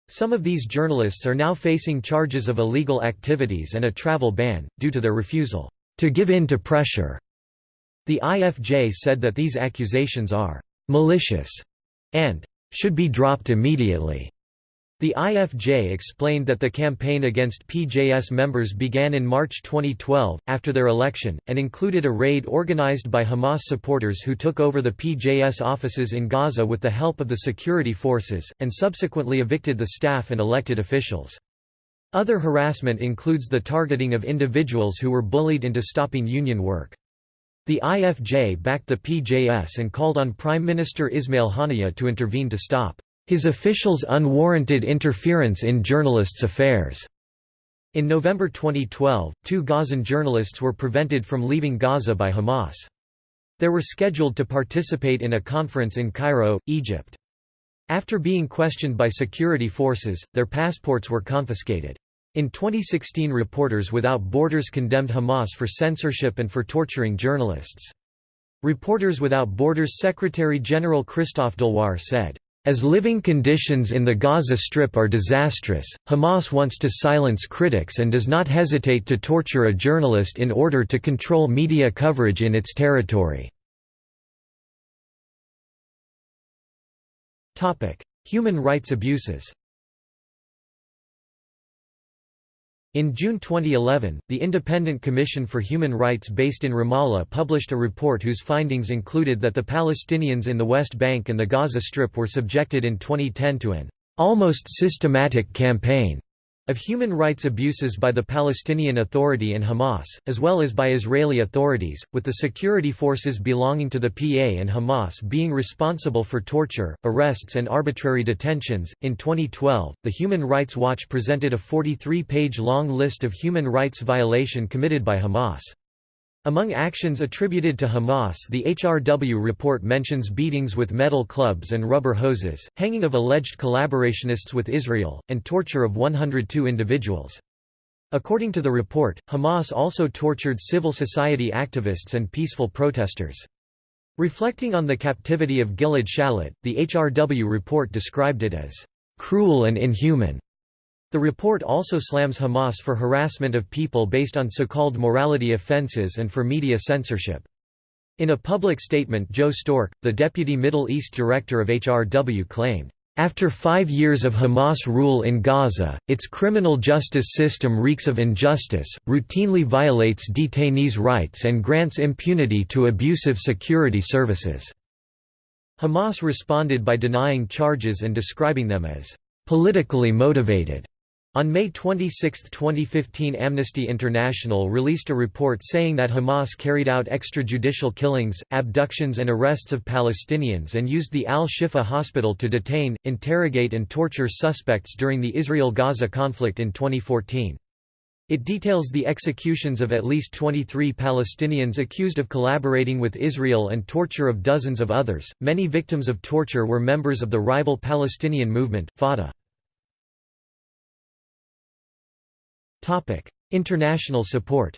Some of these journalists are now facing charges of illegal activities and a travel ban, due to their refusal to give in to pressure. The IFJ said that these accusations are malicious and should be dropped immediately. The IFJ explained that the campaign against PJS members began in March 2012, after their election, and included a raid organized by Hamas supporters who took over the PJS offices in Gaza with the help of the security forces, and subsequently evicted the staff and elected officials. Other harassment includes the targeting of individuals who were bullied into stopping union work. The IFJ backed the PJS and called on Prime Minister Ismail Haniyeh to intervene to stop his officials' unwarranted interference in journalists' affairs. In November 2012, two Gazan journalists were prevented from leaving Gaza by Hamas. They were scheduled to participate in a conference in Cairo, Egypt. After being questioned by security forces, their passports were confiscated. In 2016 Reporters Without Borders condemned Hamas for censorship and for torturing journalists. Reporters Without Borders Secretary-General Christophe Deloire said, as living conditions in the Gaza Strip are disastrous, Hamas wants to silence critics and does not hesitate to torture a journalist in order to control media coverage in its territory. Human rights abuses In June 2011, the Independent Commission for Human Rights based in Ramallah published a report whose findings included that the Palestinians in the West Bank and the Gaza Strip were subjected in 2010 to an almost systematic campaign of human rights abuses by the Palestinian Authority and Hamas, as well as by Israeli authorities, with the security forces belonging to the PA and Hamas being responsible for torture, arrests, and arbitrary detentions. In 2012, the Human Rights Watch presented a 43 page long list of human rights violation committed by Hamas. Among actions attributed to Hamas the HRW report mentions beatings with metal clubs and rubber hoses, hanging of alleged collaborationists with Israel, and torture of 102 individuals. According to the report, Hamas also tortured civil society activists and peaceful protesters. Reflecting on the captivity of Gilad Shalit, the HRW report described it as cruel and inhuman. The report also slams Hamas for harassment of people based on so-called morality offenses and for media censorship. In a public statement Joe Stork, the deputy Middle East director of HRW claimed, after five years of Hamas rule in Gaza, its criminal justice system reeks of injustice, routinely violates detainees' rights and grants impunity to abusive security services." Hamas responded by denying charges and describing them as "...politically motivated." On May 26, 2015 Amnesty International released a report saying that Hamas carried out extrajudicial killings, abductions and arrests of Palestinians and used the Al-Shifa hospital to detain, interrogate and torture suspects during the Israel-Gaza conflict in 2014. It details the executions of at least 23 Palestinians accused of collaborating with Israel and torture of dozens of others. Many victims of torture were members of the rival Palestinian movement, Fatah. International support.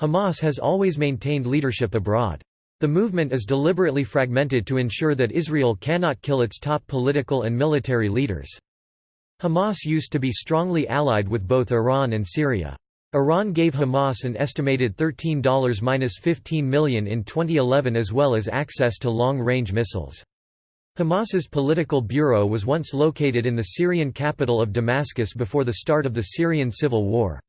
Hamas has always maintained leadership abroad. The movement is deliberately fragmented to ensure that Israel cannot kill its top political and military leaders. Hamas used to be strongly allied with both Iran and Syria. Iran gave Hamas an estimated $13–15 million in 2011 as well as access to long-range missiles. Hamas's political bureau was once located in the Syrian capital of Damascus before the start of the Syrian civil war.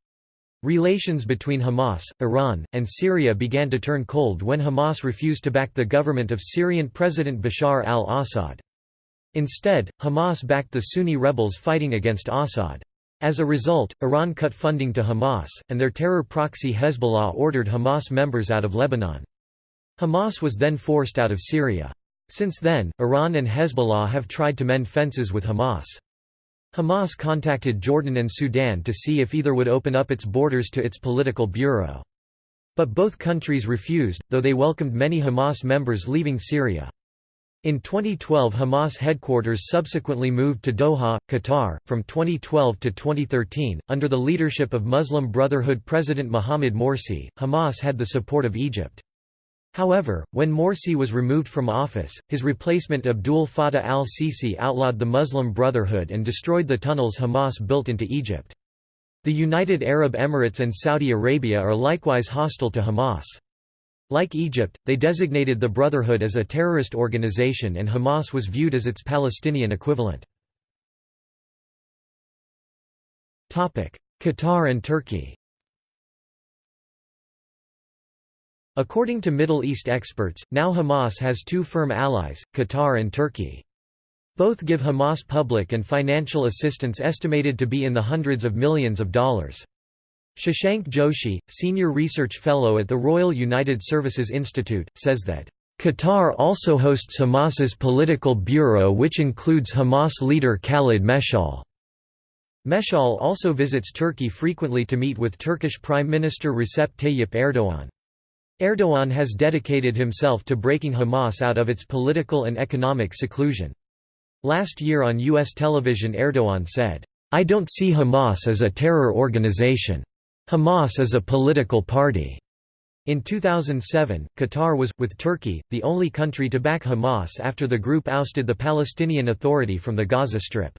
Relations between Hamas, Iran, and Syria began to turn cold when Hamas refused to back the government of Syrian President Bashar al-Assad. Instead, Hamas backed the Sunni rebels fighting against Assad. As a result, Iran cut funding to Hamas, and their terror proxy Hezbollah ordered Hamas members out of Lebanon. Hamas was then forced out of Syria. Since then, Iran and Hezbollah have tried to mend fences with Hamas. Hamas contacted Jordan and Sudan to see if either would open up its borders to its political bureau. But both countries refused, though they welcomed many Hamas members leaving Syria. In 2012 Hamas headquarters subsequently moved to Doha, Qatar. From 2012 to 2013, under the leadership of Muslim Brotherhood President Mohamed Morsi, Hamas had the support of Egypt. However, when Morsi was removed from office, his replacement Abdul Fattah al-Sisi outlawed the Muslim Brotherhood and destroyed the tunnels Hamas built into Egypt. The United Arab Emirates and Saudi Arabia are likewise hostile to Hamas. Like Egypt, they designated the Brotherhood as a terrorist organization and Hamas was viewed as its Palestinian equivalent. Qatar and Turkey According to Middle East experts, now Hamas has two firm allies, Qatar and Turkey. Both give Hamas public and financial assistance estimated to be in the hundreds of millions of dollars. Shashank Joshi, senior research fellow at the Royal United Services Institute, says that, "...Qatar also hosts Hamas's political bureau which includes Hamas leader Khalid Meshal." Meshal also visits Turkey frequently to meet with Turkish Prime Minister Recep Tayyip Erdogan. Erdogan has dedicated himself to breaking Hamas out of its political and economic seclusion. Last year on U.S. television Erdogan said, I don't see Hamas as a terror organization. Hamas is a political party. In 2007, Qatar was, with Turkey, the only country to back Hamas after the group ousted the Palestinian Authority from the Gaza Strip.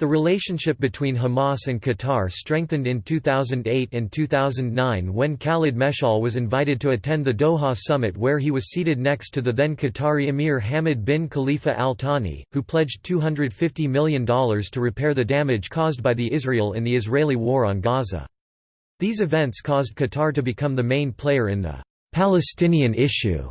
The relationship between Hamas and Qatar strengthened in 2008 and 2009 when Khalid Meshal was invited to attend the Doha summit where he was seated next to the then Qatari Emir Hamad bin Khalifa Al Thani, who pledged $250 million to repair the damage caused by the Israel in the Israeli war on Gaza. These events caused Qatar to become the main player in the Palestinian issue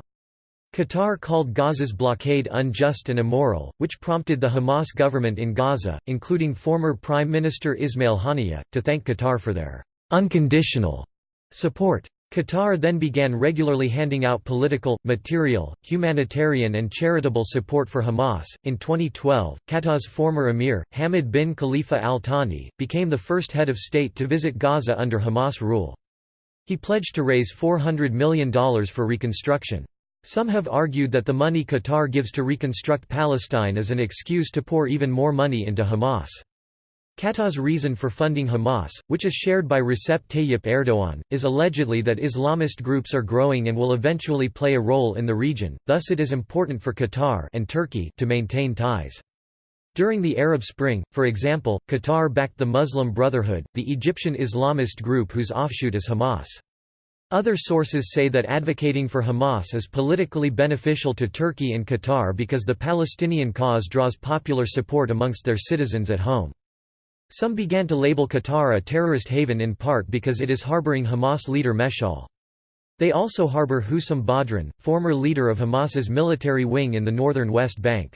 Qatar called Gaza's blockade unjust and immoral, which prompted the Hamas government in Gaza, including former Prime Minister Ismail Haniyeh, to thank Qatar for their unconditional support. Qatar then began regularly handing out political, material, humanitarian, and charitable support for Hamas. In 2012, Qatar's former emir, Hamad bin Khalifa al Thani, became the first head of state to visit Gaza under Hamas rule. He pledged to raise $400 million for reconstruction. Some have argued that the money Qatar gives to reconstruct Palestine is an excuse to pour even more money into Hamas. Qatar's reason for funding Hamas, which is shared by Recep Tayyip Erdogan, is allegedly that Islamist groups are growing and will eventually play a role in the region, thus it is important for Qatar and Turkey to maintain ties. During the Arab Spring, for example, Qatar backed the Muslim Brotherhood, the Egyptian Islamist group whose offshoot is Hamas. Other sources say that advocating for Hamas is politically beneficial to Turkey and Qatar because the Palestinian cause draws popular support amongst their citizens at home. Some began to label Qatar a terrorist haven in part because it is harboring Hamas leader Meshal. They also harbor Husam Badran, former leader of Hamas's military wing in the northern West Bank.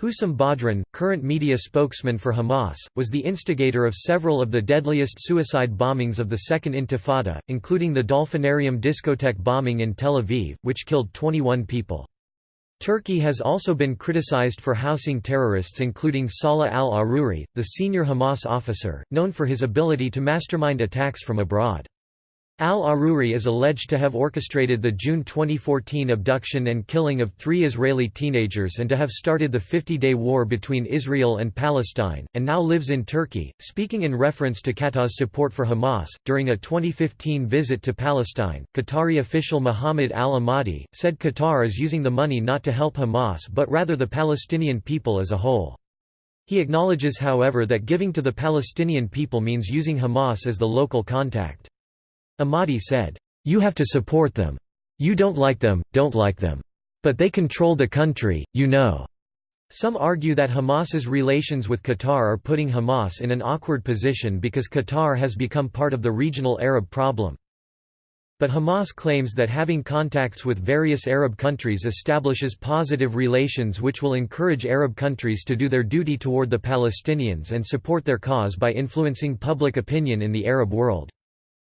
Hussam Badran, current media spokesman for Hamas, was the instigator of several of the deadliest suicide bombings of the Second Intifada, including the Dolphinarium discotheque bombing in Tel Aviv, which killed 21 people. Turkey has also been criticized for housing terrorists including Salah al-Aruri, the senior Hamas officer, known for his ability to mastermind attacks from abroad. Al-Aruri is alleged to have orchestrated the June 2014 abduction and killing of three Israeli teenagers and to have started the 50-day war between Israel and Palestine, and now lives in Turkey. Speaking in reference to Qatar's support for Hamas, during a 2015 visit to Palestine, Qatari official Mohammed al-Ahmadi, said Qatar is using the money not to help Hamas but rather the Palestinian people as a whole. He acknowledges however that giving to the Palestinian people means using Hamas as the local contact. Ahmadi said, "'You have to support them. You don't like them, don't like them. But they control the country, you know.' Some argue that Hamas's relations with Qatar are putting Hamas in an awkward position because Qatar has become part of the regional Arab problem. But Hamas claims that having contacts with various Arab countries establishes positive relations which will encourage Arab countries to do their duty toward the Palestinians and support their cause by influencing public opinion in the Arab world.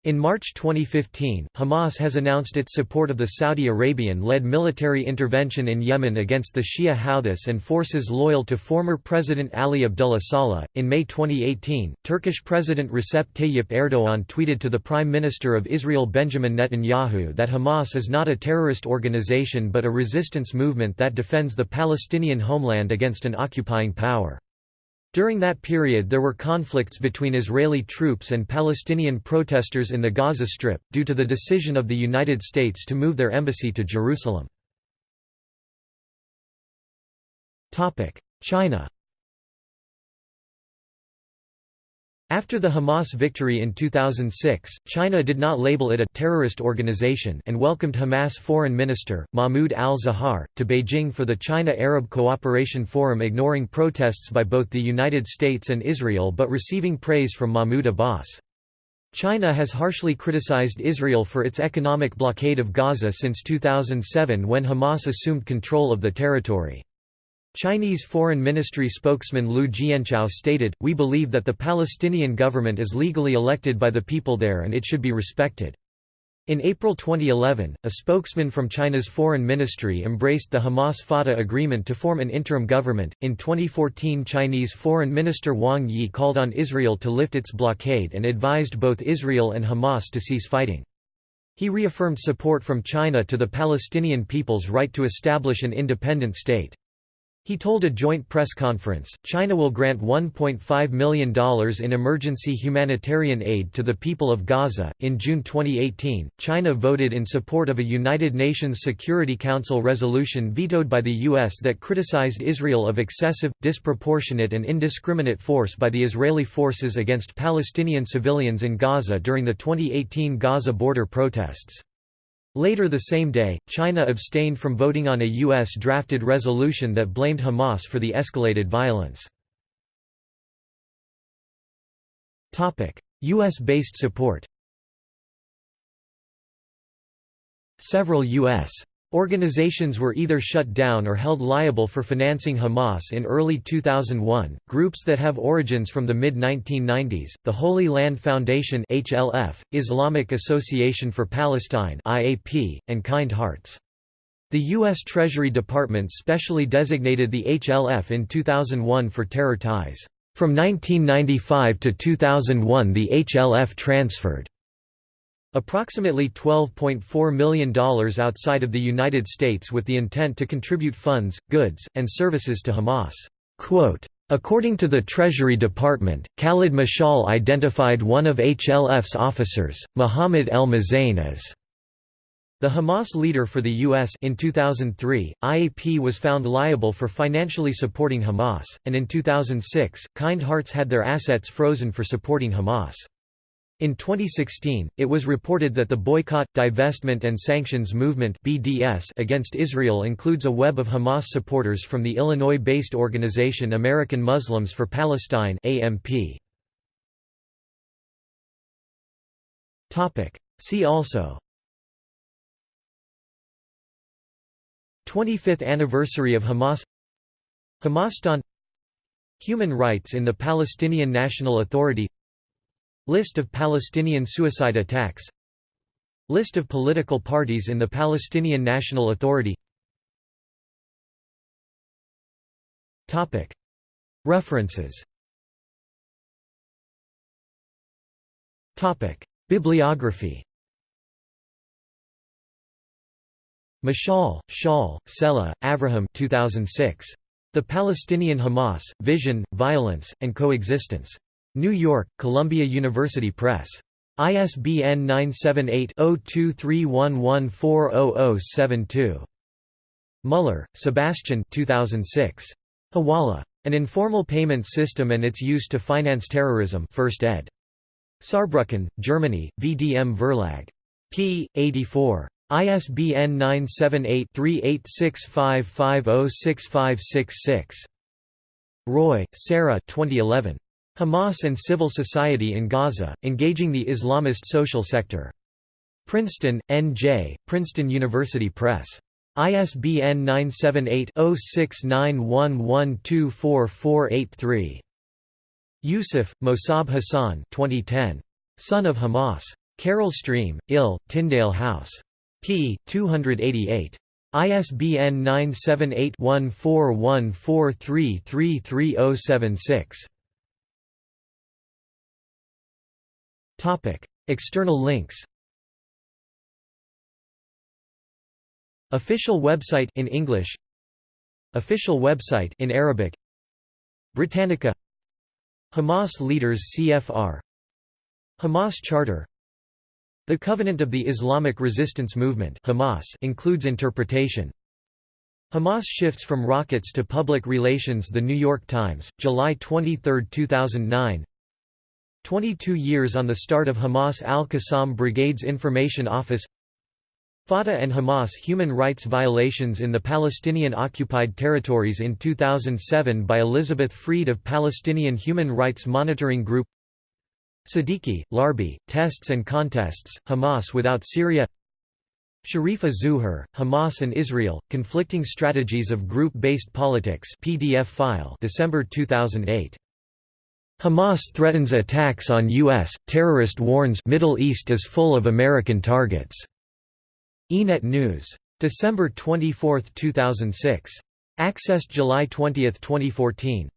In March 2015, Hamas has announced its support of the Saudi Arabian-led military intervention in Yemen against the Shia Houthis and forces loyal to former President Ali Abdullah Saleh. In May 2018, Turkish President Recep Tayyip Erdogan tweeted to the Prime Minister of Israel Benjamin Netanyahu that Hamas is not a terrorist organization but a resistance movement that defends the Palestinian homeland against an occupying power. During that period there were conflicts between Israeli troops and Palestinian protesters in the Gaza Strip, due to the decision of the United States to move their embassy to Jerusalem. China After the Hamas victory in 2006, China did not label it a terrorist organization and welcomed Hamas foreign minister, Mahmoud al-Zahar, to Beijing for the China-Arab Cooperation Forum ignoring protests by both the United States and Israel but receiving praise from Mahmoud Abbas. China has harshly criticized Israel for its economic blockade of Gaza since 2007 when Hamas assumed control of the territory. Chinese Foreign Ministry spokesman Liu Jianchao stated, We believe that the Palestinian government is legally elected by the people there and it should be respected. In April 2011, a spokesman from China's foreign ministry embraced the Hamas-Fatah agreement to form an interim government. In 2014, Chinese Foreign Minister Wang Yi called on Israel to lift its blockade and advised both Israel and Hamas to cease fighting. He reaffirmed support from China to the Palestinian people's right to establish an independent state. He told a joint press conference, China will grant $1.5 million in emergency humanitarian aid to the people of Gaza. In June 2018, China voted in support of a United Nations Security Council resolution vetoed by the U.S. that criticized Israel of excessive, disproportionate, and indiscriminate force by the Israeli forces against Palestinian civilians in Gaza during the 2018 Gaza border protests. Later the same day, China abstained from voting on a U.S.-drafted resolution that blamed Hamas for the escalated violence. U.S.-based support Several U.S. Organizations were either shut down or held liable for financing Hamas in early 2001. Groups that have origins from the mid 1990s, the Holy Land Foundation (HLF), Islamic Association for Palestine (IAP), and Kind Hearts. The U.S. Treasury Department specially designated the HLF in 2001 for terror ties. From 1995 to 2001 the HLF transferred Approximately $12.4 million outside of the United States with the intent to contribute funds, goods, and services to Hamas. Quote, According to the Treasury Department, Khalid Mashal identified one of HLF's officers, Mohammed El Mezain as the Hamas leader for the U.S. in 2003, IAP was found liable for financially supporting Hamas, and in 2006, Kind Hearts had their assets frozen for supporting Hamas. In 2016, it was reported that the Boycott, Divestment and Sanctions Movement (BDS) against Israel includes a web of Hamas supporters from the Illinois-based organization American Muslims for Palestine (AMP). Topic: See also 25th anniversary of Hamas Hamastan Human rights in the Palestinian National Authority List of Palestinian suicide attacks. List of political parties in the Palestinian National Authority. References. Bibliography. Mishal, Shaul, Sela, Avraham 2006. The Palestinian Hamas, Vision, Violence, and Coexistence. New York, Columbia University Press. ISBN 978-0231140072. Muller, Sebastian 2006. Hawala. An Informal Payment System and Its Use to Finance Terrorism 1st ed. Saarbrücken, Germany, VDM Verlag. p. 84. ISBN 978-3865506566. Roy, Sarah 2011. Hamas and Civil Society in Gaza, Engaging the Islamist Social Sector. Princeton, N.J., Princeton University Press. ISBN 978-0691124483. Yousef, Mosab Hassan 2010. Son of Hamas. Carol Stream, Ill, Tyndale House p. 288. ISBN 978-1414333076. Topic: External links. Official website in English. Official website in Arabic. Britannica. Hamas leaders CFR. Hamas Charter the Covenant of the Islamic Resistance Movement Hamas includes interpretation. Hamas shifts from rockets to public relations The New York Times, July 23, 2009 22 years on the start of Hamas al-Qassam Brigade's Information Office. Fatah and Hamas human rights violations in the Palestinian-occupied territories in 2007 by Elizabeth Freed of Palestinian Human Rights Monitoring Group. Sadiki, Larbi, Tests and Contests, Hamas without Syria. Sherifa Zuhur, Hamas and Israel, Conflicting Strategies of Group-Based Politics PDF file December 2008. Hamas threatens attacks on U.S., terrorist warns Middle East is full of American targets. Ynet News. December 24, 2006. Accessed July 20, 2014.